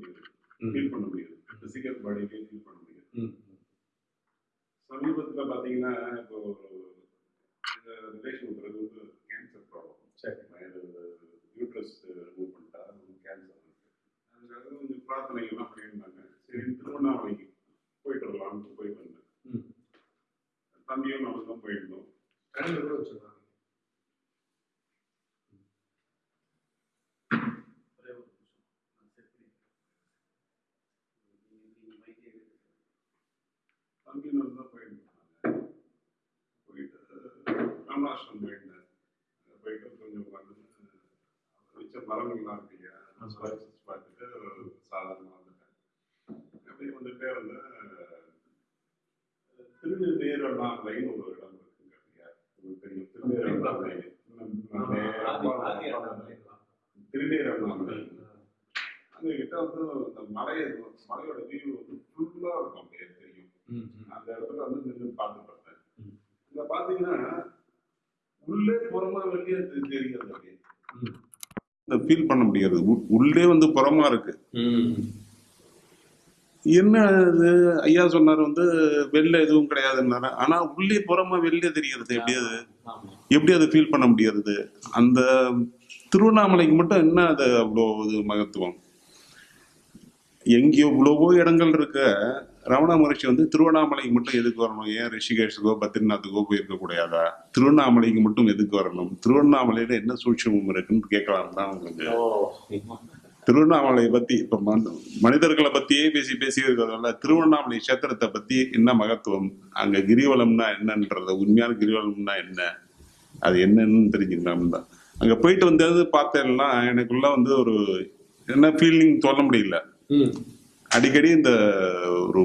முடியுது. ஃபீல் பண்ண முடியுது. பிசிக்கல் பாடியிலே ஃபீல் பண்ண முடியுது. சமீபத்துல பாத்தீங்கன்னா இப்போ இந்த ரிலேஷன் பிறகு வந்து கேன்சர் ப்ராப்ளம் சரி. யூட்ரஸ் ரிமூவ் பண்ணிட்டா கேன்சர் அதுக்காக கொஞ்சம் பிரார்த்தனைகள்லாம் பண்ணியிருந்தாங்க. சரி திருவண்ணாமலைக்கு போயிட்டு வரலாம்னு போயிட்டு வந்தேன். தம்பியும் நானும் தான் போயிருந்தோம். கூட வச்சிருக்காங்க ஒரே ஒரு நிமிஷம். நான் set பண்ணிக்கிறேன். நீங்க- நீங்க mic ஏ எடுங்க. தம்பியும் நானும் தான் போயிட்டு ராமநாஷ்டம் போயிருந்தேன் அங்க போயிட்டு கொஞ்சம் உட்காந்து மிச்ச மரங்கள்லாம் இருக்கு இல்லையா? ஆமா. பார்த்துட்டு சாதாரணமாக வந்துட்டேன் அப்படியே வந்துட்டே இருந்தேன் திருநெல்வேலி ஒரு இடம் இருக்குங்க உங்களுக்கு தெரியும் அண்ணாமலைங்களா? திருநீரண்ணாமலை அங்க கிட்ட வந்து இந்த மலை மலையோட வியூ வந்து ஃபுல்லா இருக்கும் அப்படியே. அந்த இடத்துல வந்து நின்று ம். இங்க பாத்தீங்கன்னா உள்ளே புறமா வெளியே தெரிகிறது அப்படியே. இந்த ஃபீல் பண்ண முடியாது. உள்ளே வந்து புறமா இருக்கு. என்ன இது? ஐயா சொன்னார் வந்து வெளில எதுவும் கிடையாதுன்னாரு. ஆனா உள்ளே புறமா வெளியே தெரிகிறது. எப்படி அது. எப்படி அதை ஃபீல் பண்ண முடியாது அந்த திருவண்ணாமலைக்கு மட்டும் என்ன அது அவ்வளோ இது மகத்துவம்? எங்கேயோ இவ்வளவோ இடங்கள் இருக்க ரமண மகர்ஷி வந்து திருவண்ணாமலைக்கு மட்டும் எதுக்கு வரணும்? ஏன் ரிஷிகேஷுக்கோ பத்ரிநாத்துக்கோ போயிருக்க கூடாதா? திருவண்ணாமலைக்கு மட்டும் எதுக்கு வரணும்? திருவண்ணாமலையில என்ன சூட்சமம் இருக்குன்னு கேட்கலாம் தான் உங்களுக்கு. திருவண்ணாமலையை பத்தி இப்ப மன- மனிதர்களை பத்தியே பேசி பேசி இருக்கிறதால திருவண்ணாமலை கஷேத்திரத்தை பத்தி என்ன மகத்துவம்? அங்க கிரிவலம்னா என்னன்றத உண்மையான கிரிவலம்னா என்ன? அது என்னன்னு தெரிஞ்சுக்கலாம் தான். அங்க போயிட்டு வந்தது பார்த்தேன்னா எனக்குள்ள வந்து ஒரு என்ன ஃபீலிங் சொல்ல முடியல. அடிக்கடி இந்த ஒரு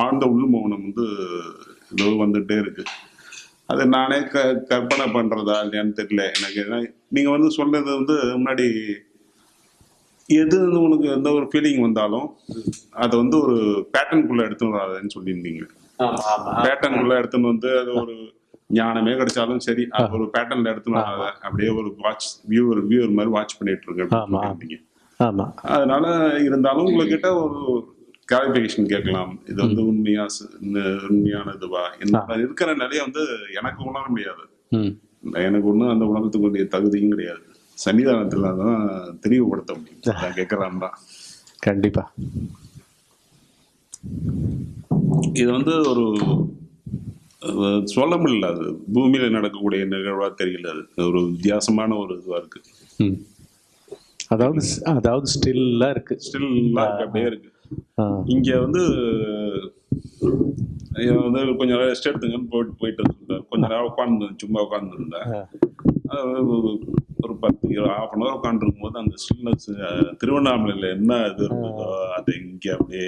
ஆழ்ந்த உள் மௌனம் வந்து ஏதோ வந்துட்டே இருக்கு. அது நானே க கற்பனை பண்றதா இல்லையான்னு தெரியல. எனக்கு ஏன்னா நீங்க வந்து சொல்றது வந்து முன்னாடி எது வந்து உனக்கு எந்த ஒரு ஃபீலிங் வந்தாலும் அதை வந்து ஒரு பேட்டர்னுக்குள்ள எடுத்துன்னு வராதுன்னு சொல்லியிருந்தீங்க. பேட்டர்னுக்குள்ள எடுத்துன்னு வந்து அது ஒரு ஞானமே கிடைச்சாலும் சரி அது ஒரு பேட்டர்ன்ல எடுத்துன்னு வராத அப்படியே ஒரு வாட்ச் வியூவர் வியூவர் மாதிரி வாட்ச் பண்ணிட்டு இருக்கு அப்படின்னு ஆமா. அதனால இருந்தாலும் உங்ககிட்ட ஒரு கிளாரிபிகேஷன் கேட்கலாம். இது வந்து உண்மையா உண்மையான இதுவா? இருக்கிற நிலையை வந்து எனக்கு உணர முடியாது. எனக்கு ஒன்றும் அந்த உணர்த்துக்கு வேண்டிய தகுதியும் கிடையாது. சன்னிதானத்துல தான் தெளிவுபடுத்த முடியும். தான். கண்டிப்பா. இது வந்து ஒரு சொல்ல முடியல. அது பூமியில நடக்கக்கூடிய நிகழ்வா தெரியல. அது. ஒரு வித்தியாசமான ஒரு இதுவா இருக்கு. அதாவது அதாவது ஸ்டில்லா இருக்கு. ஸ்டில் அப்படியே இருக்கு. இங்க வந்து வந்து கொஞ்ச நேரம் ரெஸ்ட் எடுத்துங்கன்னு போயிட்டு போயிட்டு இருந்தார் கொஞ்ச நேரம் உட்காந்து சும்மா உட்காந்துருந்தேன் ஒரு பத்து ஹாஃப் அன் ஹவர் உட்காந்துருக்கும் போது அந்த ஸ்டில்னஸ் திருவண்ணாமலையில என்ன இது இருந்ததோ அது இங்க அப்படியே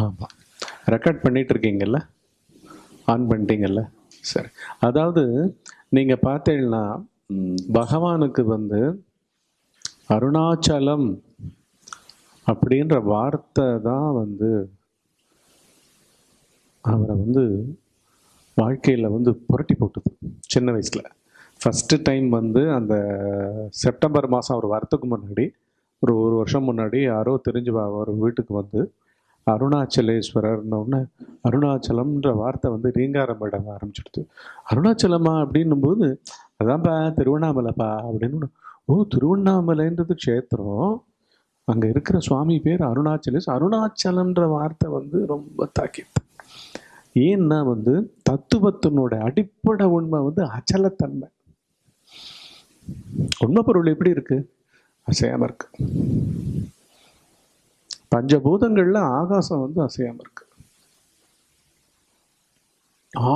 ஆமா ரெக்கார்ட் பண்ணிட்டு இருக்கீங்கல்ல? ஆன் பண்ணிட்டீங்கல்ல? சரி. அதாவது நீங்க பார்த்தீங்கன்னா. பகவானுக்கு வந்து அருணாச்சலம் அப்படின்ற வார்த்தை தான் வந்து அவரை வந்து வாழ்க்கையில் வந்து புரட்டி போட்டுது சின்ன வயசில். ஃபஸ்ட்டு டைம் வந்து அந்த செப்டம்பர் மாதம் ஒரு வாரத்துக்கு முன்னாடி ஒரு ஒரு வருஷம் முன்னாடி யாரோ தெரிஞ்சு வா- அவர் வீட்டுக்கு வந்து அருணாச்சலேஸ்வரர்னு அருணாச்சலம்ன்ற வார்த்தை வந்து ரீங்காரம் பட ஆரம்பிச்சிடுது அருணாச்சலமா அப்படின்னும்போது அதான்ப்பா திருவண்ணாமலைப்பா அப்படின்னு ஓ திருவண்ணாமலைன்றது க்ஷேத்திரம். அங்கே இருக்கிற சுவாமி பேர் அருணாச்சலேஸ். அருணாச்சலன்ற வார்த்தை வந்து ரொம்ப தாக்கிது ஏன்னா வந்து தத்துவத்தினோட அடிப்படை உண்மை வந்து அச்சலத்தன்மை. உண்மை பொருள் எப்படி இருக்கு? அசையாம இருக்கு. பஞ்சபூதங்கள்ல ஆகாசம் வந்து அசையாம இருக்கு.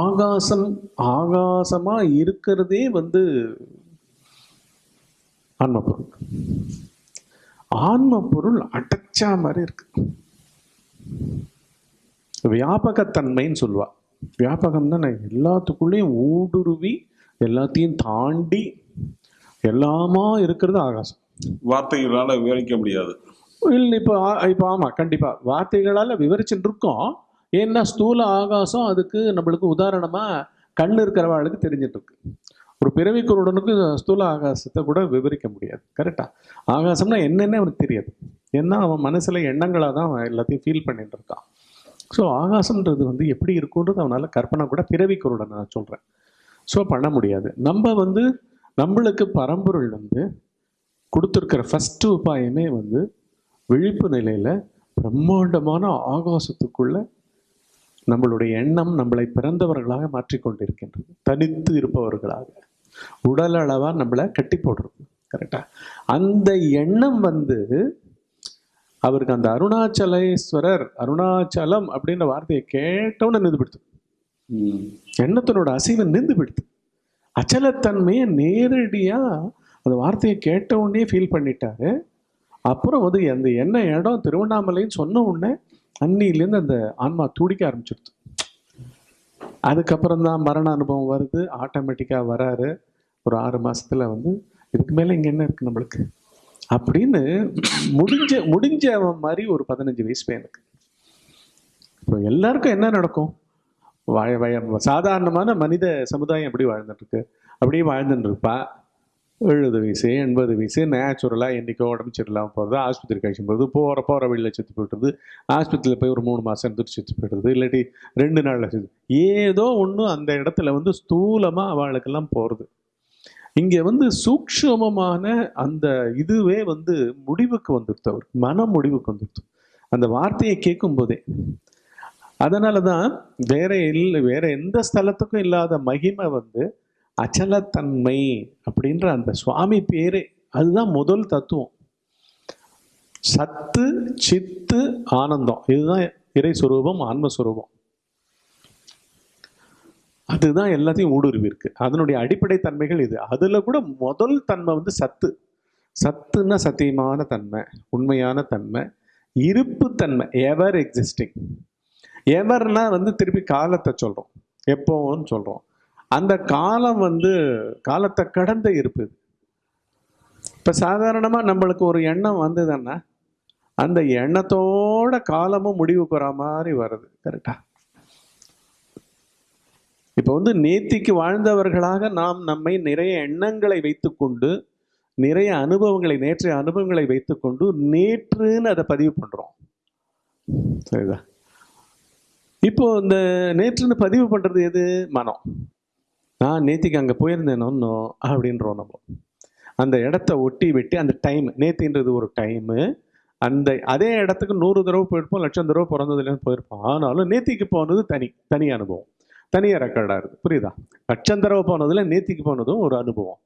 ஆகாசம் ஆகாசமா இருக்கிறதே வந்து ஆன்ம பொருள் ஆன்ம பொருள் அடைச்சா மாதிரி இருக்கு. வியாபகத்தன்மைன்னு சொல்லுவா. வியாபகம்னா நான் எல்லாத்துக்குள்ளேயும் ஊடுருவி எல்லாத்தையும் தாண்டி எல்லாமா இருக்கிறது ஆகாசம். வார்த்தைகளால விவரிக்க முடியாது. இல்லை இப்போ இப்போ ஆமாம் கண்டிப்பாக வார்த்தைகளால் விவரிச்சுட்டு இருக்கோம் ஏன்னா ஸ்தூல ஆகாசம் அதுக்கு நம்மளுக்கு உதாரணமாக கண் இருக்கிறவாளுக்கு தெரிஞ்சிட்டு இருக்கு ஒரு பிறவி குருடனுக்கு ஸ்தூல ஆகாசத்தை கூட விவரிக்க முடியாது. கரெக்டா ஆகாசம்னா என்னென்ன அவனுக்கு தெரியாது. ஏன்னா அவன் மனசில் எண்ணங்களாக தான் அவன் எல்லாத்தையும் ஃபீல் பண்ணிட்டு இருக்கான். ஸோ ஆகாசம்ன்றது வந்து எப்படி இருக்குன்றது அவனால் கற்பனை கூட பிறவி குருடன் நான் சொல்கிறேன் ஸோ பண்ண முடியாது. நம்ம வந்து நம்மளுக்கு பரம்பொருள் வந்து கொடுத்துருக்கிற ஃபஸ்ட்டு உபாயமே வந்து விழிப்பு நிலையில் பிரம்மாண்டமான ஆகாசத்துக்குள்ள நம்மளுடைய எண்ணம் நம்மளை பிறந்தவர்களாக மாற்றிக்கொண்டிருக்கின்றது. தனித்து இருப்பவர்களாக. உடல் அளவா நம்மளை கட்டி போடுறது கரெக்டா அந்த எண்ணம் வந்து அவருக்கு அந்த அருணாச்சலேஸ்வரர் அருணாச்சலம் அப்படின்ற வார்த்தையை கேட்டவுடனே நின்று பிடித்து. எண்ணத்தினோட அசைவை நின்று பிடித்து அச்சலத்தன்மையை நேரடியா அந்த வார்த்தையை கேட்ட உடனே ஃபீல் பண்ணிட்டாரு. அப்புறம் வந்து அந்த என்ன இடம் திருவண்ணாமலைன்னு சொன்ன உடனே அன்னிலேருந்து அந்த ஆன்மா துடிக்க ஆரம்பிச்சிடுது அதுக்கப்புறம் தான் மரண அனுபவம் வருது. ஆட்டோமேட்டிக்காக வராரு. ஒரு ஆறு மாசத்துல வந்து இதுக்கு மேலே இங்கே என்ன இருக்கு நம்மளுக்கு? அப்படின்னு முடிஞ்ச முடிஞ்ச மாதிரி ஒரு பதினஞ்சு வயசு பையனுக்கு இப்போ எல்லாருக்கும் என்ன நடக்கும்? வய வய சாதாரணமான மனித சமுதாயம் எப்படி வாழ்ந்துட்டுருக்கு? அப்படியே வாழ்ந்துட்டு இருப்பா. எழுபது வயசு எண்பது வயசு நேச்சுரலாக என்றைக்கோ உடம்பு சரியில்லாமல் போகிறது ஆஸ்பத்திரி கழிச்சு போகிறது போகிற போகிற வழியில் செத்து போய்ட்டுறது ஆஸ்பத்திரியில் போய் ஒரு மூணு மாதம் இருந்துட்டு செத்து போய்டுறது இல்லாட்டி ரெண்டு நாளில் செத்து ஏதோ ஒன்று அந்த இடத்துல வந்து ஸ்தூலமாக அவளுக்கெல்லாம் போகிறது இங்கே வந்து சூக்ஷமமான அந்த இதுவே வந்து முடிவுக்கு வந்துடுது அவர் மன முடிவுக்கு வந்துடுத்து அந்த வார்த்தையை கேட்கும் போதே அதனால தான் வேற இல்லை வேற எந்த ஸ்தலத்துக்கும் இல்லாத மகிமை வந்து அச்சலத்தன்மை அப்படின்ற அந்த சுவாமி பேரே அதுதான் முதல் தத்துவம். சத்து சித்து ஆனந்தம். இதுதான் இறை சுரூபம் ஆன்மஸ்வரூபம். அதுதான் எல்லாத்தையும் ஊடுருவிருக்கு அதனுடைய அடிப்படை தன்மைகள் இது. அதில் கூட முதல் தன்மை வந்து சத்து. சத்துன்னா சத்தியமான தன்மை உண்மையான தன்மை இருப்பு தன்மை எவர் எக்ஸிஸ்டிங் எவர்னா வந்து திருப்பி காலத்தை சொல்கிறோம் எப்போன்னு சொல்கிறோம் அந்த காலம் வந்து காலத்தை கடந்த இருப்பு இப்போ சாதாரணமாக நம்மளுக்கு ஒரு எண்ணம் வந்ததுன்னா அந்த எண்ணத்தோட காலமும் முடிவுக்கு வர மாதிரி வருது. கரெக்டாக இப்போ வந்து நேத்திக்கு வாழ்ந்தவர்களாக நாம் நம்மை நிறைய எண்ணங்களை வைத்துக்கொண்டு நிறைய அனுபவங்களை நேற்றைய அனுபவங்களை வைத்துக்கொண்டு நேற்றுன்னு அதை பதிவு பண்ணுறோம் சரிதா? இப்போ இந்த நேற்றுன்னு பதிவு பண்ணுறது எது? மனம். நான் நேத்திக்கு அங்கே போயிருந்தேன் ஒன்றும் அப்படின்றோம் நம்ம. அந்த இடத்த ஒட்டி விட்டு அந்த டைம் நேத்தின்றது ஒரு டைமு அந்த அதே இடத்துக்கு நூறு தடவை போயிருப்போம் லட்சம் தடவை பிறந்ததுலேருந்து போயிருப்போம். ஆனாலும் நேத்திக்கு போனது தனி தனி அனுபவம். தனியாக ரெக்கார்டாக இருக்குது புரியுதா? லட்சந்தரவை போனதில் நேத்திக்கு போனதும் ஒரு அனுபவம்.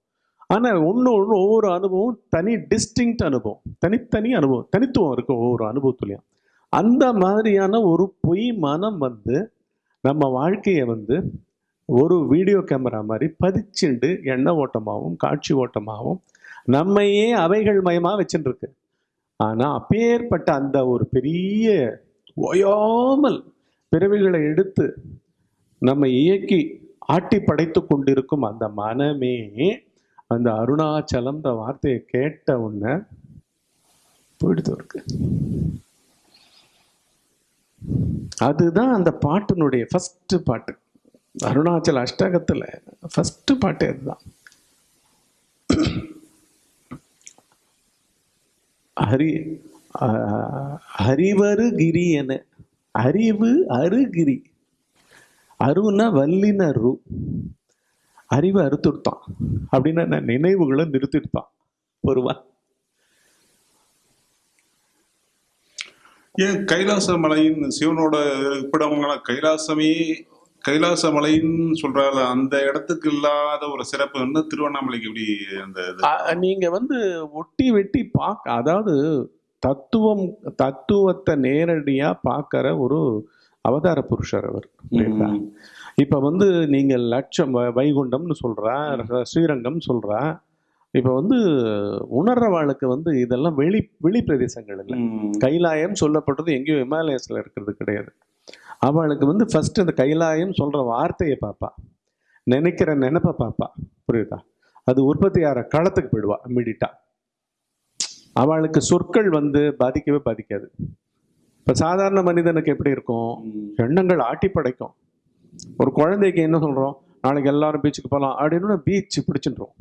ஆனால் ஒன்று ஒன்று ஒவ்வொரு அனுபவம் தனி டிஸ்டிங் அனுபவம். தனித்தனி அனுபவம். தனித்துவம் இருக்கும் ஒவ்வொரு அனுபவத்துலையும். அந்த மாதிரியான ஒரு பொய் மனம் வந்து நம்ம வாழ்க்கையை வந்து ஒரு வீடியோ கேமரா மாதிரி பதிச்சுண்டு எண்ண ஓட்டமாகவும் காட்சி ஓட்டமாகவும் நம்மையே அவைகள் மயமாக வச்சுட்டுருக்கு ஆனால் அப்பேற்பட்ட அந்த ஒரு பெரிய ஓயாமல் பிறவிகளை எடுத்து நம்ம இயக்கி ஆட்டி படைத்து கொண்டிருக்கும் அந்த மனமே அந்த அருணாச்சலம்ன்ற வார்த்தையை கேட்ட உடனே போயிடுது இருக்கு அதுதான் அந்த பாட்டினுடைய ஃபஸ்ட்டு பாட்டு. அருணாச்சல அஷ்டகத்தில் ஃபஸ்ட்டு பாட்டு அதுதான். ஹரி ஆஹ், ஹரிவரு கிரி என அறிவு அருகிரி. அருன்னா வல்லின ரு. அறிவை அறுத்துடுத்தான். அப்படின்னா நான் நினைவுகளை நிறுத்திடுத்தான். ஒருவா ஏன் கைலாச மலையின் சிவனோட இருப்பிடங்கள கைலாசமே கைலாச மலைன்னு சொல்றால அந்த இடத்துக்கு இல்லாத ஒரு சிறப்பு வந்து திருவண்ணாமலைக்கு எப்படி அந்த நீங்க வந்து ஒட்டி வெட்டி பார்க்க அதாவது தத்துவம் தத்துவத்தை நேரடியா பார்க்கிற ஒரு அவதார புருஷர் அவர் புரியுதா? இப்ப வந்து நீங்க லட்சம் வைகுண்டம்னு சொல்றா ர- ஸ்ரீரங்கம் சொல்றா. இப்ப வந்து உணர்றவாளுக்கு வந்து இதெல்லாம் வெளி வெளி பிரதேசங்கள் இல்லை. கைலாயம் சொல்லப்பட்டது எங்கேயோ இமாலயஸ்ல இருக்கிறது கிடையாது. அவளுக்கு வந்து ஃபர்ஸ்ட் இந்த கைலாயம் சொல்ற வார்த்தையை பார்ப்பா நினைக்கிற நினைப்பை பார்ப்பா புரியுதா? அது உற்பத்தி ஆகிற களத்துக்கு போயிடுவா இம்மிடிட்டா அவளுக்கு சொற்கள் வந்து பாதிக்கவே பாதிக்காது. இப்ப சாதாரண மனிதனுக்கு எப்படி இருக்கும். எண்ணங்கள் ஆட்டி படைக்கும். ஒரு குழந்தைக்கு என்ன சொல்றோம்? நாளைக்கு எல்லாரும் பீச்சுக்கு போகலாம் அப்படின்னு பீச் பிடிச்சின்றோம்.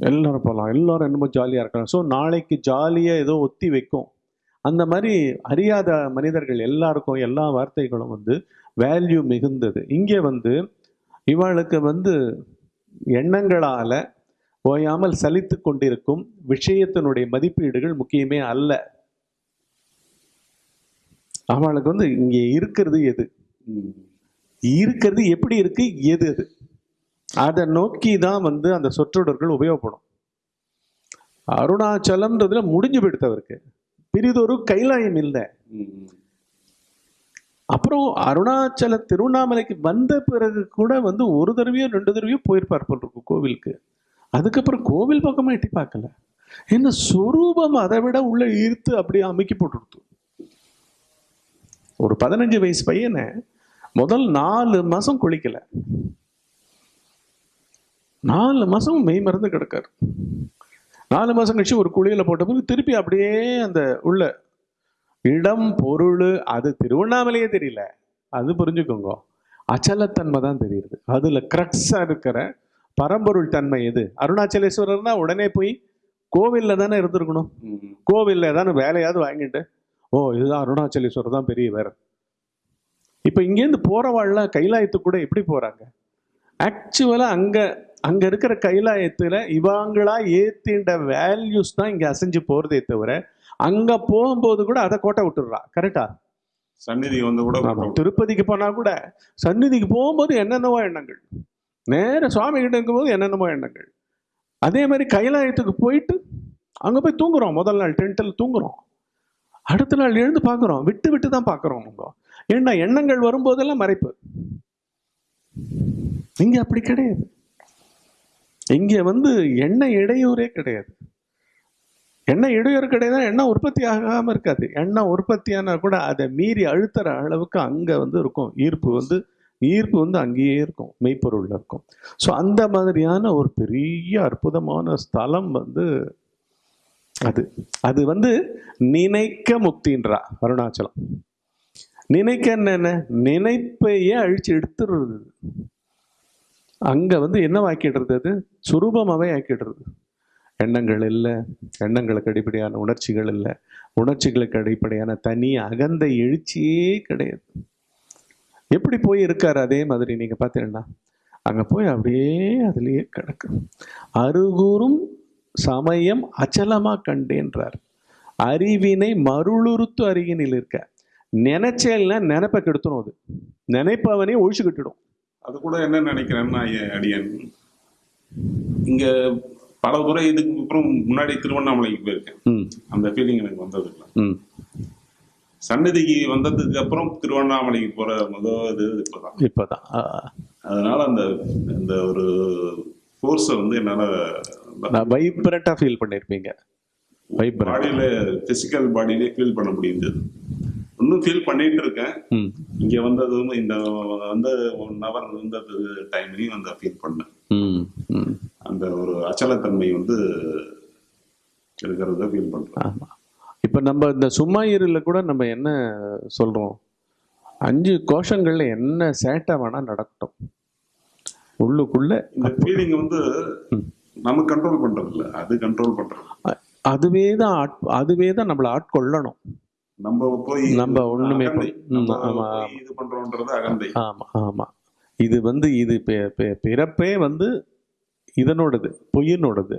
எல்லாரும் போகலாம் எல்லாரும் என்னமோ ஜாலியாக இருக்கலாம். ஸோ நாளைக்கு ஜாலியாக ஏதோ ஒத்தி வைக்கும். அந்த மாதிரி அறியாத மனிதர்கள் எல்லாருக்கும் எல்லா வார்த்தைகளும் வந்து வேல்யூ மிகுந்தது. இங்கே வந்து இவாளுக்கு வந்து எண்ணங்களால ஓயாமல் சலித்து கொண்டிருக்கும் விஷயத்தினுடைய மதிப்பீடுகள் முக்கியமே அல்ல. அவளுக்கு வந்து இங்கே இருக்கிறது எது? இருக்கிறது எப்படி இருக்கு? எது அது? அதை நோக்கி தான் வந்து அந்த சொற்றொடர்கள் உபயோகப்படும். அருணாச்சலம்ன்றதுல முடிஞ்சு போயிடுத்தவருக்கு பெரிதொரு கைலாயம் இல்லை. அப்புறம் அருணாச்சல திருவண்ணாமலைக்கு வந்த பிறகு கூட வந்து ஒரு தடவையோ ரெண்டு தடவையோ போயிருப்பார் போல் இருக்கும் கோவிலுக்கு. அதுக்கப்புறம் கோவில் பக்கமாக எட்டி பார்க்கல. என்ன சொரூபம் அதை விட உள்ள ஈர்த்து அப்படியே அமைக்கி போட்டுடுத்து. ஒரு பதினஞ்சு வயசு பையனை முதல் நாலு மாசம் குளிக்கல. நாலு மாசம் மெய் மறந்து கிடக்காரு. நாலு மாசம் கழிச்சு ஒரு குளியல போட்ட பிறகு திருப்பி அப்படியே அந்த உள்ள இடம் பொருள் அது திருவண்ணாமலையே தெரியல. அது புரிஞ்சுக்கோங்க. அச்சலத்தன்மை தான் தெரியுது. அதுல கிரக்ஸா இருக்கிற பரம்பொருள் தன்மை எது? அருணாச்சலேஸ்வரர்னா உடனே போய் கோவில்ல தானே இருந்திருக்கணும். கோவில்ல ஏதாவது வேலையாவது வாங்கிட்டு ஓ இதுதான் அருணாச்சலேஸ்வரர் தான் பெரியவர் இப்போ இங்கேருந்து போறவாள்லாம் கைலாயத்துக்கு கூட எப்படி போறாங்க? ஆக்சுவலா அங்க அங்க இருக்கிற கைலாயத்துல இவங்களா ஏத்தின்ற வேல்யூஸ் தான் இங்க அசைஞ்சு போறதே தவிர அங்க போகும்போது கூட அதை கோட்டை விட்டுடுறா. கரெக்டா சந்நிதி வந்து கூட திருப்பதிக்கு போனா கூட சந்நிதிக்கு போகும்போது என்னென்னவோ எண்ணங்கள். நேர சுவாமி கிட்ட இருக்கும்போது என்னென்னமோ எண்ணங்கள். அதே மாதிரி கைலாயத்துக்கு போயிட்டு அங்க போய் தூங்குறோம். முதல் நாள் டென்ட்டில் தூங்குறோம். அடுத்த நாள் எழுந்து பார்க்குறோம். விட்டு விட்டு தான் பார்க்குறோம் நம்ம ஏன்னா எண்ணங்கள் வரும்போதெல்லாம் மறைப்பு. இங்கே அப்படி கிடையாது. இங்கே வந்து எண்ணெய் இடையூறே கிடையாது. எண்ணெய் இடையூறு கிடையாது எண்ணெய் உற்பத்தி ஆகாமல் இருக்காது. எண்ணெய் உற்பத்தியானா கூட அதை மீறி அழுத்துற அளவுக்கு அங்கே வந்து இருக்கும். ஈர்ப்பு வந்து ஈர்ப்பு வந்து அங்கேயே இருக்கும். மெய்ப்பொருளில் இருக்கும். ஸோ அந்த மாதிரியான ஒரு பெரிய அற்புதமான ஸ்தலம் வந்து அது அது வந்து நினைக்க முக்தின்றா அருணாச்சலம். நினைக்க என்ன நினைப்பையே அழிச்சு எடுத்துடுறது. அங்க வந்து என்ன ஆக்கிடுறது அது? சுரூபமாவே ஆக்கிடுறது. எண்ணங்கள் இல்லை எண்ணங்களுக்கு அடிப்படையான உணர்ச்சிகள் இல்லை உணர்ச்சிகளுக்கு அடிப்படையான தனி அகந்த எழுச்சியே கிடையாது. எப்படி போய் இருக்காரு அதே மாதிரி நீங்க பார்த்தீங்கன்னா அங்கே போய் அப்படியே அதுலேயே கிடக்கு. அருகூறும் சமயம் அச்சலமா கண்டேன்றார். அறிவினை மருளுறுத்து அருகினில் இருக்க. நினைச்சேல்னா நினைப்ப கெடுத்துரும் அது. நினைப்பவனே ஒழிச்சு கட்டிடும். அது கூட என்ன நினைக்கிறேன்னா அடியன் இங்க பல முறை இதுக்கு அப்புறம் முன்னாடி திருவண்ணாமலைக்கு போயிருக்கேன். அந்த ஃபீலிங் எனக்கு வந்தது இல்லை. சன்னதிக்கு வந்ததுக்கு அப்புறம் திருவண்ணாமலைக்கு போற முதல் இது இப்பதான். இப்போதான். அதனால அந்த அந்த ஒரு ஃபோர்ஸை வந்து என்னால வைப்ரண்டா ஃபீல் பண்ணியிருப்பீங்க பாடியில பிசிக்கல் பாடியிலே ஃபீல் பண்ண முடியுது. இன்னும் ஃபீல் பண்ணிட்டு இருக்கேன். இங்க வந்ததும் இந்த வந்து ஒன் ஹவர் இருந்தது டைம்லையும் அந்த ஃபீல் பண்ணேன். அந்த ஒரு அச்சலத்தன்மை வந்து இருக்கிறத ஃபீல் ஆமாம் இப்போ நம்ம இந்த சும்மா இருல கூட நம்ம என்ன சொல்றோம்? அஞ்சு கோஷங்கள்ல என்ன சேட்டை வேணா நடக்கட்டும். உள்ளுக்குள்ள இந்த ஃபீலிங் வந்து நம்ம கண்ட்ரோல் பண்றது இல்ல அது கண்ட்ரோல் பண்றது. அ- அதுவே தான் அதுவே தான் நம்மளை ஆட்கொள்ளணும் நம்ம போய் நம்ம ஒண்ணுமே இது பண்றோன்றது அகந்தை. ஆமா ஆமா. இது வந்து இது பிறப்பே வந்து இதனோடது பொய்யினோடது.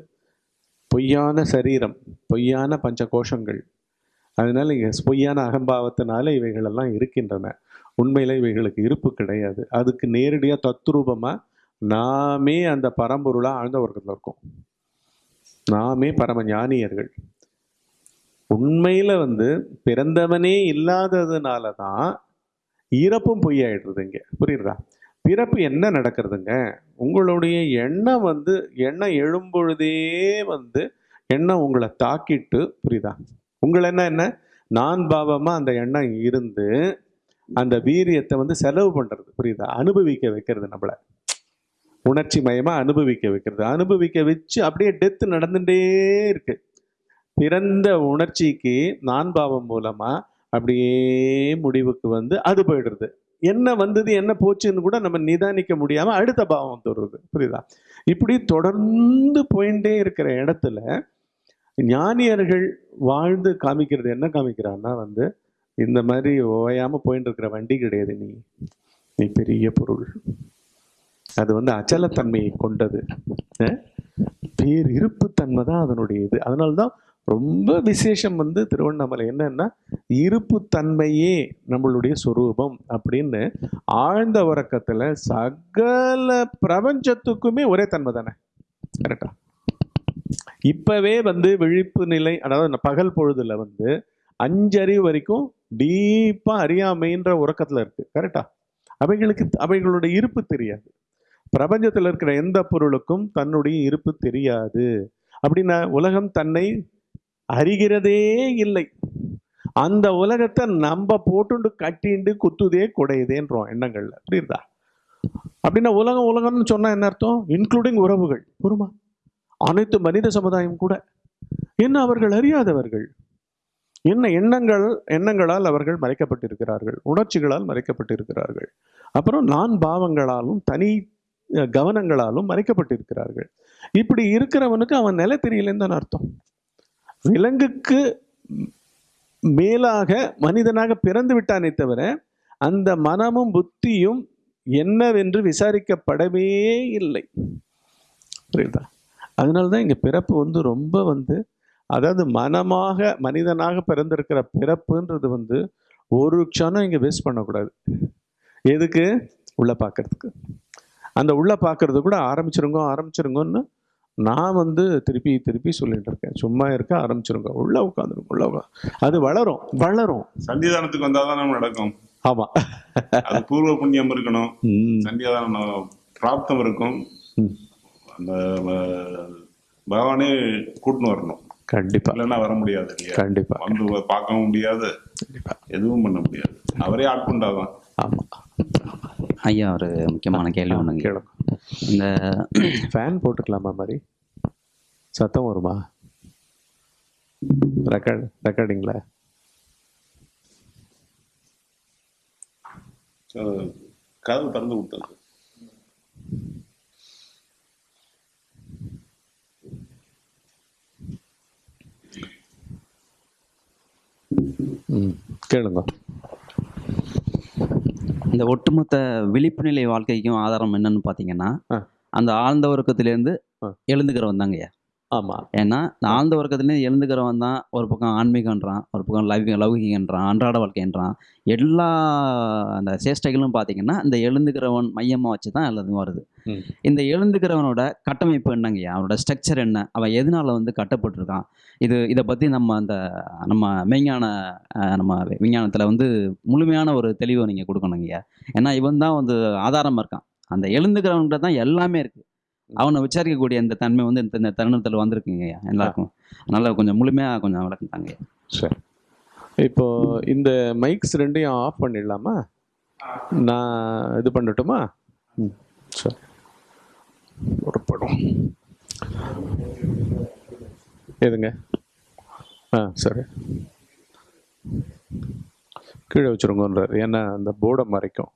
பொய்யான சரீரம் பொய்யான பஞ்ச கோஷங்கள் அதனால பொய்யான அகம்பாவத்தினால இவைகளெல்லாம் இருக்கின்றன. உண்மையில இவைகளுக்கு இருப்பு கிடையாது. அதுக்கு நேரடியா தத்ரூபமா நாமே அந்த பரம்பொருளாக ஆழ்ந்த வர்க்கத்துல இருக்கோம். நாமே பரம ஞானியர்கள். உண்மையில் வந்து பிறந்தவனே இல்லாததுனால தான் இறப்பும் பொய்யாயிடுறது இங்கே. புரியுறதா பிறப்பு என்ன நடக்கிறதுங்க? உங்களுடைய எண்ணம் வந்து எண்ணம் எழும்பொழுதே வந்து எண்ணம் உங்களை தாக்கிட்டு புரியுதா? உங்களை என்ன என்ன? நான் பாவமாக அந்த எண்ணம் இருந்து அந்த வீரியத்தை வந்து செலவு பண்ணுறது புரியுதா? அனுபவிக்க வைக்கிறது நம்மளை. உணர்ச்சி மயமா அனுபவிக்க வைக்கிறது. அனுபவிக்க வச்சு அப்படியே டெத்து நடந்துட்டே இருக்கு. பிறந்த உணர்ச்சிக்கு நான் பாவம் மூலமா அப்படியே முடிவுக்கு வந்து அது போயிடுறது என்ன வந்தது என்ன போச்சுன்னு கூட நம்ம நிதானிக்க முடியாம அடுத்த பாவம் தருது புரியுதா? இப்படி தொடர்ந்து போயிட்டே இருக்கிற இடத்துல ஞானியர்கள் வாழ்ந்து காமிக்கிறது என்ன காமிக்கிறான்னா வந்து இந்த மாதிரி ஓயாம போயிட்டு இருக்கிற வண்டி கிடையாது நீ. நீ பெரிய பொருள். அது வந்து அச்சலத்தன்மையை கொண்டது. பேர் இருப்புத்தன்மை தான் அதனுடைய இது. அதனால்தான் ரொம்ப விசேஷம் வந்து திருவண்ணாமலை என்னன்னா இருப்புத்தன்மையே நம்மளுடைய சொரூபம் அப்படின்னு ஆழ்ந்த உறக்கத்துல சகல பிரபஞ்சத்துக்குமே ஒரே தன்மை தானே? கரெக்டா இப்பவே வந்து விழிப்பு நிலை அதாவது பகல் பொழுதுல வந்து அஞ்சறிவு வரைக்கும் டீப்பா அறியாமைன்ற உறக்கத்துல இருக்கு. கரெக்டா அவைகளுக்கு அவைகளுடைய இருப்பு தெரியாது. பிரபஞ்சத்தில் இருக்கிற எந்த பொருளுக்கும் தன்னுடைய இருப்பு தெரியாது. அப்படின்னா உலகம் தன்னை அறிகிறதே இல்லை. அந்த உலகத்தை நம்ம போட்டுண்டு கட்டிண்டு குத்துதே குடையுதேன்றோம் எண்ணங்கள்ல. புரியுதா? அப்படின்னா உலகம் உலகம்னு சொன்னா என்ன அர்த்தம்? இன்க்ளூடிங் உறவுகள். புரியுமா? அனைத்து மனித சமுதாயம் கூட. என்ன அவர்கள் அறியாதவர்கள்? என்ன எண்ணங்கள் எண்ணங்களால் அவர்கள் மறைக்கப்பட்டிருக்கிறார்கள்? உணர்ச்சிகளால் மறைக்கப்பட்டிருக்கிறார்கள்? அப்புறம் நான் பாவங்களாலும் தனி கவனங்களாலும் மறைக்கப்பட்டிருக்கிறார்கள். இப்படி இருக்கிறவனுக்கு அவன் நிலை தெரியலன்னு தான் அர்த்தம். விலங்குக்கு மேலாக மனிதனாக பிறந்து விட்டானே தவிர அந்த மனமும் புத்தியும் என்னவென்று விசாரிக்கப்படவே இல்லை. புரியுதா? அதனால்தான் இங்கே பிறப்பு வந்து ரொம்ப வந்து அதாவது மனமாக மனிதனாக பிறந்திருக்கிற பிறப்புன்றது வந்து ஒரு க்ஷணம் இங்கே வேஸ்ட் பண்ணக்கூடாது. எதுக்கு? உள்ள பார்க்கறதுக்கு அந்த உள்ள பார்க்கறது கூட ஆரம்பிச்சிருங்க ஆரம்பிச்சிருங்கன்னு நான் வந்து திருப்பி திருப்பி சொல்லிட்டு இருக்கேன். சும்மா இருக்க ஆரம்பிச்சிருங்க. உள்ள உட்காந்துருங்க உள்ள உட்காந்து அது வளரும் வளரும். சந்தியாதானத்துக்கு வந்தாதான் நம்ம நடக்கும். ஆமா. அது பூர்வ புண்ணியம் இருக்கணும். ம், சந்தியாதானம் பிராப்தம் இருக்கும். அந்த பகவானே கூட்டின்னு வரணும். கண்டிப்பா. இல்லைன்னா வர முடியாது கண்டிப்பா. வந்து பார்க்கவும் முடியாது. கண்டிப்பா. எதுவும் பண்ண முடியாது. அவரே ஆட்கொண்டாதான் ஆமா. ஐயா ஒரு முக்கியமான கேள்வி ஒன்றுங்க கேளுங்க. இந்த ஃபேன் போட்டுக்கலாமா மாதிரி? சத்தம் வருமா? ரெக்கார்ட் ரெக்கார்டிங்ல அஹ், கதவு திறந்து ம் கேளுங்க. இந்த ஒட்டுமொத்த விழிப்பு நிலை வாழ்க்கைக்கும் ஆதாரம் என்னன்னு பார்த்தீங்கன்னா. அந்த ஆழ்ந்த உறக்கத்திலேருந்து ஆ. எழுந்துக்கிறவன் தாங்கய்யா ஆமா. ஏன்னா இந்த ஆழ்ந்த உறக்கத்துலேருந்து எழுந்துக்கிறவன் தான் ஒரு பக்கம் ஆன்மீகன்றான் ஒரு பக்கம் லௌகி லௌகிகன்றான் அன்றாட வாழ்க்கைன்றான். எல்லா அந்த சேஷ்டைகளும் பார்த்தீங்கன்னா இந்த எழுந்துக்கிறவன் மையமாக வச்சு தான் எல்லாத்துக்கும் வருது. இந்த எழுந்துக்கிறவனோட கட்டமைப்பு என்னங்கய்யா? அவனோட ஸ்ட்ரக்சர் என்ன? அவன் எதனால வந்து கட்டப்பட்டிருக்கான்? இது இதை பற்றி நம்ம அந்த நம்ம மெய்ஞான நம்ம விஞ்ஞானத்தில் வந்து முழுமையான ஒரு தெளிவை நீங்கள் கொடுக்கணுங்கய்யா. ஏன்னா இவன் தான் வந்து ஆதாரமாக இருக்கான். அந்த எழுந்துக்கிறவன்கிட்ட தான் எல்லாமே இருக்குது அவனை விசாரிக்கக்கூடிய இந்த தன்மை வந்து இந்த தருணத்தில் வந்திருக்குங்கய்யா எல்லாருக்கும். அதனால் கொஞ்சம் முழுமையாக கொஞ்சம் விளக்கம் தாங்க சரி. இப்போ இந்த மைக்ஸ் ரெண்டையும் ஆஃப் பண்ணிடலாமா? நான் இது பண்ணட்டுமா? சரி. ஒரு படம். எதுங்க? ஆ சரி. கீழே வச்சுருங்கன்றார். ஏன்னா அந்த போர்டை மறைக்கும்.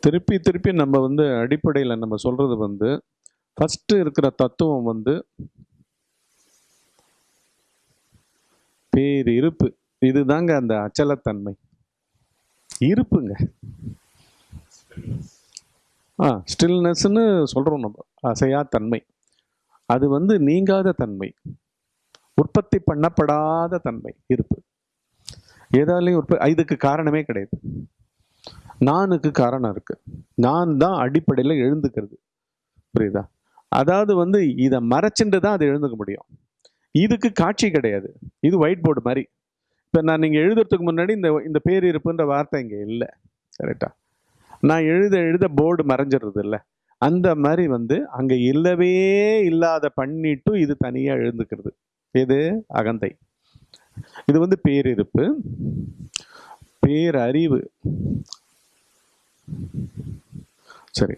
திருப்பி திருப்பி நம்ம வந்து அடிப்படையில் நம்ம சொல்கிறது வந்து ஃபஸ்ட்டு இருக்கிற தத்துவம் வந்து பேர் இருப்பு. இதுதாங்க அந்த அச்சலத்தன்மை. இருப்புங்க. ஆ ஸ்டில்னஸ்ன்னு சொல்கிறோம் நம்ம. அசையா தன்மை அது வந்து நீங்காத தன்மை. உற்பத்தி பண்ணப்படாத தன்மை இருப்பு. ஏதாலையும் உற்ப இதுக்கு காரணமே கிடையாது. நானுக்கு காரணம் இருக்குது நான் தான் அடிப்படையில் எழுந்துக்கிறது. புரியுதா? அதாவது வந்து இதை மறைச்சுட்டு தான் அதை எழுந்துக்க முடியும். இதுக்கு காட்சி கிடையாது. இது ஒயிட் போர்டு மாதிரி. இப்போ நான் நீங்கள் எழுதுறதுக்கு முன்னாடி இந்த இந்த பேர் இருப்புன்ற வார்த்தை இங்கே இல்லை. கரெக்டா நான் எழுத எழுத போர்டு மறைஞ்சிடுறது இல்லை. அந்த மாதிரி வந்து அங்கே இல்லவே இல்லாத பண்ணிட்டு இது தனியாக எழுந்துக்கிறது. எது? அகந்தை. இது வந்து பேரிருப்பு. பேரறிவு. சரி.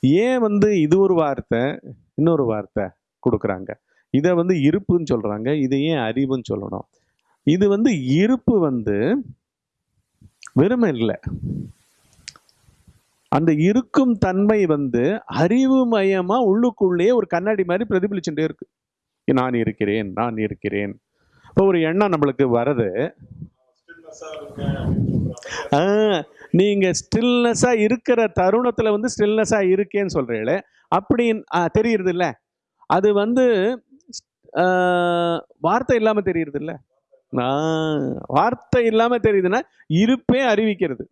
ஏன் வந்து இது ஒரு வார்த்தை இன்னொரு வார்த்தை கொடுக்குறாங்க? இதை வந்து இருப்புன்னு சொல்கிறாங்க இதை ஏன் அறிவுன்னு சொல்லணும்? இது வந்து இருப்பு வந்து வெறுமை இல்லை. அந்த இருக்கும் தன்மை வந்து அறிவு மயமா உள்ளுக்குள்ளேயே ஒரு கண்ணாடி மாதிரி பிரதிபலிச்சுட்டே இருக்கு. நான் இருக்கிறேன் நான் இருக்கிறேன். இப்போ ஒரு எண்ணம் நம்மளுக்கு வருது நீங்கள் நீங்க இருக்கிற தருணத்தில் வந்து ஸ்டில்னஸா இருக்கேன்னு சொல்கிறீங்களே அப்படின்னு தெரியுறது இல்லை அது வந்து வார்த்தை இல்லாமல் தெரியுறது இல்லை நான் வார்த்தை இல்லாமல் தெரியுதுன்னா இருப்பே அறிவிக்கிறது.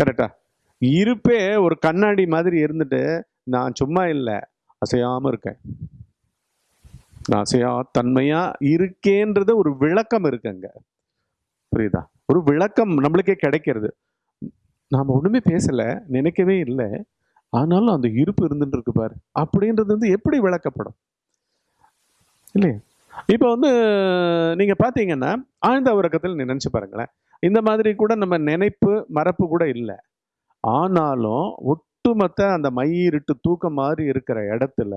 கரெக்டா இருப்பே ஒரு கண்ணாடி மாதிரி இருந்துட்டு நான் சும்மா இல்லை அசையாமல் இருக்கேன். நான் அசையா தன்மையாக இருக்கேன்றது ஒரு விளக்கம் இருக்குங்க. புரியுதா? ஒரு விளக்கம் நம்மளுக்கே கிடைக்கிறது. நாம் ஒன்றுமே பேசல நினைக்கவே இல்லை. ஆனாலும் அந்த இருப்பு இருந்துட்டு இருக்கு பாரு. அப்படின்றது வந்து எப்படி விளக்கப்படும்? இல்லையா? இப்போ வந்து நீங்கள் பார்த்தீங்கன்னா ஆழ்ந்த உறக்கத்தில் நினைச்சு பாருங்களேன். இந்த மாதிரி கூட நம்ம நினைப்பு மறப்பு கூட இல்லை. ஆனாலும் ஒட்டுமொத்த அந்த மையிருட்டு தூக்கம் மாதிரி இருக்கிற இடத்துல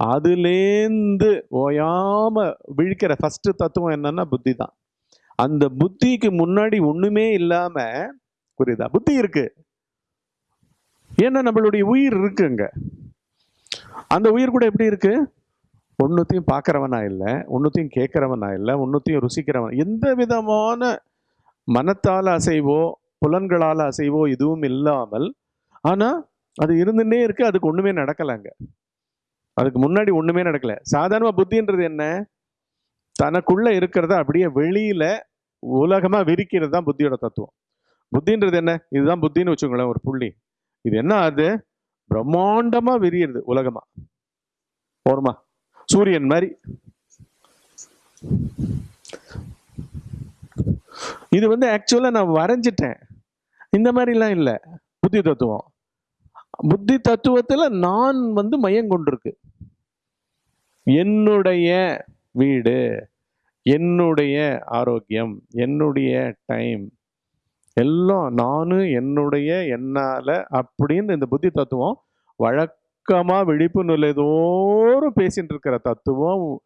அதுலேருந்து ஓயாமல் விழிக்கிற ஃபஸ்ட்டு தத்துவம் என்னன்னா புத்தி தான் அந்த புத்திக்கு முன்னாடி ஒண்ணுமே இல்லாம புரியுதா? புத்தி இருக்கு. ஏன்னா நம்மளுடைய உயிர் இருக்குங்க. அந்த உயிர் கூட எப்படி இருக்கு? ஒன்னுத்தையும் பார்க்கறவனா இல்லை ஒன்னுத்தையும் கேட்கறவனா இல்லை ஒன்னுத்தையும் ருசிக்கிறவன். எந்த விதமான மனத்தால் அசைவோ புலன்களால் அசைவோ எதுவும் இல்லாமல் ஆனால் அது இருந்துட்டே இருக்கு அதுக்கு ஒன்றுமே நடக்கலைங்க. அதுக்கு முன்னாடி ஒன்றுமே நடக்கலை. சாதாரணமாக புத்தின்றது என்ன? தனக்குள்ளே இருக்கிறத அப்படியே வெளியில உலகமாக விரிக்கிறது தான் புத்தியோட தத்துவம். புத்தின்றது என்ன? இதுதான் புத்தின்னு வச்சுக்கோங்களேன் ஒரு புள்ளி. இது என்ன அது? பிரம்மாண்டமாக விரியிறது உலகமா. போருமா? சூரியன் மாதிரி. இது வந்து ஆக்சுவலாக நான் வரைஞ்சிட்டேன். இந்த மாதிரிலாம் இல்லை புத்தி தத்துவம். புத்தி தத்துவத்தில் நான் வந்து மையம் கொண்டிருக்கு. என்னுடைய வீடு. என்னுடைய ஆரோக்கியம் என்னுடைய டைம் எல்லாம் நானும் என்னுடைய என்னால் அப்படின்னு இந்த புத்தி தத்துவம் வழக்கமாக விழிப்பு நிலைதோறும் பேசிட்டு இருக்கிற தத்துவம்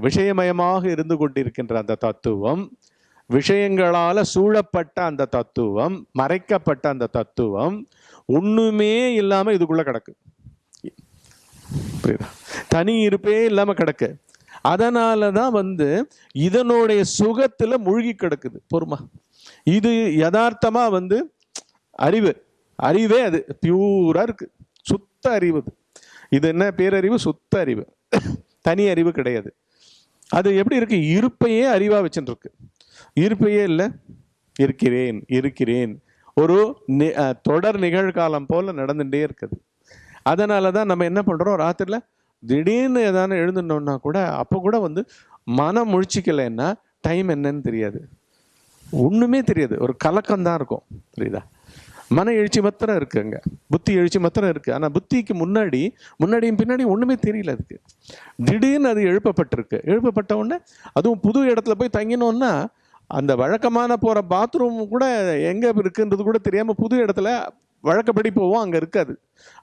விஷயமயமாக இருந்து கொண்டிருக்கின்ற அந்த தத்துவம் விஷயங்களால் சூழப்பட்ட அந்த தத்துவம் மறைக்கப்பட்ட அந்த தத்துவம் ஒன்றுமே இல்லாமல் இதுக்குள்ளே கிடக்கு. புரியுதா? தனி இருப்பே இல்லாமல் கிடக்கு. அதனால தான் வந்து இதனுடைய சுகத்தில் மூழ்கி கிடக்குது. பொறுமா. இது யதார்த்தமாக வந்து அறிவு. அறிவே அது. பியூராக இருக்குது சுத்த அறிவு அது. இது என்ன? பேரறிவு சுத்த அறிவு. தனி அறிவு கிடையாது. அது எப்படி இருக்கு? இருப்பையே அறிவாக வச்சுருக்கு இருப்பையே இல்லை. இருக்கிறேன் இருக்கிறேன். ஒரு நி- தொடர் நிகழ்காலம் போல் நடந்துகிட்டே இருக்குது. அதனால தான் நம்ம என்ன பண்ணுறோம் ராத்திரியில் திடீர்னு ஏதாவது எழுந்துட்டோம்னா கூட அப்போ கூட வந்து மனம் முழிச்சிக்கலைன்னா டைம் என்னன்னு தெரியாது. ஒன்றுமே தெரியாது. ஒரு கலக்கம் தான் இருக்கும். புரியுதா? மன எழுச்சி மாத்திரம் இருக்கு அங்கே. புத்தி எழுச்சி மாத்திரம் இருக்குது ஆனால் புத்திக்கு முன்னாடி முன்னாடியும் பின்னாடி ஒன்றுமே தெரியல அதுக்கு. திடீர்னு அது எழுப்பப்பட்டிருக்கு. எழுப்பப்பட்ட உடனே அதுவும் புது இடத்துல போய் தங்கினோன்னா அந்த வழக்கமான போகிற பாத்ரூம் கூட எங்கே இருக்குன்றது கூட தெரியாமல் புது இடத்துல வழக்கப்படி போவோம் அங்கே இருக்காது.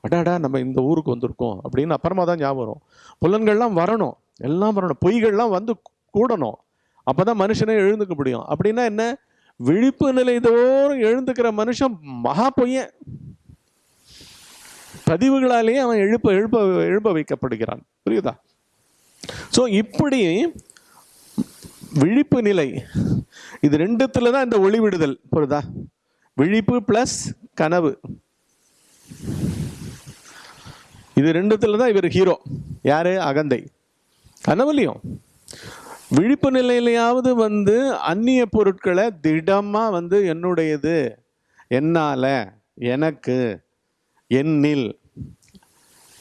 அடாடா நம்ம இந்த ஊருக்கு வந்திருக்கோம் அப்படின்னு அப்புறமா தான் ஞாபகம் வரும். புலன்கள்லாம் வரணும். எல்லாம் வரணும். பொய்கள்லாம் வந்து கூடணும். அப்போ தான் மனுஷனே எழுந்துக்க முடியும். அப்படின்னா என்ன? விழிப்பு நிலை தோறும் எழுந்துக்கிற மனுஷன் மகா பொய்யன். பதிவுகளாலேயே அவன் எழுப்ப எழுப்ப எழுப்ப வைக்கப்படுகிறான். புரியுதா? ஸோ இப்படி விழிப்பு நிலை இது ரெண்டுத்துல தான் இந்த ஒளி விடுதல். புரியுதா? விழிப்பு பிளஸ் கனவு. இது ரெண்டுத்துல தான் இவர் ஹீரோ யாரு? அகந்தை. கனவுலையும் விழிப்பு நிலையிலையாவது வந்து அந்நிய பொருட்களை திடமா வந்து என்னுடையது. என்னால? எனக்கு. என்னில்.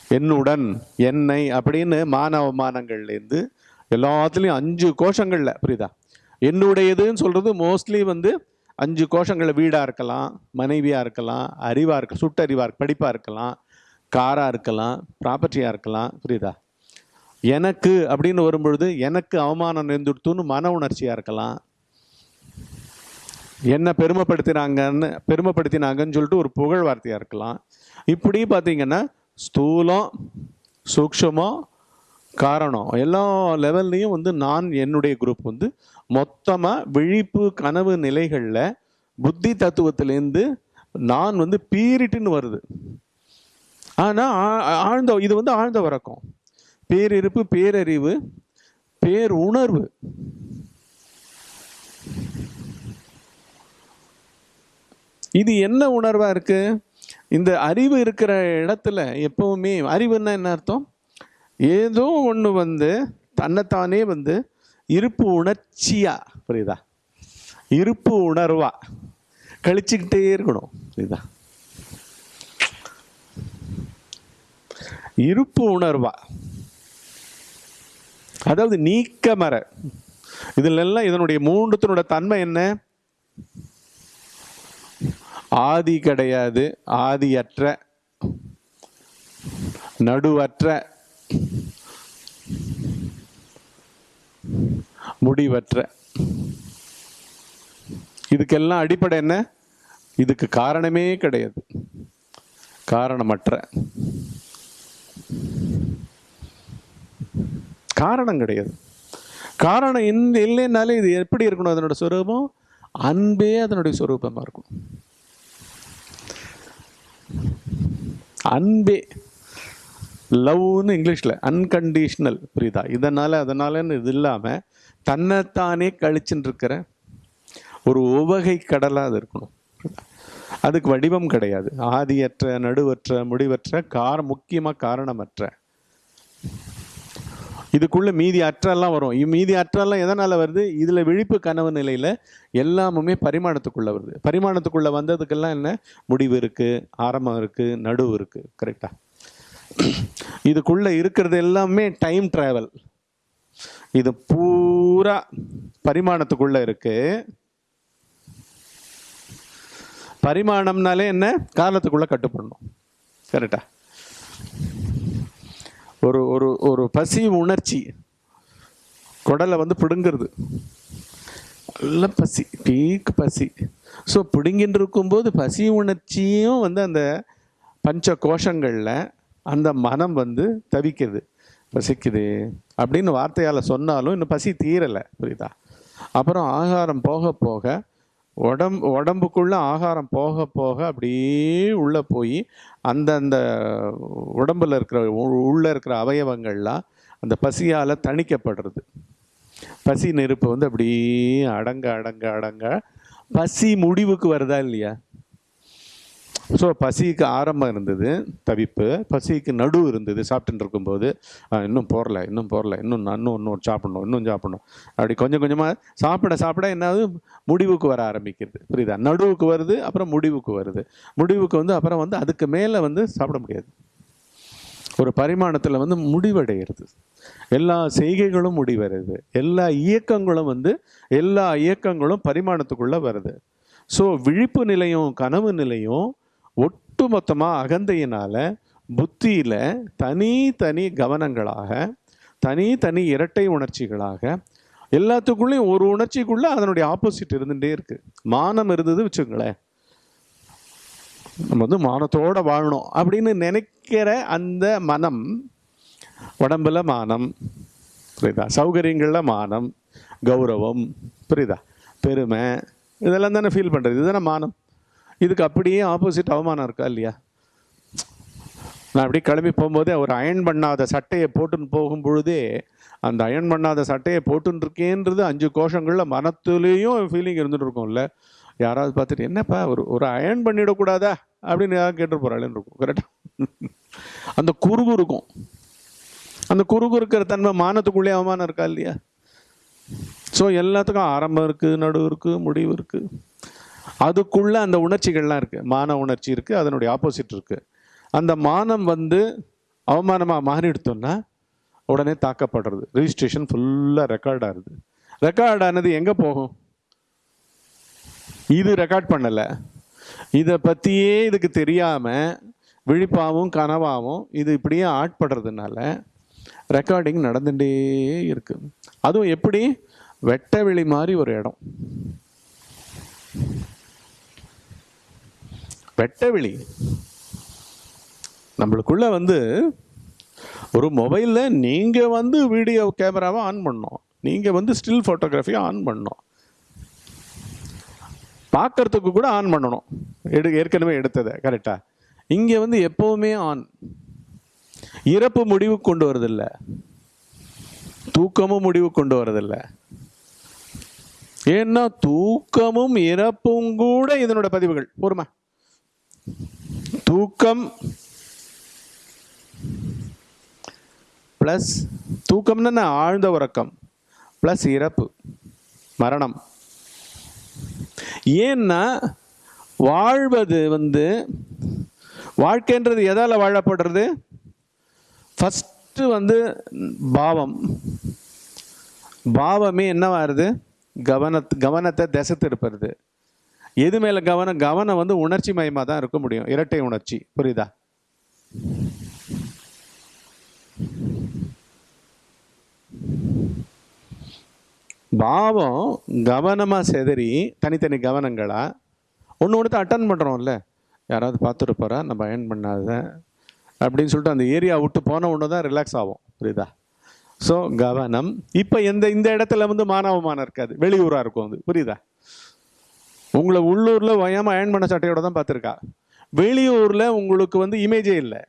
என்னுடன். என்னை அப்படின்னு மானவமானங்கள்லேருந்து எல்லாத்துலேயும் அஞ்சு கோஷங்களில் புரியுதா? என்னுடையதுன்னு சொல்கிறது மோஸ்ட்லி வந்து அஞ்சு கோஷங்களில் வீடாக இருக்கலாம் மனைவியாக இருக்கலாம் அறிவாக இருக்க சுட்டறிவாக இருக்க படிப்பாக இருக்கலாம் காராக இருக்கலாம் ப்ராப்பர்ட்டியாக இருக்கலாம் புரியுதா? எனக்கு அப்படின்னு வரும்பொழுது எனக்கு அவமானம் நேர்ந்துடுத்துன்னு மன உணர்ச்சியாக இருக்கலாம். என்ன பெருமைப்படுத்தினாங்கன்னு பெருமைப்படுத்தினாங்கன்னு சொல்லிட்டு ஒரு புகழ் வார்த்தையாக இருக்கலாம். இப்படி பார்த்தீங்கன்னா ஸ்தூலம் சூக்ஷமம் காரணம். எல்லா லெவல்லையும் வந்து நான் என்னுடைய குரூப் வந்து மொத்தமாக விழிப்பு கனவு நிலைகளில் புத்தி தத்துவத்திலேருந்து நான் வந்து பீரிட்டுன்னு வருது. ஆனால் ஆழ்ந்த இது வந்து ஆழ்ந்த வரக்கம் பேரிருப்பு பேரறிவு பேர் உணர்வு இது என்ன உணர்வாக இருக்குது இந்த அறிவு இருக்கிற இடத்துல எப்பவுமே அறிவுன்னா என்ன அர்த்தம்? ஏதோ ஒன்று வந்து தன்னைத்தானே வந்து இருப்பு உணர்ச்சியா புரியுதா? இருப்பு உணர்வா. கழிச்சுக்கிட்டே இருக்கணும் புரியுதா? இருப்பு உணர்வா. அதாவது நீக்க மர இதுல எல்லாம் இதனுடைய மூன்றுத்தினோட தன்மை என்ன? ஆதி கிடையாது ஆதியற்ற நடுவற்ற முடிவற்ற. இதுக்கெல்லாம் அடிப்படை என்ன? இதுக்கு காரணமே கிடையாது. காரணமற்ற. காரணம் கிடையாது. காரணம் இந்த இல்லைன்னாலே இது எப்படி இருக்கணும்? அதனோட சொரூபம் அன்பே அதனுடைய சொரூபமாக இருக்கும் அன்பே. லவ்னு இங்கிலீஷில் அன்கண்டிஷ்னல் புரியுதா? இதனால் அதனாலன்னு இது இல்லாமல் தன்னைத்தானே கழிச்சுன்னு இருக்கிற ஒரு உவகை கடலாக அது இருக்கணும். அதுக்கு வடிவம் கிடையாது. ஆதியற்ற நடுவற்ற முடிவற்ற கார முக்கியமாக காரணமற்ற. இதுக்குள்ள மீதி அற்றெல்லாம் வரும். மீதி அற்றெல்லாம் எதனால் வருது? இதில் விழிப்பு கனவு நிலையில் எல்லாமுமே பரிமாணத்துக்குள்ளே வருது. பரிமாணத்துக்குள்ளே வந்ததுக்கெல்லாம் என்ன? முடிவு இருக்குது ஆரம்பம் இருக்குது நடுவு இருக்குது கரெக்டாக இதுக்குள்ளே இருக்கிறது எல்லாமே டைம் ட்ராவல் இது பூரா பரிமாணத்துக்குள்ளே இருக்கு. பரிமாணம்னாலே என்ன? காலத்துக்குள்ளே கட்டுப்படணும். கரெக்டா ஒரு ஒரு ஒரு பசி உணர்ச்சி குடலை வந்து பிடுங்கிறது. நல்ல பசி பீக் பசி. ஸோ பிடுங்கின்னு இருக்கும்போது பசி உணர்ச்சியும் வந்து அந்த பஞ்ச கோஷங்களில் அந்த மனம் வந்து தவிக்குது. பசிக்குது. அப்படின்னு வார்த்தையால் சொன்னாலும் இன்னும் பசி தீரலை புரியுதா? அப்புறம் ஆகாரம் போக போக உடம்பு உடம்புக்குள்ளே ஆகாரம் போக போக அப்படியே உள்ளே போய் அந்தந்த உடம்பில் இருக்கிற உ- இருக்கிற அவயவங்கள்லாம் அந்த பசியால் தணிக்கப்படுறது. பசி நெருப்பு வந்து அப்படியே அடங்க அடங்க அடங்க பசி முடிவுக்கு வருதா இல்லையா? ஸோ பசிக்கு ஆரம்பம் இருந்தது தவிப்பு. பசிக்கு நடு இருந்தது சாப்பிட்டுட்டு இருக்கும்போது இன்னும் போரல இன்னும் போரல இன்னும் இன்னும் இன்னும் சாப்பிடணும் இன்னும் சாப்பிடணும். அப்படி கொஞ்சம் கொஞ்சமாக சாப்பிட சாப்பிட என்னது முடிவுக்கு வர ஆரம்பிக்கிறது. புரியுதா? நடுவுக்கு வருது அப்புறம் முடிவுக்கு வருது. முடிவுக்கு வந்து அப்புறம் வந்து அதுக்கு மேலே வந்து சாப்பிட முடியாது. ஒரு பரிமாணத்தில் வந்து முடிவடைகிறது எல்லா செய்கைகளும் முடிவருது எல்லா இயக்கங்களும் வந்து எல்லா இயக்கங்களும் பரிமாணத்துக்குள்ளே வருது. ஸோ விழிப்பு நிலையும் கனவு நிலையும் ஒட்டு மொத்தமாக அகந்தையினால் புத்தியில் தனித்தனி கவனங்களாக தனித்தனி இரட்டை உணர்ச்சிகளாக எல்லாத்துக்குள்ளேயும் ஒரு உணர்ச்சிக்குள்ளே அதனுடைய ஆப்போசிட் இருந்துகிட்டே இருக்குது மானம் இருந்தது வச்சுங்களேன் நம்ம வந்து மானத்தோடு வாழணும் அப்படின்னு நினைக்கிற அந்த மனம் உடம்புல மானம் புரியுதா? சௌகரியங்களில் மானம் கௌரவம் புரியுதா? பெருமை இதெல்லாம் தானே ஃபீல் பண்ணுறது இதுதானே மானம்? இதுக்கு அப்படியே ஆப்போசிட் அவமானம் இருக்கா இல்லையா? நான் அப்படியே கிளம்பி போகும்போதே ஒரு அயன் பண்ணாத சட்டையை போட்டுன்னு போகும் பொழுதே அந்த அயன் பண்ணாத சட்டையை போட்டுன்னு இருக்கேன்றது அஞ்சு கோஷங்களில் மனத்துலேயும் ஃபீலிங் இருந்துட்டு இருக்கும்ல. யாராவது பார்த்துட்டு என்னப்பா ஒரு ஒரு அயன் பண்ணிடக்கூடாதா? அப்படின்னு யாராவது கேட்டு போகிறாள்னு இருக்கும் கரெக்டாக அந்த குறுகு இருக்கும். அந்த குறுகு இருக்கிற தன்மை மானத்துக்குள்ளே அவமானம் இருக்கா இல்லையா? ஸோ எல்லாத்துக்கும் ஆரம்பம் இருக்குது நடுவு இருக்குது முடிவு இருக்குது அதுக்குள்ளே அந்த உணர்ச்சிகள்லாம் இருக்குது மான உணர்ச்சி இருக்குது அதனுடைய ஆப்போசிட் இருக்குது அந்த மானம் வந்து அவமானமாக மாறிடுத்தோன்னா உடனே தாக்கப்படுறது. ரிஜிஸ்ட்ரேஷன் ஃபுல்லாக ரெக்கார்ட் ஆகுது. ரெக்கார்ட் ஆனது எங்கே போகும்? இது ரெக்கார்ட் பண்ணலை. இதை பற்றியே இதுக்கு தெரியாமல் விழிப்பாகவும் கனவாகவும் இது இப்படியே ஆட்படுறதுனால ரெக்கார்டிங் நடந்துகிட்டே இருக்குது அதுவும் எப்படி? வெட்ட வெளி மாதிரி ஒரு இடம். வெட்ட வெளி நம்மளுக்குள்ள வந்து ஒரு மொபைலில் நீங்கள் வந்து வீடியோ கேமராவை ஆன் பண்ணோம் நீங்கள் வந்து ஸ்டில் ஃபோட்டோகிராஃபியை ஆன் பண்ணோம் பார்க்கறதுக்கு கூட ஆன் பண்ணணும். எடு ஏற்கனவே எடுத்ததை கரெக்டாக இங்கே வந்து எப்போவுமே ஆன். இறப்பு முடிவு கொண்டு வரதில்லை. தூக்கமும் முடிவு கொண்டு வரதில்லை. ஏன்னா தூக்கமும் இறப்பும் கூட இதனோட பதிவுகள். பொறுமை. தூக்கம் ப்ளஸ் தூக்கம்னா என்ன? ஆழ்ந்த உறக்கம் ப்ளஸ் இறப்பு மரணம். ஏன்னா வாழ்வது வந்து வாழ்க்கைன்றது எதால் வாழப்படுறது? ஃபஸ்ட்டு வந்து பாவம். பாவமே என்னவாருது கவனத் கவனத்தை திசை திருப்புறது. எது மேலே கவனம்? கவனம் வந்து உணர்ச்சி மயமாக தான் இருக்க முடியும். இரட்டை உணர்ச்சி. புரியுதா? பாவம் கவனமாக செதறி தனித்தனி கவனங்களா? ஒன்று ஒன்று அட்டன் பண்ணுறோம்ல யாராவது பார்த்துட்டு போகிறா நம்ம அயன் பண்ணாத அப்படின்னு சொல்லிட்டு அந்த ஏரியா விட்டு போன ஒன்று தான் ரிலாக்ஸ் ஆகும் புரியுதா? ஸோ கவனம். இப்போ எந்த இந்த இடத்துல வந்து மானவமானம் இருக்காது. வெளியூராக இருக்கும் அது. புரியுதா? உங்களை உள்ளூரில் வயாமல் அயன் பண்ண சட்டையோட தான் பார்த்துருக்கா. வெளியூரில் உங்களுக்கு வந்து இமேஜே இல்லை.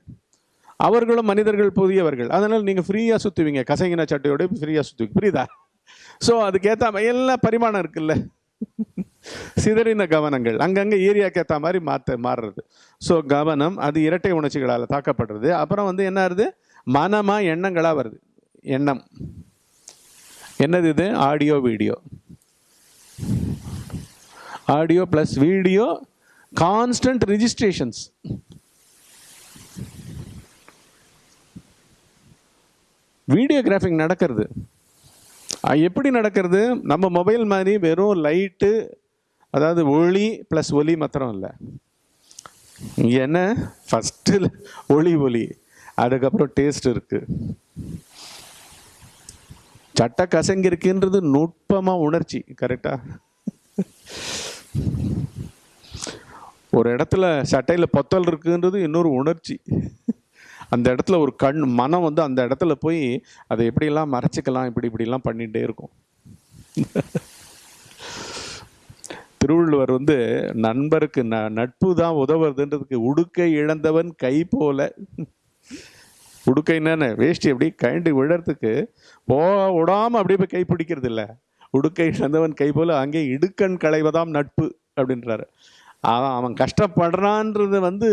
அவர்களும் மனிதர்கள் புதியவர்கள். அதனால் நீங்கள் ஃப்ரீயாக சுற்றுவீங்க கசங்கின சட்டையோட ஃப்ரீயாக சுற்றுவீங்க புரியுதா? ஸோ அதுக்கேற்ற மாதிரி பரிமாணம் இருக்குல்ல. சிதறின கவனங்கள். அங்கங்கே ஏரியாக்கு ஏற்ற மாதிரி மாற்ற மாறுறது. ஸோ கவனம் அது இரட்டை உணர்ச்சிகளால் தாக்கப்படுறது. அப்புறம் வந்து என்ன ஆகுது மனமாக எண்ணங்களாக வருது. எண்ணம். என்னது இது? Audio video audio plus video constant registrations videographing நடக்கிறது. எப்படி நடக்கிறது? நம்ம மொபைல் மாதிரி வெறும் லைட்டு அதாவது ஒளி ப்ளஸ் ஒலி மாத்திரம் இல்லை. என்ன? ஃபஸ்ட்டு ஒளி ஒலி அதுக்கப்புறம் டேஸ்ட் இருக்குது சட்ட கசங்கிருக்குன்றது நுட்பமாக உணர்ச்சி கரெக்டாக ஒரு இடத்துல சட்டையில் பொத்தல் இருக்குன்றது இன்னொரு உணர்ச்சி. அந்த இடத்துல ஒரு கண் மனம் வந்து அந்த இடத்துல போய் அதை எப்படிலாம் மறைச்சிக்கலாம் இப்படி இப்படிலாம் பண்ணிகிட்டே இருக்கும். திருவள்ளுவர் வந்து நண்பருக்கு ந நட்பு தான் உதவுறதுன்றதுக்கு உடுக்கை இழந்தவன் கை போல. உடுக்கை என்னன்னு வேஷ்டி அப்படி கழண்டு விழறதுக்கு போ விடாமல் அப்படியே போய் கை பிடிக்கிறது இல்லை உடுக்கை இழந்தவன் கை போல அங்கே இடுக்கண் களைவதாம் நட்பு அப்படின்றாரு. அவன் அவன் கஷ்டப்படுறான்றது வந்து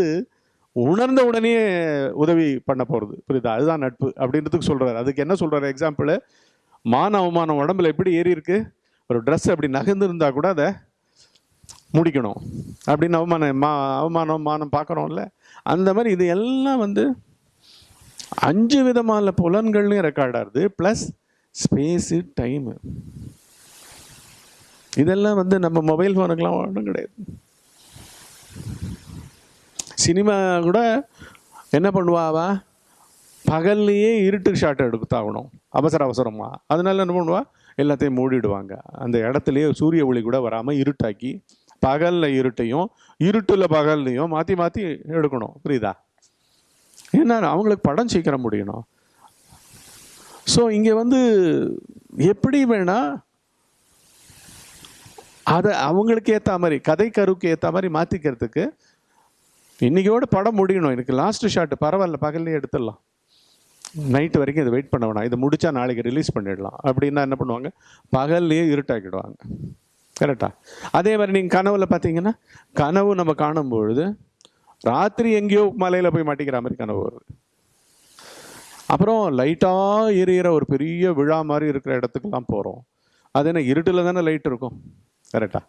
உணர்ந்த உடனே உதவி பண்ண போகிறது புரியுதா? அதுதான் நட்பு அப்படின்றதுக்கு சொல்கிறாரு அதுக்கு என்ன சொல்கிறாரு எக்ஸாம்பிள் மான அவமானம் உடம்புல எப்படி ஏறி இருக்கு? ஒரு ட்ரெஸ் அப்படி நகர்ந்துருந்தா கூட அதை முடிக்கணும் அப்படின்னு அவமானம் மா அவமானம் மானம் பார்க்குறோம்ல. அந்த மாதிரி இது எல்லாம் வந்து அஞ்சு விதமான புலன்கள்லையும் ரெக்கார்ட் ஆகுது ப்ளஸ் ஸ்பேஸு டைமு இதெல்லாம் வந்து நம்ம மொபைல் ஃபோனுக்கெலாம் ஒன்றும் கிடையாது. சினிமா கூட என்ன பண்ணுவா பகல்லையே இருட்டு ஷாட் எடுத்தாகணும் அவசர அவசரமாக அதனால என்ன பண்ணுவா? எல்லாத்தையும் மூடிடுவாங்க. அந்த இடத்துலையே சூரிய ஒளி கூட வராமல் இருட்டாக்கி பகலில் இருட்டையும் இருட்டில் பகல்லையும் மாற்றி மாற்றி எடுக்கணும். புரியுதா? ஏன்னா அவங்களுக்கு படம் சீக்கிரம் முடியணும். ஸோ இங்கே வந்து எப்படி வேணால் அதை அவங்களுக்கு ஏற்ற மாதிரி கதை கருவுக்கு ஏற்ற மாதிரி மாற்றிக்கிறதுக்கு இன்னைக்கோட படம் முடியணும். எனக்கு லாஸ்ட் ஷாட்டு பரவாயில்ல பகல்லே எடுத்துடலாம். நைட்டு வரைக்கும் இதை வெயிட் பண்ண வேணாம் இதை முடித்தா நாளைக்கு ரிலீஸ் பண்ணிடலாம். அப்படின்னா என்ன பண்ணுவாங்க? பகல்லையே இருட்டாக்கிடுவாங்க. கரெக்டாக அதே மாதிரி நீங்கள் கனவுல பார்த்தீங்கன்னா கனவு நம்ம காணும் பொழுது ராத்திரி எங்கேயோ மலையில் போய் மாட்டிக்கிற மாதிரி கனவு வருது. அப்புறம் லைட்டாக எரியிற ஒரு பெரிய விழா மாதிரி இருக்கிற இடத்துக்குலாம் போகிறோம் அது என்ன இருட்டில் தானே லைட் இருக்கும்? கரெக்டா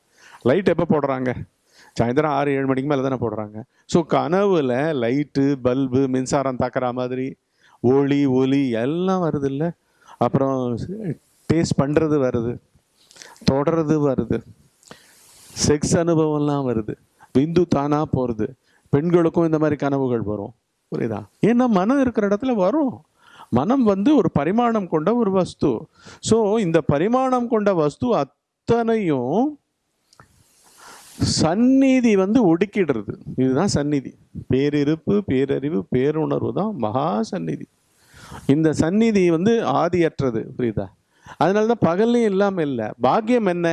லைட் எப்போ போடுறாங்க? சாயந்தரம் ஆறு ஏழு மணிக்கு மேலே தானே போடுறாங்க. ஸோ கனவுல லைட்டு பல்பு மின்சாரம் தாக்குற மாதிரி ஒளி ஒலி எல்லாம் வருது இல்லை அப்புறம் டேஸ்ட் பண்ணுறது வருது. தொடர்றது வருது. செக்ஸ் அனுபவம்லாம் வருது. விந்து தானாக போகிறது பெண்களுக்கும் இந்த மாதிரி கனவுகள் வரும். புரியுதா? ஏன்னா மனம் இருக்கிற இடத்துல வரும். மனம் வந்து ஒரு பரிமாணம் கொண்ட ஒரு வஸ்து. ஸோ இந்த பரிமாணம் கொண்ட வஸ்து அத்தனையும் சந்நிதி வந்து ஒடுக்கிடுறது. இதுதான் சந்நிதி. பேரிருப்பு பேரறிவு பேருணர்வு தான் மகா சந்நிதி. இந்த சந்நிதி வந்து ஆதியற்றது புரியுதா? அதனால தான் பகல்லையும் இல்லாமல் இல்லை. பாக்கியம் என்ன?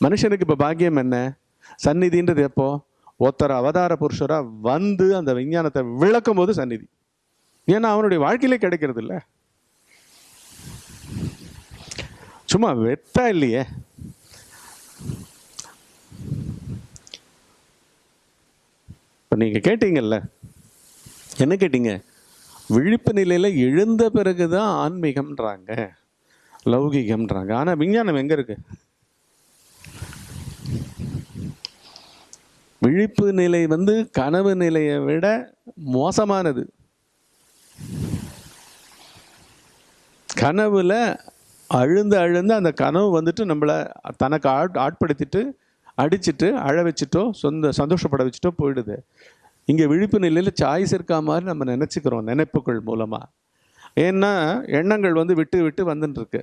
மனுஷனுக்கு இப்போ பாக்கியம் என்ன? சந்நிதின்றது எப்போ? ஒருத்தர் அவதார புருஷராக வந்து அந்த விஞ்ஞானத்தை விளக்கும் போது சந்நிதி. ஏன்னா அவனுடைய வாழ்க்கையிலே கிடைக்கிறது இல்லை சும்மா வெட்டா இல்லையே. இப்போ நீங்கள் கேட்டீங்கல்ல என்ன கேட்டீங்க? விழிப்பு நிலையில் எழுந்த பிறகு தான் ஆன்மீகம்ன்றாங்க லௌகிகம்ன்றாங்க. ஆனால் விஞ்ஞானம் எங்கே இருக்கு? விழிப்பு நிலை வந்து கனவு நிலையை விட மோசமானது. கனவுல அழுந்து அழுந்து அந்த கனவு வந்துட்டு நம்மளை தனக்கு ஆட் ஆட்படுத்திட்டு அடிச்சிட்டு அழ வச்சுட்டோ சொந்த சந்தோஷப்பட வச்சுட்டோ போயிடுது. இங்கே விழிப்பு நிலையில் சாய்ஸ் இருக்கா மாதிரி நம்ம நினச்சிக்கிறோம் நினைப்புகள் மூலமாக ஏன்னா எண்ணங்கள் வந்து விட்டு விட்டு வந்துட்டுருக்கு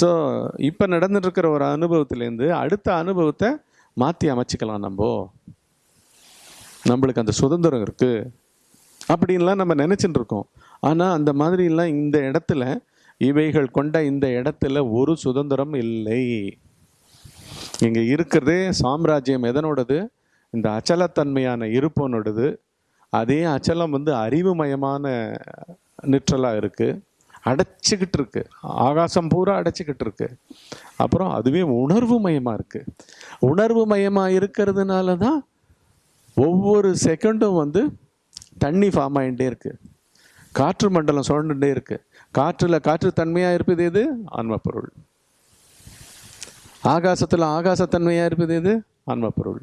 ஸோ இப்போ நடந்துட்டுருக்கிற ஒரு அனுபவத்துலேருந்து அடுத்த அனுபவத்தை மாற்றி அமைச்சிக்கலாம் நம்ம. நம்மளுக்கு அந்த சுதந்திரம் இருக்குது அப்படின்லாம் நம்ம நினச்சிட்டு இருக்கோம் ஆனால் அந்த மாதிரிலாம் இந்த இடத்துல இவைகள் கொண்ட இந்த இடத்துல ஒரு சுதந்திரம் இல்லை. இங்கே இருக்கிறதே சாம்ராஜ்யம் எதனோடது? இந்த அச்சலத்தன்மையான இருப்பனோடது. அதே அச்சலம் வந்து அறிவுமயமான நிற்றலாக இருக்குது அடைச்சிக்கிட்டு இருக்கு. ஆகாசம் பூரா அடைச்சிக்கிட்டு இருக்கு. அப்புறம் அதுவே உணர்வு மயமாக இருக்குது உணர்வு மயமாக இருக்கிறதுனால தான் ஒவ்வொரு செகண்டும் வந்து தண்ணி ஃபார்ம் ஆகிட்டே இருக்குது காற்று மண்டலம் சுழண்டுகிட்டே இருக்குது காற்றில் காற்று தன்மையாக இருப்பது எது? ஆன்மப்பொருள். ஆகாசத்தில் ஆகாசத்தன்மையாக இருப்பது எது? ஆன்மப்பொருள்.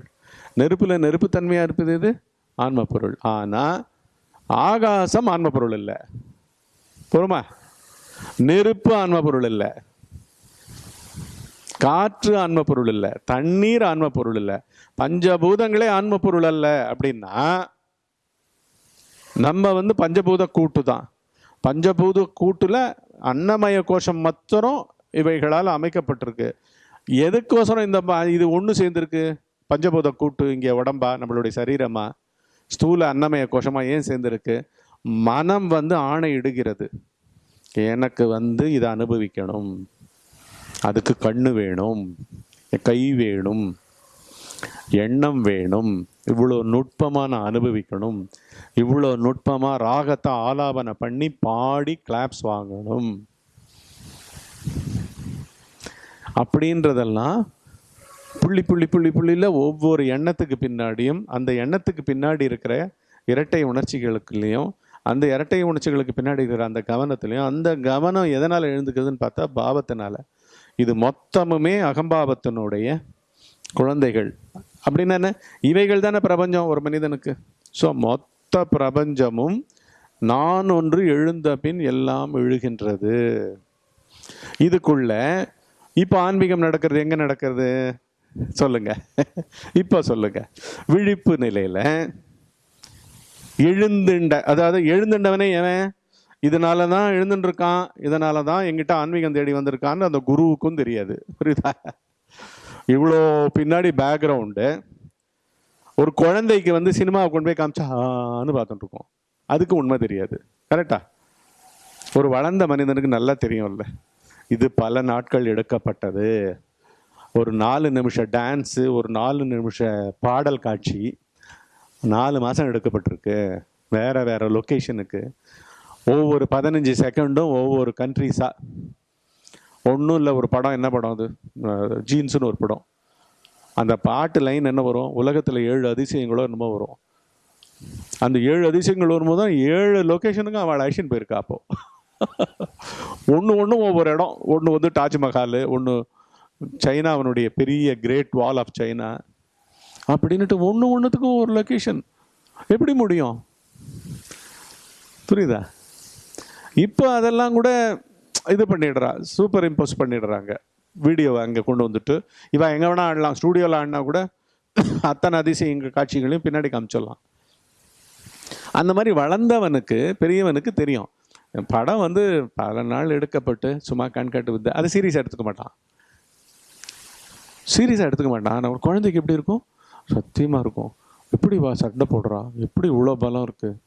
நெருப்பில் நெருப்புத்தன்மையாக இருப்பது எது? ஆன்மப்பொருள். ஆனால் ஆகாசம் ஆன்மப்பொருள் இல்லை. பொறுமா நெருப்பு ஆன்மப்பொருள் இல்லை. காற்று ஆன்ம பொருள் இல்லை. தண்ணீர் ஆன்ம பொருள் இல்லை. பஞ்சபூதங்களே ஆன்ம பொருள் அல்ல அப்படின்னா நம்ம வந்து பஞ்சபூத கூட்டு தான். பஞ்சபூத கூட்டில் அன்னமய கோஷம் மாத்திரம் இவைகளால் அமைக்கப்பட்டிருக்கு. எதுக்கோசரம் இந்த இது ஒன்று சேர்ந்துருக்கு? பஞ்சபூத கூட்டு இங்கே உடம்பா? நம்மளுடைய சரீரமா? ஸ்தூல அன்னமய கோஷமாக ஏன் சேர்ந்துருக்கு? மனம் வந்து ஆணையிடுகிறது எனக்கு வந்து இதை அனுபவிக்கணும். அதுக்கு கண்ணு வேணும். கை வேணும். எண்ணம் வேணும் இவ்வளோ நுட்பமாக நான் அனுபவிக்கணும் இவ்வளோ நுட்பமாக ராகத்தை ஆலாபனை பண்ணி பாடி கிளாப்ஸ் வாங்கணும். அப்படின்றதெல்லாம் புள்ளி புள்ளி புள்ளி புள்ளியில் ஒவ்வொரு எண்ணத்துக்கு பின்னாடியும் அந்த எண்ணத்துக்கு பின்னாடி இருக்கிற இரட்டை உணர்ச்சிகளுக்குலேயும் அந்த இரட்டை உணர்ச்சிகளுக்கு பின்னாடி இருக்கிற அந்த கவனத்துலையும் அந்த கவனம் எதனால் எழுந்துக்குதுன்னு பார்த்தா பாவத்தினால. இது மொத்தமுமே அகம்பாவத்தினுடைய குழந்தைகள். அப்படின்னா என்ன? இவைகள் தானே பிரபஞ்சம் ஒரு மனிதனுக்கு. ஸோ மொத்த பிரபஞ்சமும் நான் ஒன்று எழுந்த பின் எல்லாம் எழுகின்றது. இதுக்குள்ள இப்போ ஆன்மீகம் நடக்கிறது எங்கே நடக்கிறது? சொல்லுங்க. இப்போ சொல்லுங்க. விழிப்பு நிலையில் எழுந்துண்ட அதாவது எழுந்துண்டவனே எவன்? இதனால தான் எழுந்துட்டு இருக்கான் இதனால தான் எங்கிட்ட ஆன்மீகம் தேடி வந்திருக்கான்னு அந்த குருவுக்கும் தெரியாது. புரியுதா? இவ்வளோ பின்னாடி பேக்ரவுண்டு ஒரு குழந்தைக்கு வந்து சினிமாவை கொண்டு போய் காமிச்சான்னு பார்த்துட்டு இருக்கோம் அதுக்கு உண்மை தெரியாது. கரெக்டா ஒரு வளர்ந்த மனிதனுக்கு நல்லா தெரியும்ல. இது பல நாட்கள் எடுக்கப்பட்டது. ஒரு நாலு நிமிஷம் டான்ஸு ஒரு நாலு நிமிஷ பாடல் காட்சி நாலு மாதம் எடுக்கப்பட்டிருக்கு. வேறு வேறு லொக்கேஷனுக்கு ஒவ்வொரு பதினஞ்சு செகண்டும் ஒவ்வொரு கண்ட்ரிஸாக ஒன்றும் இல்லை ஒரு படம் என்ன படம் அது? ஜீன்ஸுன்னு ஒரு படம். அந்த பாட்டு லைன் என்ன வரும்? உலகத்தில் ஏழு அதிசயங்களோ என்னமோ வரும். அந்த ஏழு அதிசயங்கள் வரும்போது தான் ஏழு லொக்கேஷனுக்கும் அவள் ஆக்ஷன் போயிருக்கா அப்போ. ஒன்று ஒன்றும் ஒவ்வொரு இடம். ஒன்று வந்து தாஜ்மஹால் ஒன்று சைனாவினுடைய பெரிய கிரேட் வால் ஆஃப் சைனா. அப்படின்ட்டு ஒன்று ஒன்றுத்துக்கும் ஒரு லொக்கேஷன் எப்படி முடியும்? புரியுதா? இப்போ அதெல்லாம் கூட இது பண்ணிடுறா சூப்பர் இம்போஸ் பண்ணிடுறாங்க. வீடியோவை அங்கே கொண்டு வந்துட்டு இவன் எங்கே வேணால் ஆடலாம் ஸ்டூடியோவில் ஆடினா கூட அத்தனை அதிசயங்க காட்சிகளையும் பின்னாடி காமிச்சிடலாம். அந்த மாதிரி வளர்ந்தவனுக்கு பெரியவனுக்கு தெரியும். படம் வந்து பல நாள் எடுக்கப்பட்டு சும்மா கண்காட்டு வித்து அது சீரியஸாக எடுத்துக்க மாட்டான். சீரியஸாக எடுத்துக்க மாட்டான். ஆனால் ஒரு குழந்தைக்கு எப்படி இருக்கும்? சத்தியமாக இருக்கும். எப்படி வா சண்டை போடுறான்? எப்படி இவ்வளோ பலம் இருக்குது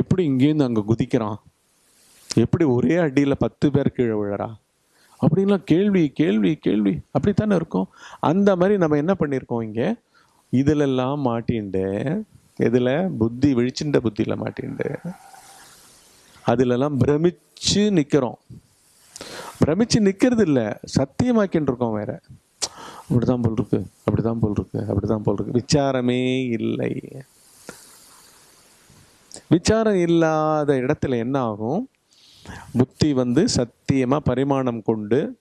எப்படி இங்கேருந்து அங்கே குதிக்கிறான்? எப்படி ஒரே அடியில் பத்து பேர் கீழே விழறா? அப்படின்லாம் கேள்வி கேள்வி கேள்வி. அப்படித்தானே இருக்கும்? அந்த மாதிரி நம்ம என்ன பண்ணியிருக்கோம் இங்கே? இதிலெல்லாம் மாட்டிண்டு இதில் புத்தி விழிச்சுண்ட புத்தியில் மாட்டிண்டு. அதிலெல்லாம் பிரமிச்சு நிற்கிறோம் பிரமிச்சு நிற்கிறது இல்லை சத்தியமாக்கின்னு இருக்கோம் வேற. அப்படிதான் போல் இருக்கு அப்படிதான் போல் இருக்கு அப்படிதான் போல் இருக்கு. விசாரமே இல்லை. விசாரம் இல்லாத இடத்துல என்ன ஆகும்? புத்தி வந்து சத்தியமாக பரிமாணம் கொண்டு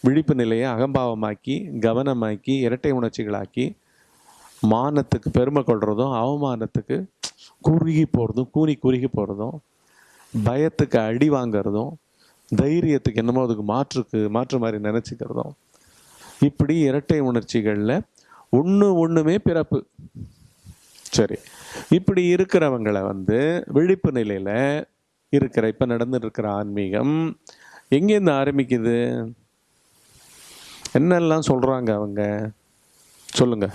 விழிப்பு நிலையை அகம்பாவமாக்கி கவனமாக்கி இரட்டை உணர்ச்சிகளாக்கி மானத்துக்கு பெருமை கொள்கிறதும் அவமானத்துக்கு குறுகி போகிறதும் கூனி குறுகி போகிறதும் பயத்துக்கு அடி வாங்குறதும் தைரியத்துக்கு என்னமோ அதுக்கு மாற்றுக்கு மாற்று மாதிரி நினச்சிக்கிறதும் இப்படி இரட்டை உணர்ச்சிகளில் ஒன்று ஒன்றுமே பிறப்பு. சரி. இப்படி இருக்கிறவங்களை வந்து விழிப்பு நிலையில் இருக்கிற இப்போ நடந்துட்டு இருக்கிற ஆன்மீகம் எங்கேருந்து ஆரம்பிக்குது? என்னெல்லாம் சொல்கிறாங்க அவங்க? சொல்லுங்க.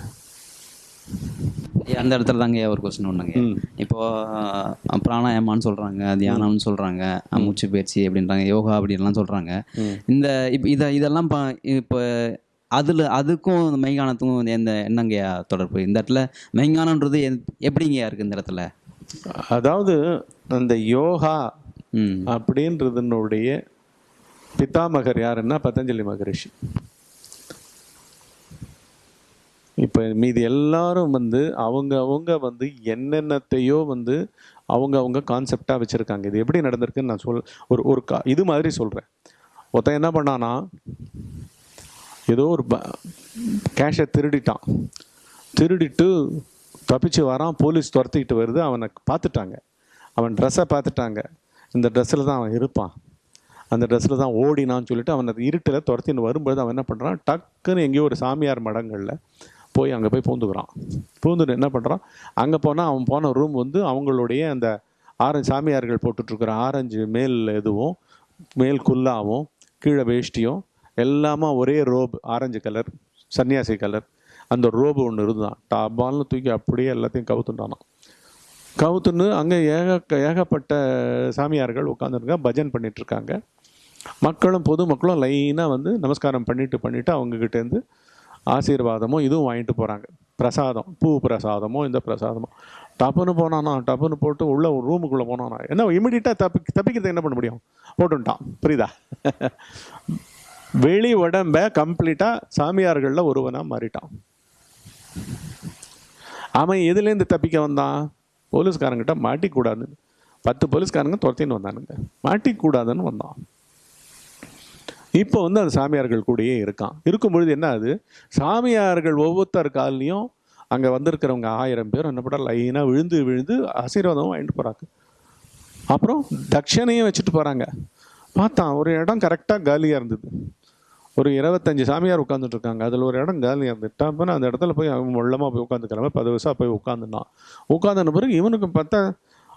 அந்த இடத்துல தாங்க ஒரு கொஸ்டின் ஒன்றுங்க ம். இப்போ அஹ், பிராணாயாமான்னு சொல்கிறாங்க தியானம்னு சொல்கிறாங்க மூச்சு பயிற்சி அப்படின்றாங்க யோகா அப்படின்லாம் சொல்கிறாங்க. இந்த இப்போ இதை இதெல்லாம் இப்போ அதில் அதுக்கும் இந்த மெய்ஞானத்துக்கும் எந்த என்னங்கய்யா தொடர்பு? இந்த இடத்துல மெய்ஞானன்றது எத்- எப்படிங்கய்யா இருக்குது இந்த இடத்துல? அதாவது அந்த யோகா அப்படின்றதுனுடைய பிதாமகர் யாருன்னா பதஞ்சலி மகரிஷி. இப்போ மீதி எல்லாரும் வந்து அவங்க அவங்க வந்து என்னென்னத்தையோ வந்து அவங்க அவங்க கான்செப்டாக வச்சுருக்காங்க. இது எப்படி நடந்திருக்குன்னு நான் சொல் ஒரு ஒரு கா இது மாதிரி சொல்கிறேன் ஒருத்தன் என்ன பண்ணானா ஏதோ ஒரு கேஷை திருடிட்டான். திருடிட்டு தப்பிச்சு வரான் போலீஸ் துரத்திக்கிட்டு வருது. அவனை பார்த்துட்டாங்க. அவன் ட்ரெஸ்ஸை பார்த்துட்டாங்க. இந்த ட்ரெஸ்ஸில் தான் அவன் இருப்பான். அந்த ட்ரெஸ்ஸில் தான் ஓடினான்னு சொல்லிட்டு அவனை இருட்டில் துரத்தின்னு வரும்போது அவன் என்ன பண்ணுறான் டக்குன்னு எங்கேயோ ஒரு சாமியார் மடங்களில் போய் அங்கே போய் பூந்துக்கிறான். பூந்துட்டு என்ன பண்ணுறான் அங்கே போனால் அவன் போன ரூம் வந்து அவங்களுடைய அந்த ஆரஞ்சு சாமியார்கள் போட்டுட்ருக்குற ஆரஞ்சு மேல் இதுவும் மேல் குல்லாவும் கீழே வேஷ்டியும் எல்லாமே ஒரே ரோப் ஆரஞ்சு கலர் சன்னியாசி கலர் அந்த ரோபு ஒன்று இருந்தான் டாபால்னு தூக்கி அப்படியே எல்லாத்தையும் கவுத்துட்டானான் கவுத்துன்னு அங்கே ஏக ஏகப்பட்ட சாமியார்கள் உட்காந்துருக்காங்க பஜன் பண்ணிட்டு இருக்காங்க மக்களும் பொதுமக்களும் லைனாக வந்து நமஸ்காரம் பண்ணிட்டு பண்ணிட்டு அவங்கக்கிட்டேருந்து ஆசீர்வாதமும் இதுவும் வாங்கிட்டு போகிறாங்க பிரசாதம் பூ பிரசாதமோ இந்த பிரசாதமோ. டப்புன்னு போனானா டப்புன்னு போட்டு உள்ளே ஒரு ரூமுக்குள்ளே போனானா என்ன இமிடியட்டாக தப்பி தப்பிக்கிறது என்ன பண்ண முடியும்? போட்டுட்டான் புரியுதா? வெளி உடம்ப கம்ப்ளீட்டாக சாமியார்களில் ஒருவனாக மாறிட்டான். அவன் எதுலேருந்து தப்பிக்க வந்தான்? போலீஸ்காரங்கிட்ட மாட்டிக்கூடாதுன்னு. பத்து போலீஸ்காரங்க துரத்தின்னு வந்தானுங்க. மாட்டிக்கூடாதுன்னு வந்தான். இப்போ வந்து அந்த சாமியார்கள் கூடயே இருக்கான். இருக்கும் பொழுது என்ன ஆகுது? சாமியார்கள் ஒவ்வொருத்தர் கால்லையும் அங்கே வந்திருக்கிறவங்க ஆயிரம் பேர் என்ன பண்ணா லைனாக விழுந்து விழுந்து ஆசீர்வாதம் வாங்கிட்டு போகிறாங்க அப்புறம் தட்சணையும் வச்சுட்டு போகிறாங்க பார்த்தான் ஒரு இடம் கரெக்டாக காலியாக இருந்தது. ஒரு இருபத்தஞ்சு சாமியார் உட்காந்துட்டு இருக்காங்க அதில் ஒரு இடம் காலி இருந்துட்டா அப்போ அந்த இடத்துல போய் அவன் வெள்ளமாக போய் உட்காந்துக்கிற மாதிரி பது வருஷம் போய் உட்காந்துனான் உட்காந்துன பிறகு இவனுக்கு பார்த்தா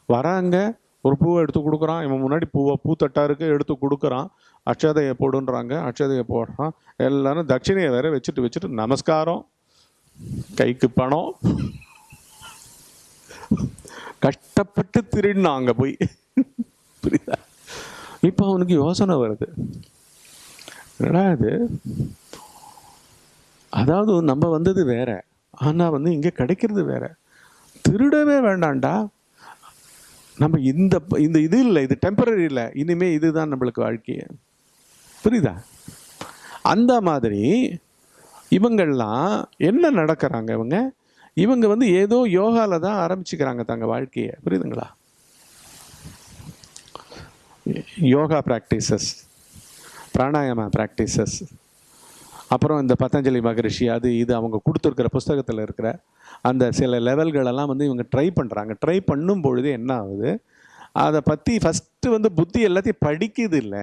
வராங்க. ஒரு பூவை எடுத்து கொடுக்குறான். இவன் முன்னாடி பூவை பூத்தட்டா இருக்கு எடுத்து கொடுக்குறான். அட்சதையை போடுன்றாங்க. அட்சதையை போடுறான். எல்லாரும் தட்சிணையை வேற வச்சுட்டு வச்சுட்டு நமஸ்காரம். கைக்கு பணம். கஷ்டப்பட்டு திருடினான் அங்கே போய். புரியுதா? இப்போ அவனுக்கு யோசனை வருது. என்னடா இது? அதாவது நம்ம வந்தது வேற ஆனால் வந்து இங்கே கிடைக்கிறது வேற. திருடவே வேண்டாம்டா. நம்ம இந்த இந்த இது இல்லை இது டெம்பரரி இல்லை. இனிமே இதுதான் நம்மளுக்கு வாழ்க்கையை. புரியுதா? அந்த மாதிரி இவங்கெல்லாம் என்ன நடக்கிறாங்க இவங்க? இவங்க வந்து ஏதோ யோகாவில் தான் ஆரம்பிச்சுக்கிறாங்க தங்கள் வாழ்க்கையை. புரியுதுங்களா? யோகா ப்ராக்டிசஸ் பிராணாயாம ப்ராக்டிசஸ் அப்புறம் இந்த பதஞ்சலி மகரிஷி அது இது அவங்க கொடுத்துருக்கிற புஸ்தகத்தில் இருக்கிற அந்த சில லெவல்களெல்லாம் வந்து இவங்க ட்ரை பண்ணுறாங்க ட்ரை பண்ணும் பொழுது என்ன ஆகுது? அதை பற்றி ஃபஸ்ட்டு வந்து புத்தி எல்லாத்தையும் படிக்குது இல்லை.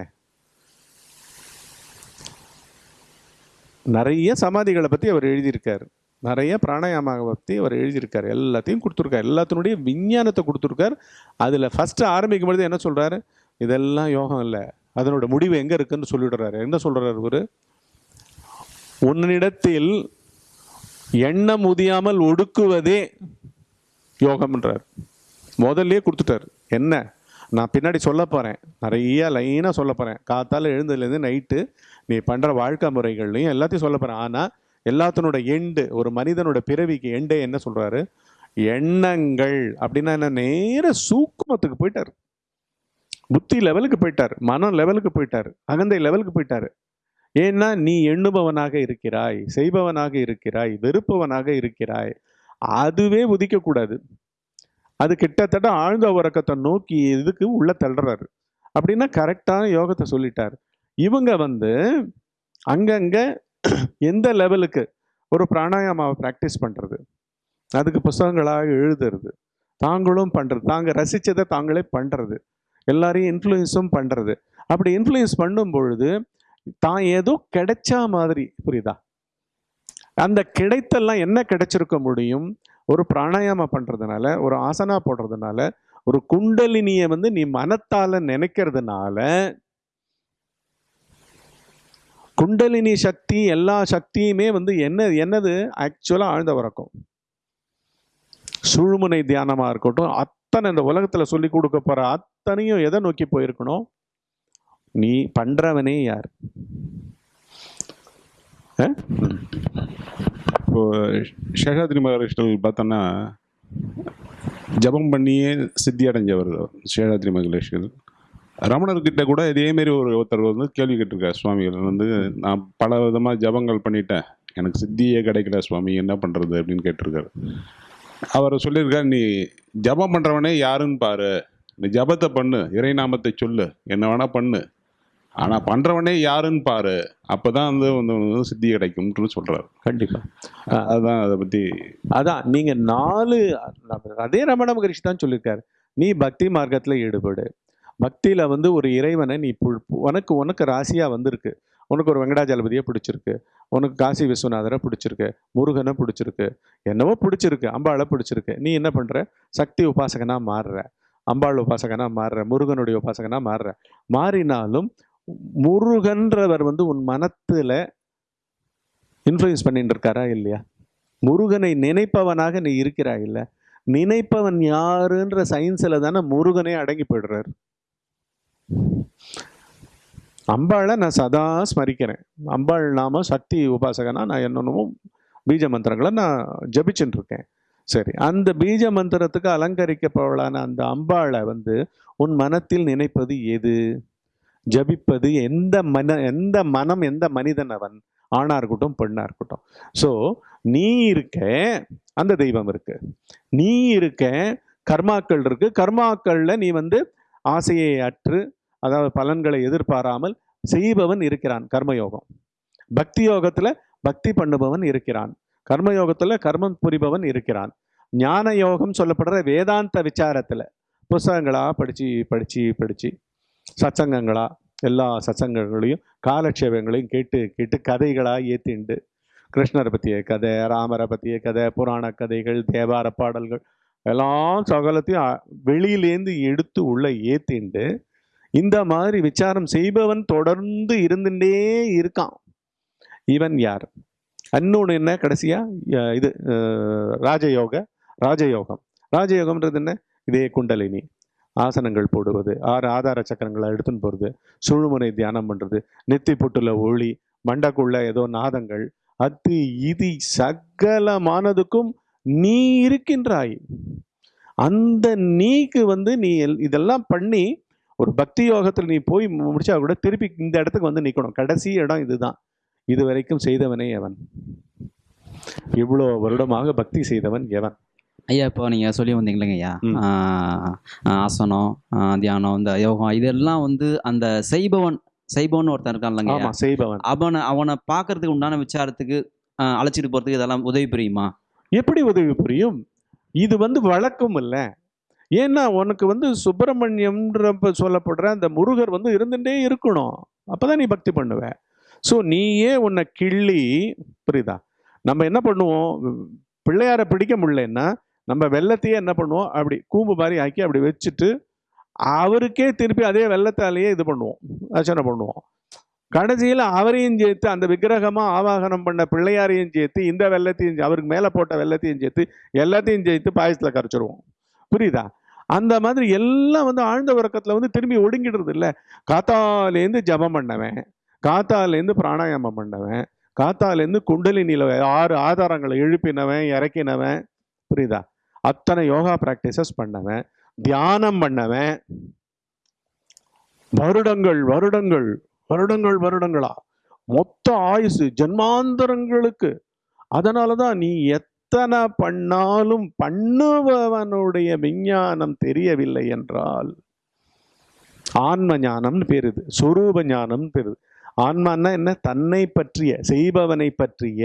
நிறைய சமாதிகளை பற்றி அவர் எழுதியிருக்கார். நிறைய பிராணாயாம பற்றி அவர் எழுதியிருக்காரு. எல்லாத்தையும் கொடுத்துருக்காரு. எல்லாத்தினுடைய விஞ்ஞானத்தை கொடுத்துருக்காரு. அதில் ஃபஸ்ட்டு ஆரம்பிக்கும் பொழுது என்ன சொல்கிறாரு இதெல்லாம் யோகம் இல்லை. அதனோட முடிவு எங்கே இருக்குன்னு சொல்லிடுறாரு. என்ன சொல்கிறாரு இவர்? உன்னிடத்தில் எண்ணம் உதியாமல் ஒடுக்குவதே யோகம்ன்றார். முதல்லே கொடுத்துட்டார். என்ன? நான் பின்னாடி சொல்ல போகிறேன் நிறைய லைனாக சொல்ல போகிறேன் காத்தால் எழுந்ததுலேருந்து நைட்டு நீ பண்ணுற வாழ்க்கை முறைகள்லையும் எல்லாத்தையும் சொல்ல போகிறேன் ஆனால் எல்லாத்தினோட எண்டு ஒரு மனிதனோட பிறவிக்கு எண்டே என்ன சொல்கிறாரு எண்ணங்கள். அப்படின்னா என்ன? நேர சூக்குமத்துக்கு போயிட்டார். புத்தி லெவலுக்கு போயிட்டார் மனம் லெவலுக்கு போயிட்டார் அகந்தை லெவலுக்கு போயிட்டார். ஏன்னா நீ எண்ணுபவனாக இருக்கிறாய் செய்பவனாக இருக்கிறாய் வெறுப்பவனாக இருக்கிறாய். அதுவே உதிக்கக்கூடாது. அது கிட்டத்தட்ட ஆழ்ந்த உறக்கத்தை நோக்கி இதுக்கு உள்ள தள்ளுறாரு. அப்படின்னா கரெக்டான யோகத்தை சொல்லிட்டார். இவங்க வந்து அங்கங்கே எந்த லெவலுக்கு ஒரு பிராணாயாமாவை ப்ராக்டிஸ் பண்ணுறது அதுக்கு புஸ்தகங்களாக எழுதுறது. தாங்களும் பண்ணுறது தாங்க ரசித்ததை தாங்களே பண்ணுறது எல்லாரையும் இன்ஃப்ளூயன்ஸும் பண்ணுறது அப்படி இன்ஃப்ளூயன்ஸ் பண்ணும் பொழுது தான் ஏதோ கிடைச்ச மாதிரி புரியுதா? அந்த கிடைத்தெல்லாம் என்ன கிடைச்சிருக்க முடியும்? ஒரு பிராணாயாமம் பண்ணுறதுனால ஒரு ஆசனா போடுறதுனால ஒரு குண்டலினியை வந்து நீ மனத்தால் நினைக்கிறதுனால குண்டலினி சக்தி எல்லா சக்தியுமே வந்து என்ன என்னது? ஆக்சுவலாக ஆழ்ந்த உறக்கம். சுழுமுனை தியானமாக இருக்கட்டும் அத்தனை இந்த உலகத்தில் சொல்லி கொடுக்க போகிற அத்தனையும் எதை நோக்கி போயிருக்கணும்? நீ பண்ணுறவனே யார்? இப்போ சேஷாத்ரி மகரிஷிகள் பார்த்தோன்னா ஜபம் பண்ணியே சித்தி அடைஞ்சவர் சேஷாத்ரி மகரிஷிகள் ரமணர்கிட்ட கூட இதேமாரி ஒரு ஒருத்தர் வந்து கேள்வி கேட்டிருக்கார் சுவாமிகள் வந்து நான் பல விதமாக ஜபங்கள் பண்ணிட்டேன். எனக்கு சித்தியே கிடைக்கல சுவாமி என்ன பண்ணுறது அப்படின்னு கேட்டிருக்காரு. அவர் சொல்லியிருக்கார் நீ ஜபம் பண்ணுறவனே யாருன்னு பாரு. நீ ஜபத்தை பண்ணு இறைநாமத்தை சொல்லு என்ன வேணா பண்ணு. ஆனால் பண்ணுறவனே யாருன்னு பாரு அப்போ தான் வந்து சித்தி கிடைக்கும்னு சொல்கிறார் கண்டிப்பாக அதுதான் அதை பற்றி அதான் நீங்க நாலு அதே ரமண மகரிஷி தான் சொல்லியிருக்காரு. நீ பக்தி மார்க்கத்துல ஈடுபடு. பக்தியில வந்து ஒரு இறைவனை நீ உனக்கு உனக்கு ராசியா வந்திருக்கு. உனக்கு ஒரு வெங்கடாஜலபதியை பிடிச்சிருக்கு. உனக்கு காசி விஸ்வநாதரை பிடிச்சிருக்கு. முருகனை பிடிச்சிருக்கு. என்னவோ பிடிச்சிருக்கு அம்பாளை பிடிச்சிருக்கு. நீ என்ன பண்ற? சக்தி உபாசகனா மாறுற. அம்பாள் உபாசகனா மாறுற முருகனுடைய உபாசகனா மாறுற மாறினாலும் முருகன்றவர் வந்து உன் மனத்துல இன்ஃப்ளூயன்ஸ் பண்ணிட்டு இருக்காரா இல்லையா? முருகனை நினைப்பவனாக நீ இருக்கிறாய் இல்ல? நினைப்பவன் யாருன்ற சயின்ஸ்ல தானே முருகனே அடங்கி போயிடுறார். அம்பாளை நான் சதா ஸ்மரிக்கிறேன். அம்பாள் நாம சக்தி உபாசகனா நான் என்னென்னமோ பீஜ மந்திரங்களை நான் ஜபிச்சுட்டு இருக்கேன். சரி. அந்த பீஜ மந்திரத்துக்கு அலங்கரிக்கப்பவளான அந்த அம்பாளை வந்து உன் மனத்தில் நினைப்பது எது? ஜபிப்பது எந்த மன எந்த மனம் எந்த மனிதன் அவன்? ஆணா இருக்கட்டும் பெண்ணா இருக்கட்டும். ஸோ நீ இருக்க அந்த தெய்வம் இருக்கு. நீ இருக்க கர்மாக்கள் இருக்கு. கர்மாக்கள்ல நீ வந்து ஆசையை அற்று அதாவது பலன்களை எதிர்பாராமல் செய்பவன் இருக்கிறான் கர்மயோகம். பக்தி யோகத்துல பக்தி பண்ணுபவன் இருக்கிறான். கர்மயோகத்தில் கர்மம் புரிபவன் இருக்கிறான். ஞான யோகம் சொல்லப்படுற வேதாந்த விசாரத்தில் புஸ்தகங்களாக படித்து படித்து படித்து சத்சங்கங்களா எல்லா சத்சங்கங்களையும் காலட்சேபங்களையும் கேட்டு கேட்டு கதைகளாக ஏற்றிண்டு கிருஷ்ணரை பற்றிய கதை ராமரை பற்றிய கதை புராண கதைகள் தேவார பாடல்கள் எல்லாம் சகலத்தையும் வெளியிலேருந்து எடுத்து உள்ளே ஏற்றிண்டு இந்த மாதிரி விசாரம் செய்பவன் தொடர்ந்து இருந்துட்டே இருக்கான். இவன் யார்? இன்னொன்று என்ன கடைசியாக இது ராஜயோக ராஜயோகம். ராஜயோகம்ன்றது என்ன? இதே குண்டலினி. ஆசனங்கள் போடுவது ஆறு ஆதார சக்கரங்களை எடுத்துன்னு போகிறது சுழுமுனை தியானம் பண்ணுறது நெத்தி பொட்டுல ஒளி மண்டக்குள்ள ஏதோ நாதங்கள் அது இது சகலமானதுக்கும் நீ இருக்கின்றாய். அந்த நீக்கு வந்து நீ எல்- இதெல்லாம் பண்ணி ஒரு பக்தி யோகத்தில் நீ போய் முடிச்சா கூட திருப்பி இந்த இடத்துக்கு வந்து நிற்கணும் கடைசி இடம் இதுதான். இது வரைக்கும் செய்தவனே எவன்? இவ்வளோ வருடமாக பக்தி செய்தவன் எவன்? ஐயா இப்போ நீங்கள் சொல்லி வந்தீங்களேங்க ஐயா. ஆசனம் தியானம் இந்த யோகம் இதெல்லாம் வந்து அந்த செய்பவன் செய்பவன் ஒருத்தன் இருக்கான் இல்லைங்க செய்பவன். அவனை அவனை பார்க்கறதுக்கு உண்டான விசாரத்துக்கு அழைச்சிட்டு போறதுக்கு இதெல்லாம் உதவி புரியுமா? எப்படி உதவி புரியும்? இது வந்து வழக்கம் இல்ல. ஏன்னா உனக்கு வந்து சுப்பிரமணியம்ன்ற சொல்லப்படுற அந்த முருகர் வந்து இருந்துட்டே இருக்கணும். அப்பதான் நீ பக்தி பண்ணுவ. ஸோ நீயே உன்னை கிள்ளி புரியுதா? நம்ம என்ன பண்ணுவோம்? பிள்ளையாரை பிடிக்க முடியலன்னா நம்ம வெள்ளத்தையே என்ன பண்ணுவோம்? அப்படி கூம்பு மாதிரி ஆக்கி அப்படி வச்சுட்டு அவருக்கே திருப்பி அதே வெள்ளத்தாலேயே இது பண்ணுவோம். அர்ச்சனை பண்ணுவோம். கடைசியில் அவரையும் சேர்த்து அந்த விக்கிரகமாக ஆவாகனம் பண்ண பிள்ளையாரையும் சேர்த்து இந்த வெள்ளத்தையும் அவருக்கு மேலே போட்ட வெள்ளத்தையும் சேர்த்து எல்லாத்தையும் சேர்த்து பாயசத்தில் கரைச்சிருவோம். புரியுதா? அந்த மாதிரி எல்லாம் வந்து ஆழ்ந்த உறக்கத்தில் வந்து திரும்பி ஒடுங்கிடுறது இல்லை. காத்தாலேருந்து ஜபம் பண்ணவன். காத்தாலேருந்து பிராணாயாமம் பண்ணவன் காத்தாலேருந்து குண்டலினியில் ஆறு ஆதாரங்களை எழுப்பினவன் இறக்கினவன் புரியுதா? அத்தனை யோகா ப்ராக்டிசஸ் பண்ணவன் தியானம் பண்ணவன். வருடங்கள் வருடங்கள் வருடங்கள் வருடங்களா? மொத்த ஆயுசு ஜன்மாந்தரங்களுக்கு. அதனால தான் நீ எத்தனை பண்ணாலும் பண்ணுபவனுடைய விஞ்ஞானம் தெரியவில்லை என்றால் ஆன்ம ஞானம்னு பேருது இது சொரூப ஞானம்னு பேருது ஆன்மான்னா என்ன? தன்னை பற்றிய செய்பவனை பற்றிய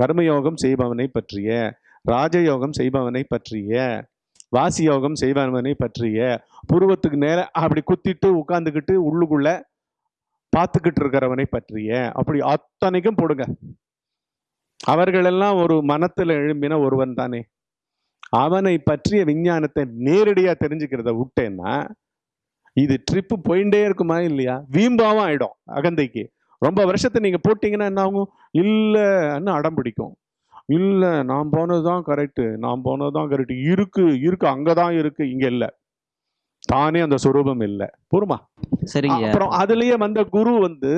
கர்மயோகம் செய்பவனை பற்றிய ராஜயோகம் செய்பவனை பற்றிய வாசி யோகம் செய்பவனை பற்றிய புருவத்துக்கு நேர அப்படி குத்திட்டு உட்காந்துக்கிட்டு உள்ளுக்குள்ள பார்த்துக்கிட்டு இருக்கிறவனை பற்றிய அப்படி அத்தனைக்கும் போடுங்க. அவர்களெல்லாம் ஒரு மனத்தில் எழும்பின ஒருவன் தானே. அவனை பற்றிய விஞ்ஞானத்தை நேரடியாக தெரிஞ்சுக்கிறத விட்டேன்னா இது ட்ரிப்பு போயிட்டே இருக்குமா இல்லையா? வீம்பாவும் ஆயிடும் அகந்தைக்கு. ரொம்ப வருஷத்தை நீங்க போட்டீங்கன்னா என்ன ஆகும்? இல்லைன்னு அடம் பிடிக்கும்? இல்லை நான் போனது தான் கரெக்டு நான் போனது தான் கரெக்டு இருக்கு இருக்கு அங்கே தான் இருக்கு இங்கே இல்லை. தானே அந்த சுரூபம் இல்லை. பொறுமா சரிங்க. அப்புறம் அதுலயே வந்த குரு வந்து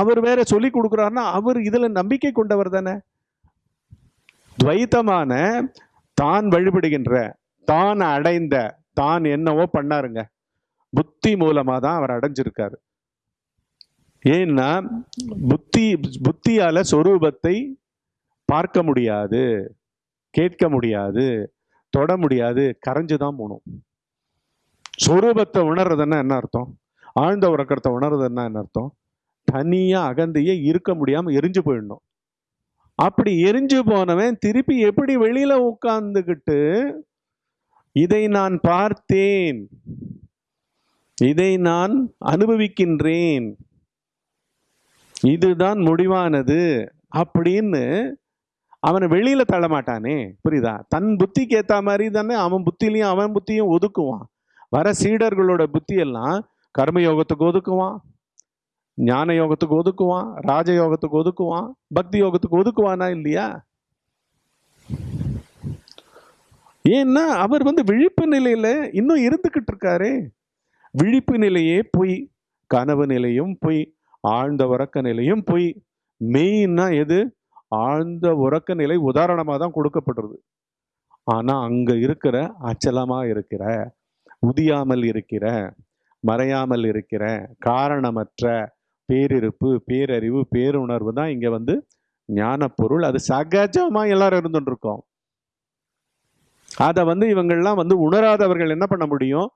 அவர் வேற சொல்லி கொடுக்குறாருன்னா அவர் இதுல நம்பிக்கை கொண்டவர் தானே? துவைத்தமான தான் வழிபடுகின்ற தான் அடைந்த தான் என்னவோ பண்ணாருங்க. புத்தி மூலமாக தான் அவர் அடைஞ்சிருக்காரு. ஏன்னா புத்தி புத்தியால சொரூபத்தை பார்க்க முடியாது கேட்க முடியாது தொட முடியாது கரைஞ்சு தான் போகணும். சொரூபத்தை உணர்றதுன்னா என்ன அர்த்தம்? ஆழ்ந்த உறக்கத்தை உணர்றதுன்னா என்ன அர்த்தம்? தனியாக அகந்தையே இருக்க முடியாமல் எரிஞ்சு போயிடணும். அப்படி எரிஞ்சு போனவன் திருப்பி எப்படி வெளியில உட்காந்துக்கிட்டு இதை நான் பார்த்தேன். இதை நான் அனுபவிக்கின்றேன். இதுதான் முடிவானது அப்படின்னு அவனை வெளியில தள்ள மாட்டானே புரியுதா? தன் புத்திக்கு ஏத்த மாதிரி தானே அவன் புத்திலையும் அவன் புத்தியும் ஒதுக்குவான். வர சீடர்களோட புத்தி எல்லாம் கர்மயோகத்துக்கு ஒதுக்குவான் ஞான யோகத்துக்கு ஒதுக்குவான் ராஜயோகத்துக்கு ஒதுக்குவான் பக்தி யோகத்துக்கு ஒதுக்குவானா இல்லையா? ஏன்னா அவர் வந்து விழிப்பு நிலையில இன்னும் இருந்துகிட்டு இருக்காரே. விழிப்பு நிலையே பொய் கனவு நிலையும் பொய் ஆழ்ந்த உறக்க நிலையும் பொய். மெயின்னா எது? ஆழ்ந்த உறக்க நிலை உதாரணமாக தான் கொடுக்கப்படுறது. ஆனால் அங்கே இருக்கிற அச்சலமாக இருக்கிற உதியாமல் இருக்கிற மறையாமல் இருக்கிற காரணமற்ற பேரிருப்பு பேரறிவு பேருணர்வு தான் இங்கே வந்து ஞான பொருள் அது சகஜமாக எல்லாரும் இருந்துட்டு இருக்கோம். அதை வந்து இவங்கள்லாம் வந்து உணராதவர்கள் என்ன பண்ண முடியும்?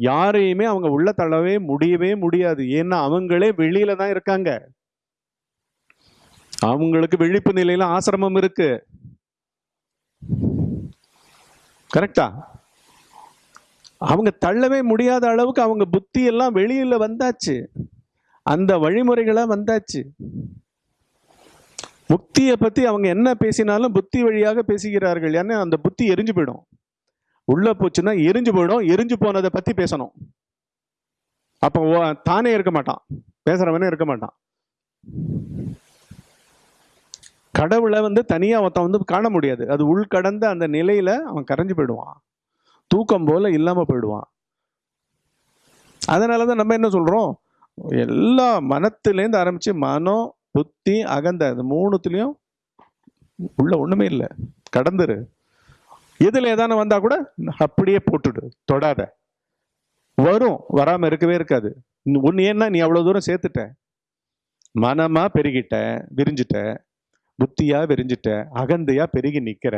யாரையுமே அவங்க உள்ள தள்ளவே முடியவே முடியாது. ஏன்னா அவங்களே வெளியில தான் இருக்காங்க. அவங்களுக்கு விழிப்பு நிலையில ஆசிரமம் இருக்கு. கரெக்டா? அவங்க தள்ளவே முடியாத அளவுக்கு அவங்க புத்தி எல்லாம் வெளியில வந்தாச்சு. அந்த வழிமுறைகளா வந்தாச்சு. முக்தியை பத்தி அவங்க என்ன பேசினாலும் புத்தி வழியாக பேசுகிறார்கள். ஏன்னா அந்த புத்தி எரிஞ்சு போயிடும். உள்ள போச்சுன்னா எரிஞ்சு போயிடும் எரிஞ்சு போனதை பத்தி பேசணும். அப்போ தானே இருக்க மாட்டான். பேசுறவனே இருக்க மாட்டான். கடவுளை வந்து தனியா ஒருத்தன் வந்து காண முடியாது. அது உள்கடந்த அந்த நிலையில அவன் கரைஞ்சு போயிடுவான். தூக்கம் போல இல்லாம போயிடுவான். அதனாலதான் நம்ம என்ன சொல்றோம்? எல்லா மனத்திலேருந்து ஆரம்பிச்சு மனம் புத்தி அகந்த அது மூணுத்துலயும் உள்ள ஒண்ணுமே இல்லை. கடந்துரு. இதில் ஏதானு வந்தால் கூட அப்படியே போட்டுடு தொடாத. வரும் வராமல் இருக்கவே இருக்காது. ஒன்று ஏன்னா நீ அவ்வளோ தூரம் சேர்த்துட்ட. மனமாக பெருகிட்ட விரிஞ்சிட்ட புத்தியாக விரிஞ்சிட்ட அகந்தையாக பெருகி நிற்கிற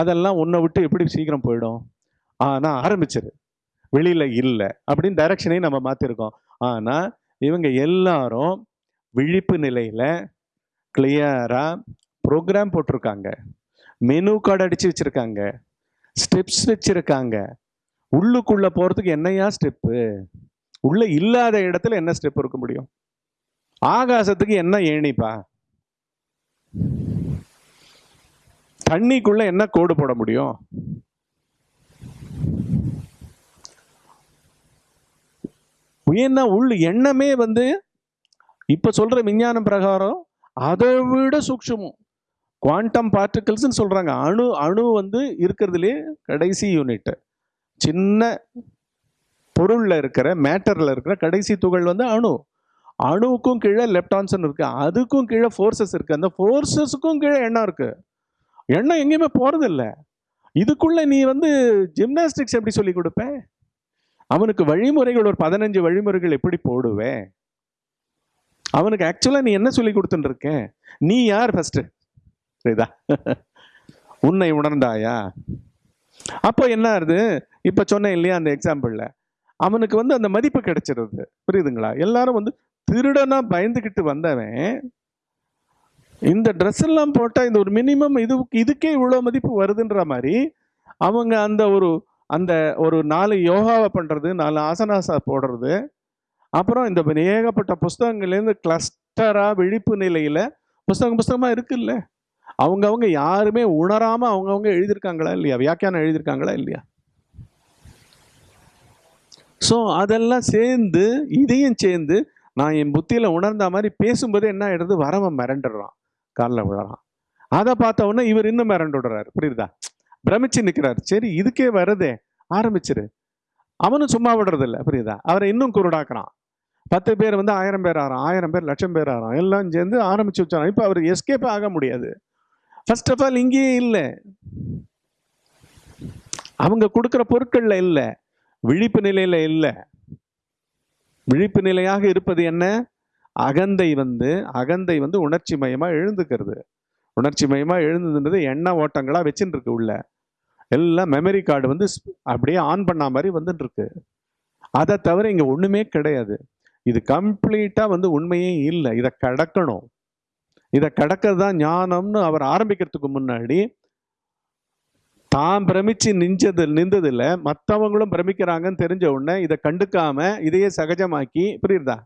அதெல்லாம் உன்னை விட்டு எப்படி சீக்கிரம் போயிடும்? ஆனால் ஆரம்பிச்சிரு. வெளியில் இல்லை அப்படின்னு டைரக்ஷனையும் நம்ம மாற்றிருக்கோம் ஆனால் இவங்க எல்லாரும் விழிப்பு நிலையில் கிளியராக ப்ரோக்ராம் போட்டிருக்காங்க. மெனு கார்டு அடிச்சு வச்சிருக்காங்க. ஸ்டெப்ஸ் வச்சிருக்காங்க. உள்ளுக்குள்ள போறதுக்கு என்னையா ஸ்டெப்பு உள்ள இல்லாத இடத்துல என்ன ஸ்டெப் இருக்க முடியும்? ஆகாசத்துக்கு என்ன ஏணிப்பா? தண்ணிக்குள்ள என்ன கோடு போட முடியும்? ஏன்னா உள் எண்ணமே வந்து இப்ப சொல்ற விஞ்ஞானம் பிரகாரம் அதை விட சூக்ஷமும். குவாண்டம் பார்ட்டிகல்ஸ்ன்னு சொல்கிறாங்க அணு அணு வந்து இருக்கிறதுலே கடைசி யூனிட்டு சின்ன பொருளில் இருக்கிற மேட்டரில் இருக்கிற கடைசி துகள் வந்து அணு. அணுவுக்கும் கீழே லெப்டான்ஸ்னு இருக்குது அதுக்கும் கீழே ஃபோர்ஸஸ் இருக்குது அந்த ஃபோர்ஸஸுக்கும் கீழே எண்ணம் இருக்குது எண்ணம் எங்கேயுமே போகிறதில்ல இதுக்குள்ளே நீ வந்து ஜிம்னாஸ்டிக்ஸ் எப்படி சொல்லி கொடுப்ப? அவனுக்கு வழிமுறைகள் ஒரு பதினஞ்சு வழிமுறைகள் எப்படி போடுவேன் அவனுக்கு ஆக்சுவலாக நீ என்ன சொல்லி கொடுத்துட்டு இருக்க? நீ யார் ஃபஸ்ட்டு புரியுதா உன்னை உணர்ந்தாயா? அப்போ என்ன ஆகுது இப்ப சொன்னேன் இல்லையா அந்த எக்ஸாம்பிள்ல அவனுக்கு வந்து அந்த மதிப்பு கிடைச்சிருது. புரியுதுங்களா? எல்லாரும் வந்து திருடனா பயந்துகிட்டு வந்தவன் இந்த ட்ரெஸ் எல்லாம் போட்டா இந்த ஒரு மினிமம் இது இதுக்கே இவ்வளோ மதிப்பு வருதுன்ற மாதிரி அவங்க அந்த ஒரு அந்த ஒரு நாலு யோகாவை பண்றது நாலு ஆசனாசா போடுறது அப்புறம் இந்த ஏகப்பட்ட புஸ்தகங்கள்லேருந்து கிளஸ்டரா விழிப்பு நிலையில புஸ்தகம் புஸ்தகமா இருக்குல்ல? அவங்கவுங்க யாருமே உணராமல் அவங்கவுங்க எழுதியிருக்காங்களா இல்லையா? வியாக்கியானம் எழுதியிருக்காங்களா இல்லையா? ஸோ அதெல்லாம் சேர்ந்து இதையும் சேர்ந்து நான் என் புத்தியில் உணர்ந்த மாதிரி பேசும்போது என்ன ஆகிடுது வரவன் மிரண்டுடுறான் காலில் விழறான். அதை பார்த்த உடனே இவர் இன்னும் மிரண்டு விடுறாரு. புரியுதா? பிரமிச்சு நிற்கிறார் சரி இதுக்கே வருதே. ஆரம்பிச்சிரு. அவனும் சும்மா விடுறதில்ல. புரியுதா? அவரை இன்னும் குருடாக்குறான். பத்து பேர் வந்து ஆயிரம் பேர் ஆறான். ஆயிரம் பேர் லட்சம் பேர் ஆகிறான் எல்லாம் சேர்ந்து ஆரம்பிச்சு வச்சான். இப்போ அவர் எஸ்கேப் ஆக முடியாது. ஃபர்ஸ்ட் ஆஃப் ஆல் இங்கேயே இல்லை. அவங்க கொடுக்குற பொருட்களில் இல்லை. விழிப்பு நிலையில் இல்லை. விழிப்பு நிலையாக இருப்பது என்ன? அகந்தை வந்து அகந்தை வந்து உணர்ச்சி மயமாக எழுந்துக்கிறது. உணர்ச்சி மயமாக எழுந்ததுன்றது எண்ண ஓட்டங்களாக வச்சுட்டு இருக்கு உள்ள. எல்லாம் மெமரி கார்டு வந்து ஸ்- அப்படியே ஆன் பண்ண மாதிரி வந்துட்டு இருக்கு அதை தவிர இங்கே ஒன்றுமே கிடையாது. இது கம்ப்ளீட்டாக வந்து உண்மையே இல்லை. இதை கடக்கணும். இதை கடக்கிறது தான் ஞானம்னு அவர் ஆரம்பிக்கிறதுக்கு முன்னாடி தான் பிரமிச்சு நிஞ்சது நின்றதில்ல மற்றவங்களும் பிரமிக்கிறாங்கன்னு தெரிஞ்ச உடனே இதை கண்டுக்காம இதையே சகஜமாக்கி புரியுதா?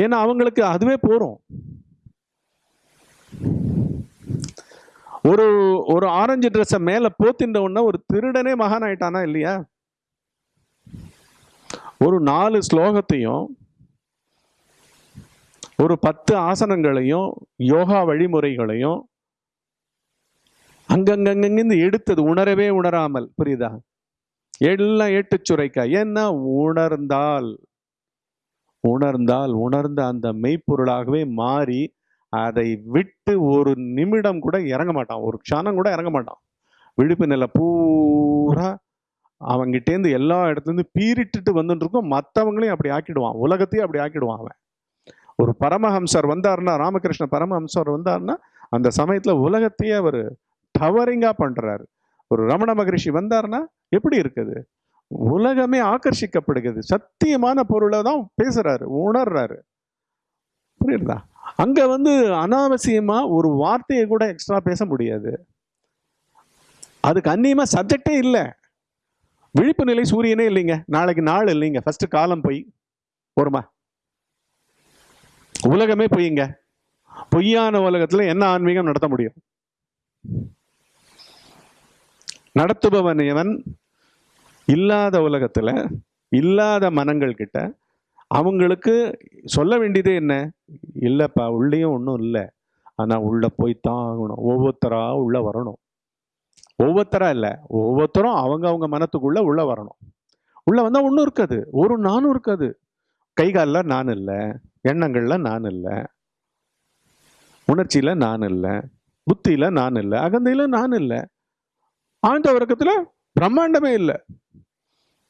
ஏன்னா அவங்களுக்கு அதுவே போறோம். ஒரு ஒரு ஆரஞ்சு ட்ரெஸ்ஸை மேல போத்தின்ற உடனே ஒரு திருடனே மகான் ஆயிட்டானா இல்லையா? ஒரு நாலு ஸ்லோகத்தையும் ஒரு பத்து ஆசனங்களையும் யோகா வழிமுறைகளையும் அங்கங்கங்கிருந்து எடுத்தது உணரவே உணராமல் புரியுதா? எல்லாம் ஏட்டு சுரைக்கா. ஏன்னா உணர்ந்தால் உணர்ந்தால் உணர்ந்த அந்த மெய்ப்பொருளாகவே மாறி அதை விட்டு ஒரு நிமிடம் கூட இறங்க மாட்டான். ஒரு க்ஷானம் கூட இறங்க மாட்டான். விழிப்பு நிலை பூரா அவங்கிட்டேருந்து எல்லா இடத்துலேருந்து பீரிட்டுட்டு வந்துட்டு இருக்கும் மற்றவங்களையும் அப்படி ஆக்கிடுவான். உலகத்தையும் அப்படி ஆக்கிடுவான் அவன். ஒரு பரமஹம்சர் வந்தாருன்னா ராமகிருஷ்ண பரமஹம்சர் வந்தாருன்னா அந்த சமயத்தில் உலகத்தையே அவர் டவரிங்காக பண்ணுறாரு ஒரு ரமண மகரிஷி வந்தாருன்னா எப்படி இருக்குது? உலகமே ஆக்கர்ஷிக்கப்படுகிறது சத்தியமான பொருளை தான் பேசுகிறாரு உணர்றாரு. புரியுதா? அங்கே வந்து அனாவசியமாக ஒரு வார்த்தையை கூட எக்ஸ்ட்ரா பேச முடியாது. அதுக்கு அந்நியமாக சப்ஜெக்டே இல்லை. விழிப்பு நிலை சூரியனே இல்லைங்க. நாளைக்கு நாள் இல்லைங்க. ஃபஸ்ட்டு காலம் போய். ஒருமா உலகமே பொய்யுங்க பொய்யான உலகத்துல என்ன ஆன்மீகம் நடத்த முடியும்? நடத்துபவன் இவன் இல்லாத உலகத்துல இல்லாத மனங்கள் கிட்ட அவங்களுக்கு சொல்ல வேண்டியதே என்ன? இல்லைப்பா உள்ளேயும் ஒன்றும் இல்லை. ஆனால் உள்ளே போய்த்தான் ஆகணும். ஒவ்வொருத்தராக உள்ளே வரணும். ஒவ்வொருத்தராக இல்லை ஒவ்வொருத்தரும் அவங்க அவங்க மனத்துக்குள்ளே உள்ளே வரணும். உள்ளே வந்தால் ஒன்றும் இருக்காது. ஒரு நானும் இருக்காது. கை காலில் நான் இல்லை. எண்ணங்கள்ல நான் இல்லை. உணர்ச்சியில நான் இல்லை. புத்தியில நான் இல்லை. அகந்தையில நான் இல்லை. ஆழ்ந்த வர்க்கத்துல பிரம்மாண்டமே இல்லை.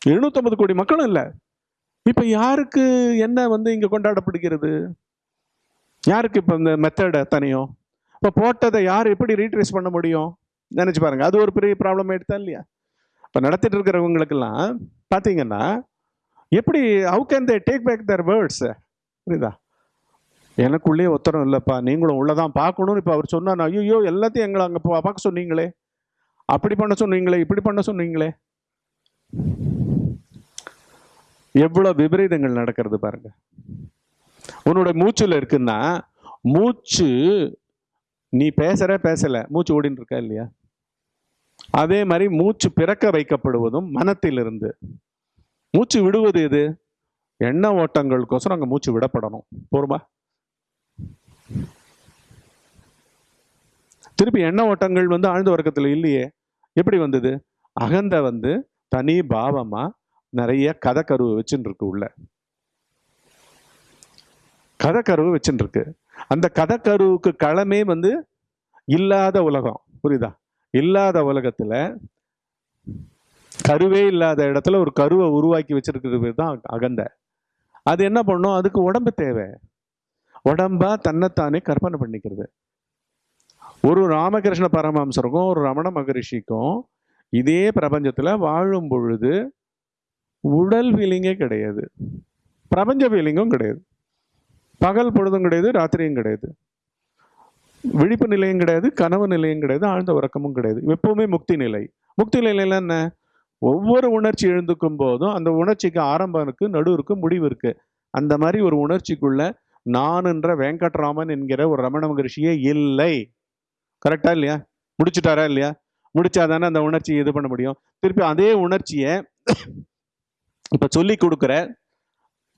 எழுநூத்தம்பது கோடி மக்களும் இல்லை. இப்ப யாருக்கு என்ன வந்து இங்க கொண்டாடப்படுகிறது? யாருக்கு இப்ப இந்த மெத்தட் அத்தனையும் இப்ப போட்டதை யார் எப்படி ரீட்ரேஸ் பண்ண முடியும்? நினைச்சு பாருங்க. அது ஒரு பெரிய ப்ராப்ளம் எடுத்தா இல்லையா? இப்ப நடத்திட்டு இருக்கிறவங்களுக்கெல்லாம் பாத்தீங்கன்னா எப்படி how can they take back their words புரியுதா? எனக்குள்ளேயே உத்தரம் இல்லைப்பா. நீங்களும் உள்ளதான் பார்க்கணும்னு இப்போ அவர் சொன்னார் ஐயோ எல்லாத்தையும் எங்களை அங்கே பார்க்க சொன்னீங்களே. அப்படி பண்ண சொன்னீங்களே இப்படி பண்ண சொன்னீங்களே. எவ்வளோ விபரீதங்கள் நடக்கிறது பாருங்க. உன்னோட மூச்சில் இருக்குன்னா மூச்சு நீ பேசுற பேசல. மூச்சு ஓடின்னு இருக்கா இல்லையா? அதே மாதிரி மூச்சு பிறக்க வைக்கப்படுவதும் மனத்திலிருந்து. மூச்சு விடுவது எது? எண்ண ஓட்டங்களுக்கோசரம் அங்கே மூச்சு விடப்படணும். போருமா? திருப்பி எண்ண ஓட்டங்கள் வந்து ஆழ்ந்த உறக்கத்துல இல்லையே. எப்படி வந்தது? அகந்த வந்து தனி பாவமாக நிறைய கதக்கருவை வச்சுன்னு இருக்கு உள்ள. கதக்கருவு வச்சுன்னு இருக்கு அந்த கதக்கருவுக்கு களமே வந்து இல்லாத உலகம். புரியுதா? இல்லாத உலகத்துல கருவே இல்லாத இடத்துல ஒரு கருவை உருவாக்கி வச்சிருக்கிறது தான் அகந்த. அது என்ன பண்ணும்? அதுக்கு உடம்பு தேவை. உடம்பா தன்னைத்தானே கற்பனை பண்ணிக்கிறது. ஒரு ராமகிருஷ்ண பரமஹம்சருக்கும் ஒரு ரமண மகரிஷிக்கும் இதே பிரபஞ்சத்தில் வாழும் பொழுது உடல் ஃபீலிங்கே கிடையாது. பிரபஞ்ச ஃபீலிங்கும் கிடையாது. பகல் பொழுதும் கிடையாது ராத்திரியும் கிடையாது. விழிப்பு நிலையும் கிடையாது கனவு நிலையும் கிடையாது ஆழ்ந்த உறக்கமும் கிடையாது. எப்பவுமே முக்தி நிலை. முக்தி நிலையில என்ன? ஒவ்வொரு உணர்ச்சி எழுந்துக்கும் போதும் அந்த உணர்ச்சிக்கு ஆரம்பம் இருக்கு நடு இருக்கு முடிவு இருக்கு. அந்த மாதிரி ஒரு உணர்ச்சிக்குள்ள நான்ன்ற வெங்கட்ராமன் என்கிற ஒரு ரமண மகரிஷியே இல்லை. கரெக்டா இல்லையா? முடிச்சுட்டாரா இல்லையா? முடிச்சாதானே அந்த உணர்ச்சியை இது பண்ண முடியும். திருப்பி அதே உணர்ச்சியை இப்ப சொல்லி கொடுக்குற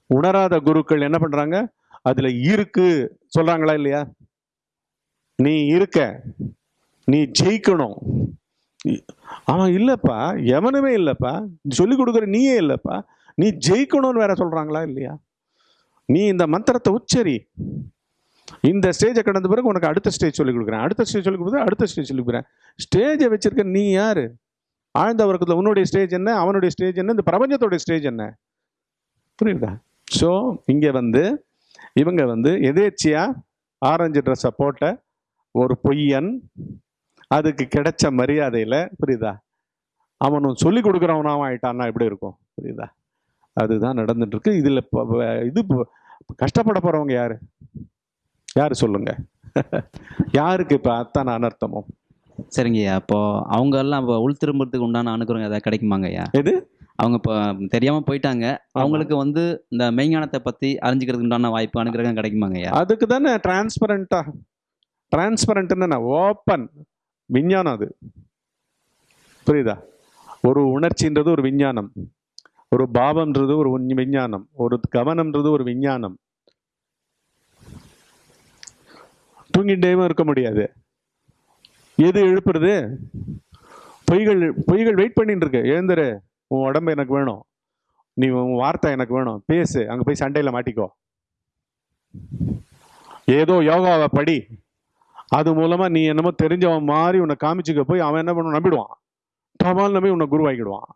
உணராத குருக்கள் என்ன பண்றாங்க? அதுல இருக்கு. சொல்றாங்களா இல்லையா? நீ இருக்க. நீ ஜெயிக்கணும். அவன் இல்லைப்பா. எவனுமே இல்லைப்பா. சொல்லிக் கொடுக்குற நீயே இல்லைப்பா. நீ ஜெயிக்கணும்னு வேற சொல்கிறாங்களா இல்லையா? நீ இந்த மந்திரத்தை உச்சரி. இந்த ஸ்டேஜை கடந்த பிறகு உனக்கு அடுத்த ஸ்டேஜ் சொல்லி கொடுக்குறேன். அடுத்த ஸ்டேஜ் சொல்லிக் கொடுக்குறது அடுத்த ஸ்டேஜ் சொல்லிக் கொடுக்குறேன். ஸ்டேஜை வச்சிருக்க நீ யார்? ஆழ்ந்த வர்க்கத்தில் உன்னுடைய ஸ்டேஜ் என்ன? அவனுடைய ஸ்டேஜ் என்ன? இந்த பிரபஞ்சத்தோடைய ஸ்டேஜ் என்ன? புரியுதா? ஸோ இங்கே வந்து இவங்க வந்து எதேச்சியாக ஆரஞ்சு ட்ரெஸ்ஸை போட்ட ஒரு பொய்யன் அதுக்கு கிடைச்ச மரியாதையில் புரியுதா? அவனும் சொல்லி கொடுக்குறவனாவும் ஆயிட்டான்னா எப்படி இருக்கும்? புரியுதா? அதுதான் நடந்துட்டு இருக்கு. இதில் இது கஷ்டப்பட போறவங்க யாரு? யாரு சொல்லுங்க? யாருக்கு இப்போ அத்தனை அனர்த்தமும்? சரிங்கய்யா அப்போ அவங்க எல்லாம் இப்போ உள் திரும்புறதுக்கு உண்டான அனுகிரகம் ஏதாவது கிடைக்குமாங்க ஐயா? எது? அவங்க இப்போ தெரியாம போயிட்டாங்க. அவங்களுக்கு வந்து இந்த மெய்ஞானத்தை பத்தி அறிஞ்சுக்கிறதுக்கு உண்டான வாய்ப்பு அனுகிரகம் கிடைக்குமாங்க ஐயா? அதுக்கு தானே டிரான்ஸ்பரண்டா டிரான்ஸ்பரண்ட்னு ஓப்பன் விஞ்ஞானம் அது. புரியுதா? ஒரு உணர்ச்சின்றது ஒரு விஞ்ஞானம். ஒரு பாவம்ன்றது ஒரு விஞ்ஞானம். ஒரு கவனம்ன்றது ஒரு விஞ்ஞானம். தூங்கிட்டேவும் இருக்க முடியாது. எது எழுப்புறது? பொய்கள் பொய்கள் வெயிட் பண்ணிட்டு இருக்கு எழுந்துரு. உன் உடம்பு எனக்கு வேணும். நீ உன் வார்த்தை எனக்கு வேணும். பேசு. அங்கே போய் சண்டையில் மாட்டிக்கோ. ஏதோ யோகாவை படி. அது மூலமா நீ என்னமோ தெரிஞ்சவன் மாதிரி உன்னை காமிச்சுக்க போய் அவன் என்ன பண்ணுவான்? நம்பிடுவான். டமால் நம்பி உன்னை குருவாக்கிடுவான்.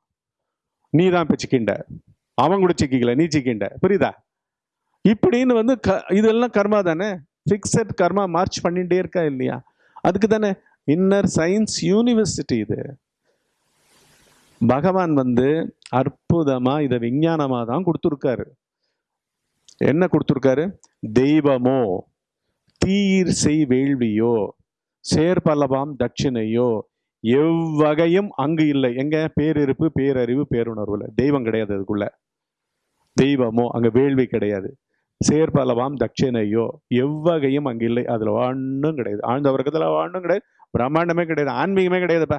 நீ தான் இப்போ சிக்கிண்ட அவன் கூட சிக்கிக்கல நீ சிக்கிண்ட புரியுதா? இப்படின்னு வந்து க இதெல்லாம் கர்மா தானே? ஃபிக்ஸட் கர்மா மார்ச் பண்ணிட்டே இருக்கா இல்லையா? அதுக்கு தானே? இன்னர் சயின்ஸ் யூனிவர்சிட்டி இது. பகவான் வந்து அற்புதமா இதை விஞ்ஞானமா தான் கொடுத்துருக்காரு. என்ன கொடுத்துருக்காரு? தெய்வமோ. தீயிர் செய் வேள்வியோ சேர்பலவாம் தட்சிணையோ எவ்வகையும் அங்கு இல்லை. எங்க? பேரிருப்பு பேரறிவு பேருணர்வுல. தெய்வம் கிடையாது அதுக்குள்ள. தெய்வமோ அங்க வேள்வி கிடையாது. சேர்பலவாம் தட்சிணையோ எவ்வகையும் அங்கு இல்லை. அதுல ஒண்ணும் கிடையாது. ஆழ்ந்த வர்க்கத்துல ஒண்ணும் கிடையாது. பிரம்மாண்டமே கிடையாது. ஆன்மீகமே கிடையாதுப்பா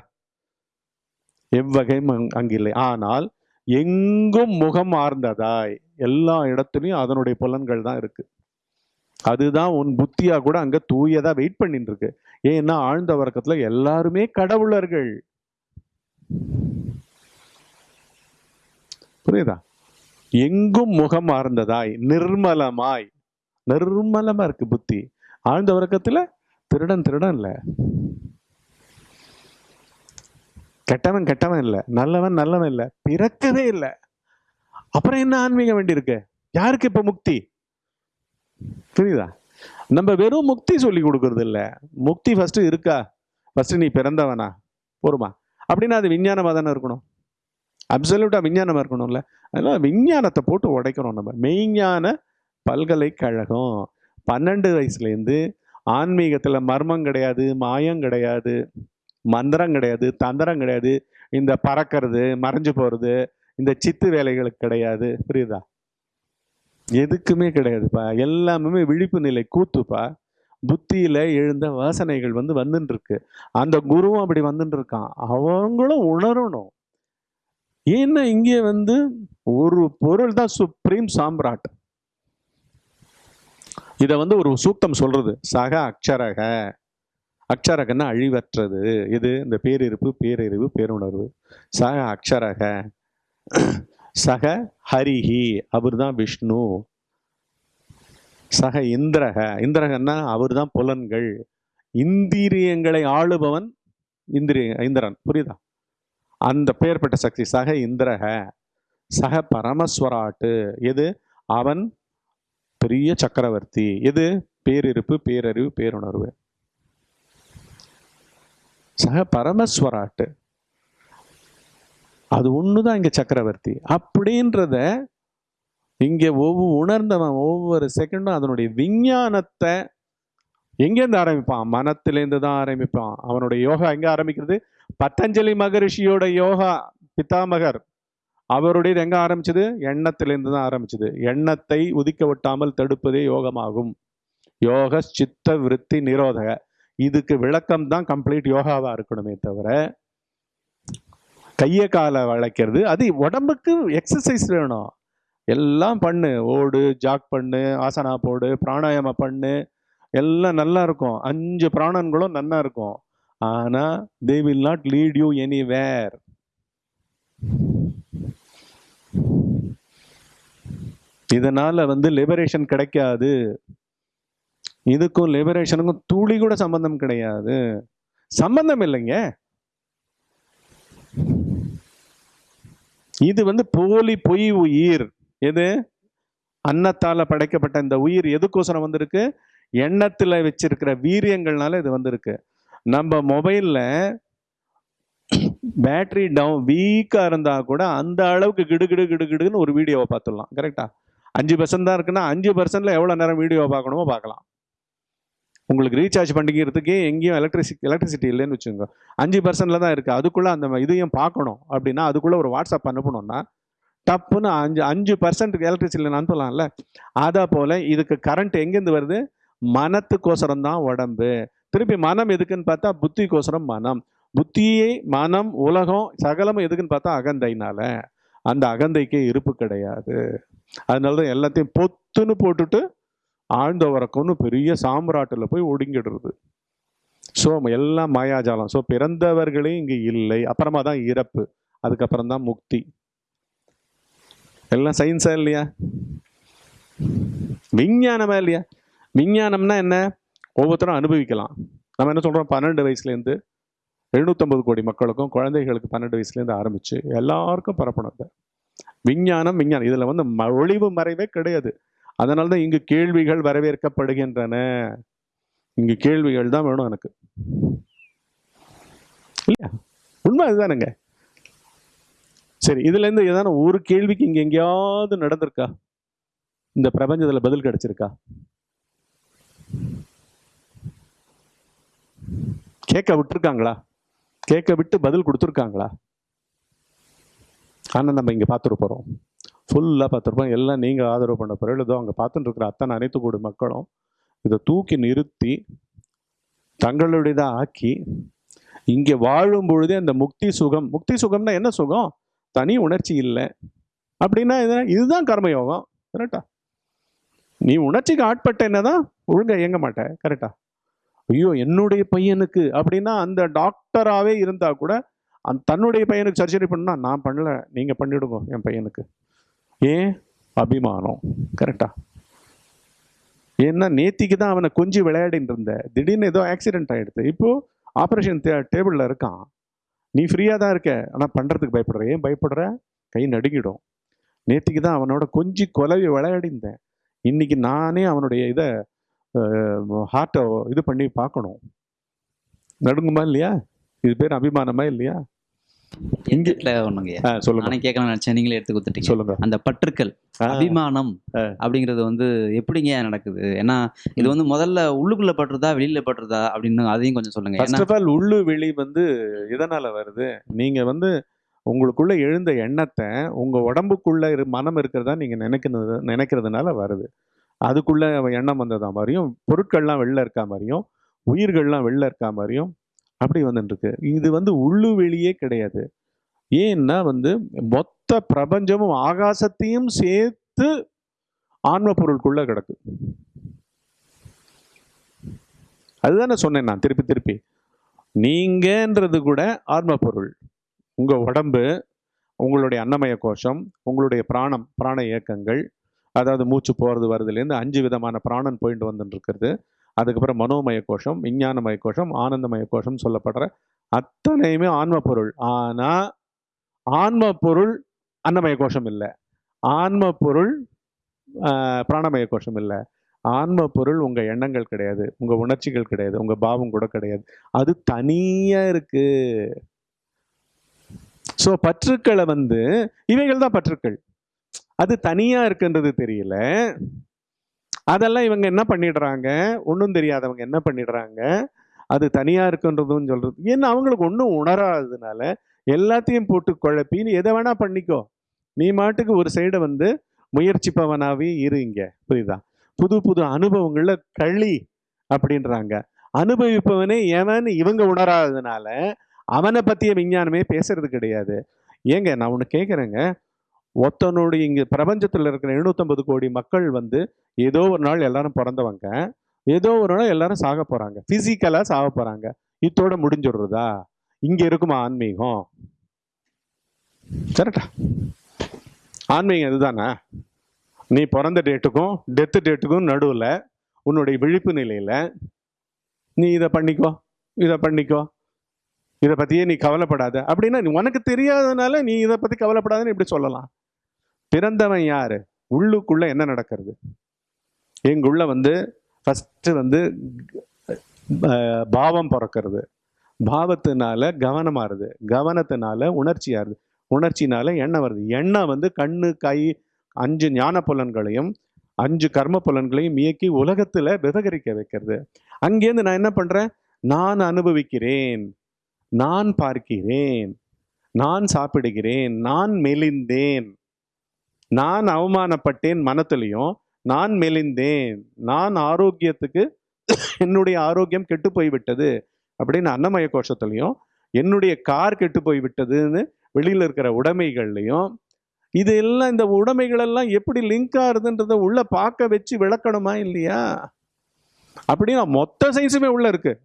எவ்வகையும் அங்- அங்கு இல்லை. ஆனால் எங்கும் முகம் ஆர்ந்ததாய் எல்லா இடத்துலையும் அதனுடைய புலன்கள் தான் இருக்கு. அதுதான் உன் புத்தியாக கூட அங்கே தூயதாக வெயிட் பண்ணிட்டு இருக்கு ஏன்னா ஆழ்ந்த வர்க்கத்தில் எல்லாருமே கடவுளர்கள். புரியுதா? எங்கும் முகம் ஆர்ந்ததாய் நிர்மலமாய். நிர்மலமா இருக்கு புத்தி. ஆழ்ந்த வர்க்கத்துல திருடன் திருடன் இல்லை. கெட்டவன் கெட்டவன் இல்லை. நல்லவன் நல்லவன் இல்லை. பிறக்கவே இல்லை. அப்புறம் என்ன ஆன்மீகம் வேண்டி இருக்கு யாருக்கு இப்ப முக்தி? புரியுதா? நம்ம வெறும் முக்தி சொல்லி கொடுக்கறது இல்லை. முக்தி ஃபஸ்ட்டு இருக்கா? ஃபஸ்ட்டு நீ பிறந்தவனா? போருமா. அப்படின்னா அது விஞ்ஞானமாக தானே இருக்கணும். அப்சல்யூட்டாக விஞ்ஞானமாக இருக்கணும்ல. அதனால் விஞ்ஞானத்தை போட்டு உடைக்கிறோம் நம்ம. மெய்ஞான பல்கலைக்கழகம். பன்னெண்டு வயசுலேருந்து ஆன்மீகத்தில் மர்மம் கிடையாது மாயம் கிடையாது மந்திரம் கிடையாது தந்திரம் கிடையாது. இந்த பறக்கிறது மறைஞ்சு போகிறது இந்த சித்து வேலைகளுக்கு கிடையாது. புரியுதா? எதுக்குமே கிடையாதுப்பா. எல்லாமே விழிப்பு நிலை கூத்துப்பா. புத்தியில எழுந்த வாசனைகள் வந்து வந்துட்டு இருக்கு அந்த குருவும் அப்படி வந்துட்டு இருக்கான் அவங்களும் உணரணும். ஏன்னா இங்கே வந்து ஒரு பொருள் தான் சுப்ரீம் சாம்ராட். இதை வந்து ஒரு சூக்தம் சொல்றது. சக அக்ஷரக. அக்ஷரகன்னா அழிவற்றது. இது இந்த பேரிருப்பு பேரறிவு பேருணர்வு. சக அக்ஷரக. சக ஹரிஹி அவர்தான் விஷ்ணு. சக இந்திரக இந்திரகன்னா அவர்தான் புலன்கள். இந்திரியங்களை ஆளுபவன் இந்திரிய இந்திரன் புரியுதா? அந்த பெயர்பட்ட சக்தி சக இந்திரக சக பரமஸ்வராட்டு. எது? அவன் பெரிய சக்கரவர்த்தி. எது? பேரிருப்பு பேரறிவு பேருணர்வு. சக பரமஸ்வராட்டு. அது ஒன்று தான் இங்கே சக்கரவர்த்தி. அப்படின்றத இங்கே ஒவ்வொரு உணர்ந்தவன் ஒவ்வொரு செகண்டும் அதனுடைய விஞ்ஞானத்தை எங்கேருந்து ஆரம்பிப்பான்? மனத்திலேருந்து தான் ஆரம்பிப்பான். அவனுடைய யோகா எங்கே ஆரம்பிக்கிறது? பத்தஞ்சலி மகரிஷியோட யோகா பித்தாமகர் அவருடையது எங்கே ஆரம்பிச்சது? எண்ணத்திலேருந்து தான் ஆரம்பிச்சது. எண்ணத்தை உதிக்க விட்டாமல் தடுப்பதே யோகமாகும். யோக சித்த விருத்தி நிரோதக. இதுக்கு விளக்கம் தான் கம்ப்ளீட் யோகாவாக இருக்கணுமே தவிர கையை காலை வளைக்கிறது. அது உடம்புக்கு எக்ஸசைஸ் வேணும். எல்லாம் பண்ணு. ஓடு ஜாக் பண்ணு ஆசனா போடு பிராணாயாம பண்ணு. எல்லாம் நல்லா இருக்கும். அஞ்சு பிராணன்களும் நல்லா இருக்கும். ஆனால் they will not lead you anywhere இதனால வந்து லிபரேஷன் கிடைக்காது. இதுக்கும் லிபரேஷனுக்கும் துளி கூட சம்பந்தம் கிடையாது. சம்பந்தம் இல்லைங்க. இது வந்து போலி பொய் உயிர். எது? அன்னத்தால் படைக்கப்பட்ட இந்த உயிர் எதுக்கோசரம் வந்திருக்கு? எண்ணத்தில் வச்சிருக்கிற வீரியங்கள்னால இது வந்திருக்கு. நம்ம மொபைலில் பேட்டரி டவுன் வீக்காக இருந்தால் கூட அந்த அளவுக்கு கிடுகிடு கிடுகிடுன்னு ஒரு வீடியோவை பார்த்துடலாம். கரெக்டா? அஞ்சு பர்சன்ட் தான் இருக்குன்னா அஞ்சு பர்சன்ட்ல எவ்வளோ நேரம் வீடியோ பார்க்கணுமோ பார்க்கலாம். உங்களுக்கு ரீசார்ஜ் பண்ணிக்கிறதுக்கே எங்கேயும் எலக்ட்ரிசி எலக்ட்ரிசிட்டி இல்லைன்னு வச்சுக்கோங்க. அஞ்சு பர்சன்டில் தான் இருக்குது அதுக்குள்ளே அந்த இதையும் பார்க்கணும். அப்படின்னா அதுக்குள்ளே ஒரு வாட்ஸ்அப் அனுப்பணும்னா டப்புன்னு அஞ்சு அஞ்சு பர்சன்ட்டுக்கு எலக்ட்ரிசிட்டி அனுப்பலாம்ல? அதை போல் இதுக்கு கரண்ட் எங்கேருந்து வருது? மனத்துக்கோசரம் தான் உடம்பு. திருப்பி மனம் எதுக்குன்னு பார்த்தா புத்திக்கோசரம் மனம். புத்தியை மனம் உலகம் சகலமும் எதுக்குன்னு பார்த்தா அகந்தைனால. அந்த அகந்தைக்கு இருப்பு கிடையாது. அதனால தான் எல்லாத்தையும் பொத்துன்னு போட்டுட்டு ஆழ்ந்த உறக்கம்னு பெரிய சாம்ராட்டில் போய் ஒடுங்கிடுறது. ஸோ எல்லாம் மாயாஜாலம். ஸோ பிறந்தவர்களே இங்கே இல்லை. அப்புறமா தான் இறப்பு. அதுக்கப்புறம் தான் முக்தி. எல்லாம் சயின்ஸா இல்லையா? விஞ்ஞானமா இல்லையா? விஞ்ஞானம்னா என்ன? ஒவ்வொருத்தரும் அனுபவிக்கலாம். நம்ம என்ன சொல்கிறோம் பன்னெண்டு வயசுலேருந்து எழுநூத்தொம்பது கோடி மக்களுக்கும் குழந்தைகளுக்கு பன்னெண்டு வயசுலேருந்து ஆரம்பிச்சு எல்லாருக்கும் பரப்பணும் விஞ்ஞானம் விஞ்ஞானம். இதில் வந்து ஒளிவு மறைவே கிடையாது. அதனால தான் இங்கு கேள்விகள் வரவேற்கப்படுகின்றன. இங்கு கேள்விகள் தான் வேணும் எனக்கு. இல்லையா? உண்மை அதுதானுங்க. சரி இதுலேருந்து ஏதான ஒரு கேள்விக்கு இங்கே எங்கேயாவது நடந்திருக்கா? இந்த பிரபஞ்சத்தில் பதில் கிடைச்சிருக்கா? கேட்க விட்டுருக்காங்களா? கேட்க விட்டு பதில் கொடுத்துருக்காங்களா? ஆனால் நம்ம இங்கே பார்த்துட்டு போகிறோம் ஃபுல்லாக பார்த்துருப்போம். எல்லாம் நீங்கள் ஆதரவு பண்ண பிறகு ஏதோ அங்கே பார்த்துட்டு இருக்கிற அத்தனை அனைத்து கூடு மக்களும் இதை தூக்கி நிறுத்தி தங்களுடையதாக ஆக்கி இங்கே வாழும் பொழுதே அந்த முக்தி சுகம் முக்தி சுகம்னா என்ன சுகம்? தனி உணர்ச்சி இல்லை. அப்படின்னா இது இதுதான் கர்மயோகம். கரெக்டா நீ உணர்ச்சிக்கு ஆட்பட்ட என்னதான் ஒழுங்க இயங்க மாட்டேன் கரெக்டா ஐயோ என்னுடைய பையனுக்கு அப்படின்னா அந்த டாக்டராகவே இருந்தால் கூட அந்த தன்னுடைய பையனுக்கு சர்ஜரி பண்ணால் நான் பண்ணல. நீங்கள் பண்ணிவிடுங்க என் பையனுக்கு. ஏன்? அபிமானம். கரெக்டா ஏன்னா நேத்திக்கு தான் அவனை கொஞ்சி விளையாடின்னு இருந்த. திடீர்னு ஏதோ ஆக்சிடென்ட் ஆகிடுது இப்போ ஆப்ரேஷன் டேபிளில் இருக்கான். நீ ஃப்ரீயாக தான் இருக்க. ஆனால் பண்ணுறதுக்கு பயப்படுற. ஏன் பயப்படுற? கை நடுங்கிடும். நேத்திக்கு தான் அவனோட கொஞ்சி கொலவி விளையாடிந்தேன் இன்னைக்கு நானே அவனுடைய இதை ஹார்ட்டை இது பண்ணி பார்க்கணும். நடுங்குமா இல்லையா? இது பேர் அபிமானமா இல்லையா? ஒண்ணுங்கய்யா ஆ, சொல்லுங்க. நானே கேட்கலாம்னு நினைச்சேன். நீங்களே எடுத்து கொடுத்துட்டீங்க. சொல்லுங்க. அந்த பற்றுக்கள் அபிமானம். அப்படிங்கிறது வந்து எப்படிங்க நடக்குது? ஏன்னா இது வந்து முதல்ல உள்ளுக்குள்ள பட்டுறதா வெளியில பட்டுறதா அப்படின்னு அதையும் கொஞ்சம் சொல்லுங்க. ஃபர்ஸ்ட் ஏன்னா ஆஃப் ஆல் உள்ளு வெளி வந்து எதனால வருது? நீங்க வந்து உங்களுக்குள்ள எழுந்த எண்ணத்தை உங்க உடம்புக்குள்ள இரு மனம் இருக்கிறதா நீங்க நினைக்கிறது நினைக்கிறதுனால வருது. அதுக்குள்ள எண்ணம் வந்ததா மாதிரியும் பொருட்கள்லாம் வெளில இருக்கா மாதிரியும் உயிர்கள்லாம் வெளில இருக்கா மாதிரியும் அப்படி வந்துட்டுருக்கு. இது வந்து உள்ளு வெளியே கிடையாது. ஏன்னா வந்து மொத்த பிரபஞ்சமும் ஆகாசத்தையும் சேர்த்து ஆன்ம பொருளுக்குள்ள கிடக்கு. அதுதானே சொன்னேன் நான் திருப்பி திருப்பி. நீங்கன்றது கூட ஆன்ம பொருள். உங்கள் உடம்பு உங்களுடைய அன்னமய கோஷம் உங்களுடைய பிராணம் பிராண இயக்கங்கள் அதாவது மூச்சு போகிறது வருதுலேருந்து அஞ்சு விதமான பிராணன் போயிட்டு வந்துட்டு இருக்கிறது அதுக்கப்புறம் மனோமய கோஷம் விஞ்ஞானமய கோஷம் ஆனந்தமய கோஷம் சொல்லப்படுற அத்தனையுமே ஆன்ம பொருள். ஆனால் ஆன்ம பொருள் அன்னமய கோஷம் இல்லை. ஆன்ம பொருள் பிராணமய கோஷம் இல்லை. ஆன்ம பொருள் எண்ணங்கள் கிடையாது உங்கள் உணர்ச்சிகள் கிடையாது உங்கள் பாவம் கூட கிடையாது. அது தனியாக இருக்குது ஸோ பற்றுக்களை வந்து இவைகள் தான் பற்றுக்கள். அது தனியாக இருக்குன்றது தெரியல. அதெல்லாம் இவங்க என்ன பண்ணிடுறாங்க? ஒன்றும் தெரியாதவங்க என்ன பண்ணிடுறாங்க? அது தனியாக இருக்குன்றதும் சொல்கிறது ஏன்னா அவங்களுக்கு ஒன்றும் உணராததுனால எல்லாத்தையும் போட்டு குழப்பி நீ எதை வேணா பண்ணிக்கோ. நீ மாட்டுக்கு ஒரு சைடை வந்து முயற்சிப்பவனாவே இரு இங்க. புரியுதா? புது புது அனுபவங்கள்ல களி அப்படின்றாங்க. அனுபவிப்பவனே எவன்? இவங்க உணராததுனால அவனை பற்றிய விஞ்ஞானமே பேசுறது கிடையாது. ஏங்க நான் ஒன்று கேட்குறேங்க ஒத்தனுடைய இங்கே பிரபஞ்சத்தில் இருக்கிற 750 கோடி மக்கள் வந்து ஏதோ ஒரு நாள் எல்லாரும் பிறந்தவங்க. ஏதோ ஒரு நாள் எல்லாரும் சாக போகிறாங்க ஃபிசிக்கலாக சாக போகிறாங்க இத்தோட முடிஞ்சிடுறதா? இங்கே இருக்குமா ஆன்மீகம்? சரிட்டா ஆன்மீகம் இதுதானா? நீ பிறந்த டேட்டுக்கும் டெத்து டேட்டுக்கும் நடுவில் உன்னுடைய விழிப்பு நிலையில் நீ இதை பண்ணிக்கோ இதை பண்ணிக்கோ. இதை பற்றியே நீ கவலைப்படாத. அப்படின்னா நீ உனக்கு தெரியாதனால நீ இதை பற்றி கவலைப்படாதன்னு இப்படி சொல்லலாம்? பிறந்தவன் யாரு? உள்ளுக்குள்ள என்ன நடக்கிறது? எங்குள்ள வந்து ஃபஸ்ட்டு வந்து பாவம் பிறக்கிறது. பாவத்தினால கவனமாறுது கவனத்தினால உணர்ச்சியாருது உணர்ச்சினால எண்ணம் வருது. எண்ணம் வந்து கண்ணு கை அஞ்சு ஞான புலன்களையும் அஞ்சு கர்ம புலன்களையும் இயக்கி உலகத்தில் விவகரிக்க வைக்கிறது. அங்கேருந்து நான் என்ன பண்ணுறேன் நான் அனுபவிக்கிறேன். நான் பார்க்கிறேன். நான் சாப்பிடுகிறேன். நான் மெலிந்தேன். நான் அவமானப்பட்டேன் மனத்திலையும் நான் மெலிந்தேன் நான் ஆரோக்கியத்துக்கு என்னுடைய ஆரோக்கியம் கெட்டு போய்விட்டது அப்படின்னு அன்னமய கோஷத்துலையும் என்னுடைய கார் கெட்டு போய் விட்டதுன்னு இருக்கிற உடைமைகள்லையும் இது எல்லாம் இந்த உடைமைகள் எல்லாம் எப்படி லிங்க் ஆகுதுன்றத உள்ள பார்க்க வச்சு விளக்கணுமா இல்லையா? அப்படின்னா மொத்த சயின்ஸுமே உள்ள இருக்கு.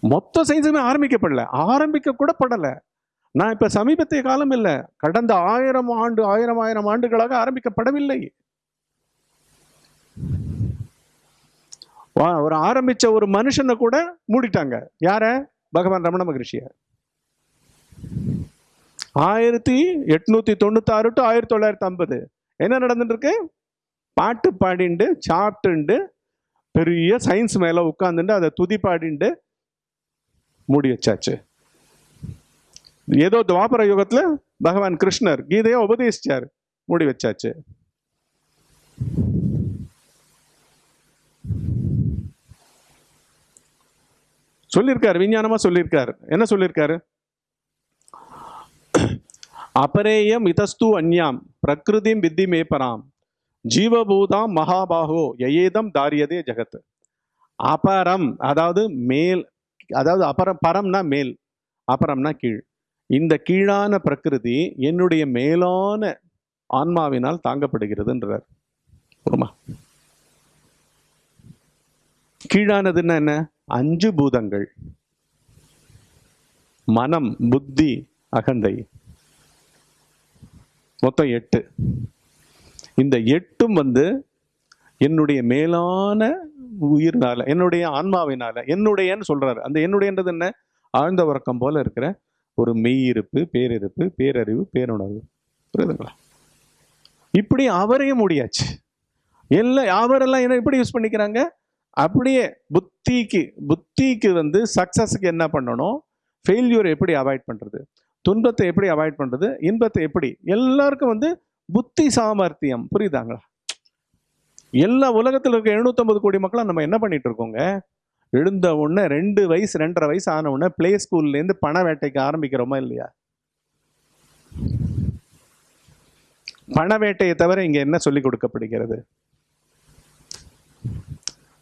மொத்த சயின்ஸுமே ஆரம்பிக்கப்படல. ஆரம்பிக்க கூட படலை. நான் இப்போ சமீபத்திய காலம் இல்லை. கடந்த ஆயிரம் ஆண்டு ஆயிரம் ஆயிரம் ஆண்டுகளாக ஆரம்பிக்கப்படவில்லை. வா- ஒரு ஆரம்பிச்ச ஒரு மனுஷனை கூட மூடிட்டாங்க. யார? பகவான் ரமண மகரிஷிய. ஆயிரத்தி எட்நூத்தி தொண்ணூத்தாறு டு ஆயிரத்தி தொள்ளாயிரத்தி ஐம்பது. என்ன நடந்துட்டு இருக்கு பாட்டு பாடிண்டு சாப்பிட்டுண்டு பெரிய சயின்ஸ் மேல உட்காந்துட்டு அதை துதி பாடிண்டு மூடி வச்சாச்சு. ஏதோ துவாபர யுகத்தில் பகவான் கிருஷ்ணர் கீதையை உபதேசிச்சார். மூடி வச்சாச்சு. சொல்லியிருக்காரு விஞ்ஞானமா சொல்லியிருக்காரு என்ன சொல்லியிருக்காரு அபரேயம் இதஸ்து அந்யாம் பிரகிருதிம் வித்தி மேப்பராம் ஜீவபூதாம் மகாபாகோ எயேதம் தாரியதே ஜெகத் அபரம் அதாவது மேல் அதாவது அபரம் பரம்னா மேல் அபரம்னா கீழ். இந்த கீழான பிரகிருதி என்னுடைய மேலான ஆன்மாவினால் தாங்கப்படுகிறதுன்றார். போமா கீழானதுன்னா என்ன? அஞ்சு பூதங்கள். மனம் புத்தி அகந்தை. மொத்தம் எட்டு. இந்த எட்டும் வந்து என்னுடைய மேலான உயிர்னால என்னுடைய ஆன்மாவினால என்னுடையன்னு சொல்றாரு. அந்த என்னுடையன்றது என்ன? ஆழ்ந்த உறக்கம் போல இருக்கிற ஒரு மெய்யிருப்பு பேரிருப்பு பேரறிவு பேருணர்வு புரியுதுங்களா? இப்படி அவரையும் முடியாச்சு. எல்லாம் அவரெல்லாம் என்ன எப்படி யூஸ் பண்ணிக்கிறாங்க? அப்படியே புத்திக்கு புத்திக்கு வந்து சக்ஸஸுக்கு என்ன பண்ணணும்? ஃபெயில்யூர் எப்படி அவாய்ட் பண்ணுறது துன்பத்தை எப்படி அவாய்ட் பண்ணுறது இன்பத்தை எப்படி? எல்லாருக்கும் வந்து புத்தி சாமர்த்தியம். புரியுதாங்களா? எல்லா உலகத்தில் இருக்க 750 கோடி மக்களும் நம்ம என்ன பண்ணிட்டு இருக்கோங்க? எழுந்த உடனே ரெண்டு வயசு ரெண்டரை வயசு ஆன உடனே பிளே ஸ்கூல்லேருந்து பண வேட்டைக்கு ஆரம்பிக்கிறோமா இல்லையா? பண வேட்டையை தவிர இங்கே என்ன சொல்லிக் கொடுக்கப்படுகிறது?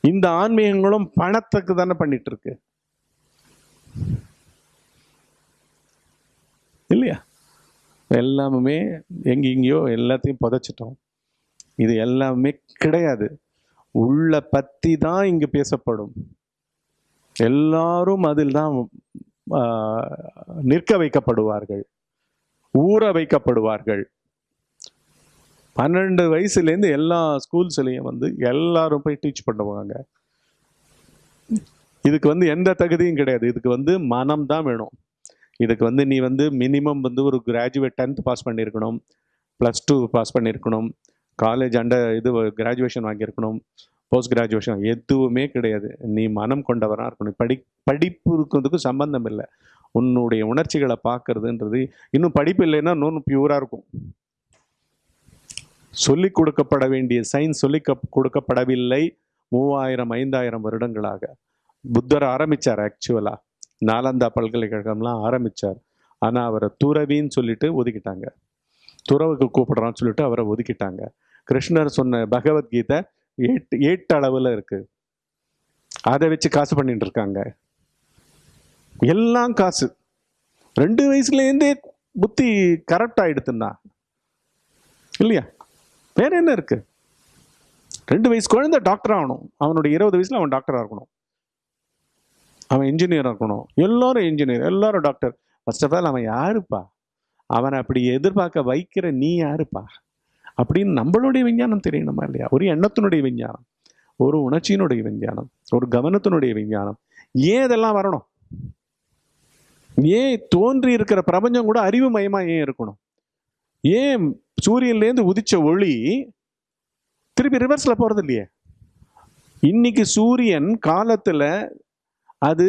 இந்த ஆன்மீகங்களும் பணத்துக்கு தானே பண்ணிட்டு இருக்கு இல்லையா எல்லாமே எங்கெங்கேயோ எல்லாத்தையும் புதைச்சிட்டோம். இது எல்லாமே கிடையாது. உள்ள பத்தி தான் இங்கு பேசப்படும். எல்லாரும் அதில் தான் நிற்க வைக்கப்படுவார்கள் ஊற வைக்கப்படுவார்கள். பன்னெண்டு வயசுலேருந்து எல்லா ஸ்கூல்ஸ்லேயும் வந்து எல்லாரும் போய் டீச் பண்ணுவாங்க. இதுக்கு வந்து எந்த தகுதியும் கிடையாது. இதுக்கு வந்து மனம் தான் வேணும். இதுக்கு வந்து நீ வந்து மினிமம் வந்து ஒரு கிராஜுவேட் டென்த் பாஸ் பண்ணியிருக்கணும் ப்ளஸ் டூ பாஸ் பண்ணியிருக்கணும் காலேஜ் அண்டர் இது கிராஜுவேஷன் வாங்கியிருக்கணும். போஸ்ட் கிராஜுவேஷன் எதுவுமே கிடையாது. நீ மனம் கொண்டவராக இருக்கணும். படி படிப்பு இருக்கிறதுக்கு சம்பந்தம் இல்லை உன்னுடைய உணர்ச்சிகளை பார்க்கறதுன்றது இன்னும் படிப்பு இல்லைன்னா இன்னும் பியூராக இருக்கும். சொல்லிக் கொடுக்கப்பட வேண்டிய சயின்ஸ் சொல்லி கொடுக்கப்படவில்லை. மூவாயிரம் ஐந்தாயிரம் வருடங்களாக. புத்தர் ஆரம்பிச்சார் ஆக்சுவலாக நாலந்தா பல்கலைக்கழகம்லாம் ஆரம்பிச்சார். ஆனால் அவரை துறவின்னு சொல்லிட்டு ஒதுக்கிட்டாங்க. துறவுக்கு கூப்பிடுறான்னு சொல்லிட்டு அவரை ஒதுக்கிட்டாங்க. கிருஷ்ணர் சொன்ன பகவத்கீதை எட்டு எட்டு அளவில் இருக்கு. அதை வச்சு காசு பண்ணிட்டு இருக்காங்க எல்லாம் காசு. ரெண்டு வயசுலேருந்தே புத்தி கரெக்ட் ஆயிடுத்துன்னா இல்லையா? வேற என்ன இருக்கு? ரெண்டு வயசு குழந்தை டாக்டர் ஆகணும். அவனுடைய இருபது வயசுல அவன் டாக்டராக இருக்கணும். அவன் இன்ஜினியராக இருக்கணும். எல்லாரும் இன்ஜினியர் எல்லாரும் டாக்டர் ஃபர்ஸ்ட் ஆஃப் ஆல் அவன் யாருப்பா? அவனை அப்படி எதிர்பார்க்க வைக்கிற நீ யாருப்பா? அப்படின்னு நம்மளுடைய விஞ்ஞானம் தெரியணுமா இல்லையா? ஒரு எண்ணத்தினுடைய விஞ்ஞானம் ஒரு உணர்ச்சியினுடைய விஞ்ஞானம் ஒரு கவனத்தினுடைய விஞ்ஞானம். ஏன் இதெல்லாம் வரணும்? ஏன் தோன்றி இருக்கிற பிரபஞ்சம் கூட அறிவு மயமா ஏன் இருக்கணும்? ஏன் சூரியன்லேருந்து உதிச்ச ஒளி திருப்பி ரிவர்ஸில் போகிறது இல்லையே? இன்னைக்கு சூரியன் காலத்தில் அது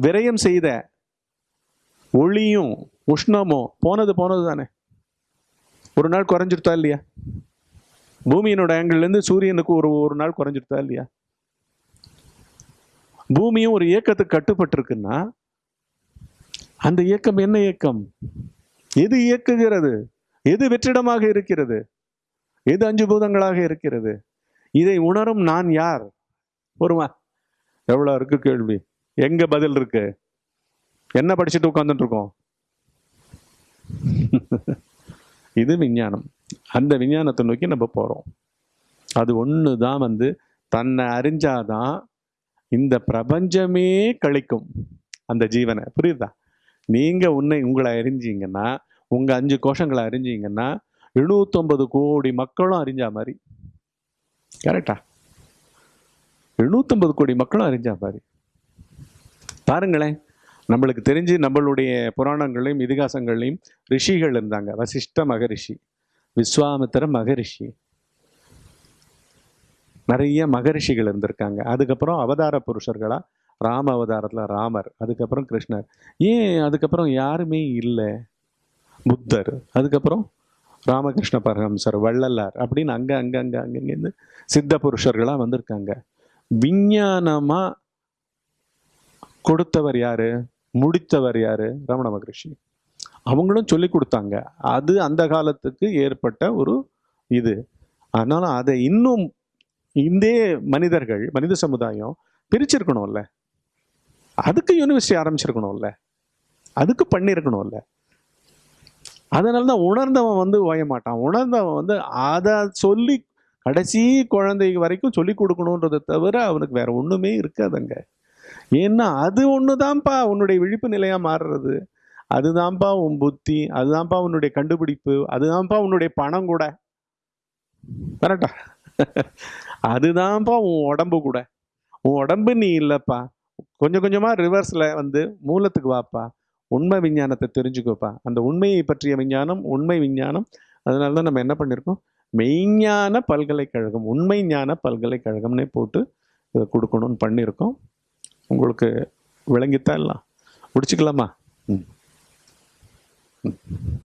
விரயம் செய்த ஒளியும் உஷ்ணமும் போனது போனது தானே ஒரு நாள் குறைஞ்சிருத்தா இல்லையா? பூமியினோட ஆங்கிள்லேருந்து சூரியனுக்கு ஒரு ஒரு நாள் குறைஞ்சிருத்தா இல்லையா? பூமியும் ஒரு இயக்கத்துக்கு கட்டுப்பட்டிருக்குன்னா அந்த இயக்கம் என்ன இயக்கம்? எது இயக்குகிறது? எது வெற்றிடமாக இருக்கிறது? எது அஞ்சு பூதங்களாக இருக்கிறது? இதை உணரும் நான் யார்? ஒருமா எவ்வளோ இருக்கு கேள்வி. எங்கே பதில் இருக்கு? என்ன படிச்சுட்டு உட்காந்துட்டு இருக்கோம்? இது விஞ்ஞானம். அந்த விஞ்ஞானத்தை நோக்கி நம்ம போகிறோம் அது ஒன்று தான் வந்து தன்னை அறிஞ்சாதான் இந்த பிரபஞ்சமே கழிக்கும் அந்த ஜீவனை. புரியுதா? நீங்கள் உன்னை உங்களை அறிஞ்சிங்கன்னா உங்கள் அஞ்சு கோஷங்களை அறிஞ்சிங்கன்னா எழுநூத்தொம்பது கோடி மக்களும் அறிஞ்சா மாதிரி. கரெக்டா எழுநூத்தொம்பது கோடி மக்களும் அறிஞ்சா மாதிரி. பாருங்களேன். நம்மளுக்கு தெரிஞ்சு நம்மளுடைய புராணங்களையும் இதிகாசங்களையும் ரிஷிகள் இருந்தாங்க. வசிஷ்ட மகரிஷி விஸ்வாமித்திர மகரிஷி. நிறைய மகரிஷிகள் இருந்திருக்காங்க. அதுக்கப்புறம் அவதார புருஷர்களா? ராம அவதாரத்தில் ராமர் அதுக்கப்புறம் கிருஷ்ணர். ஏன் அதுக்கப்புறம் யாருமே இல்லை? புத்தர் அதுக்கப்புறம் ராமகிருஷ்ண பரமசர் வள்ளலார் அப்படின்னு அங்கே அங்கே அங்கே அங்கங்கேருந்து சித்த புருஷர்களாக வந்திருக்காங்க. விஞ்ஞானமாக கொடுத்தவர் யாரு? முடித்தவர் யாரு? ரமண மகரிஷி. அவங்களும் சொல்லி கொடுத்தாங்க. அது அந்த காலத்துக்கு ஏற்பட்ட ஒரு இது. அதனால அதை இன்னும் இந்தே மனிதர்கள் மனித சமுதாயம் பிரிச்சிருக்கணும்ல. அதுக்கு யூனிவர்சிட்டி ஆரம்பிச்சிருக்கணும்ல. அதுக்கு பண்ணியிருக்கணும்ல அதனால தான் உணர்ந்தவன் வந்து ஓய மாட்டான். உணர்ந்தவன் வந்து அதை சொல்லி கடைசி குழந்தை வரைக்கும் சொல்லி கொடுக்கணுன்றதை தவிர அவனுக்கு வேற ஒண்ணுமே இருக்காதுங்க. ஏன்னா அது ஒண்ணுதான்ப்பா உன்னுடைய விழிப்பு நிலையாக மாறுறது. அதுதான்ப்பா உன் புத்தி அதுதான்ப்பா உன்னுடைய கண்டுபிடிப்பு அதுதான்ப்பா உன்னுடைய பணம் கூட. கரெக்டா அதுதான்ப்பா உன் உடம்பு கூட. உன் உடம்பு நீ இல்லைப்பா. கொஞ்சம் கொஞ்சமாக ரிவர்ஸில் வந்து மூலத்துக்கு வாப்பா. உண்மை விஞ்ஞானத்தை தெரிஞ்சுக்கோப்பா. அந்த உண்மையை பற்றிய விஞ்ஞானம் உண்மை விஞ்ஞானம். அதனால தான் நம்ம என்ன பண்ணியிருக்கோம் மெய்ஞான பல்கலைக்கழகம் உண்மை ஞான பல்கலைக்கழகம்னே போட்டு இதை கொடுக்கணும்னு பண்ணியிருக்கோம் உங்களுக்கு விளங்கித்தான் எல்லாம். முடிச்சுக்கலாமா? ம். ம்.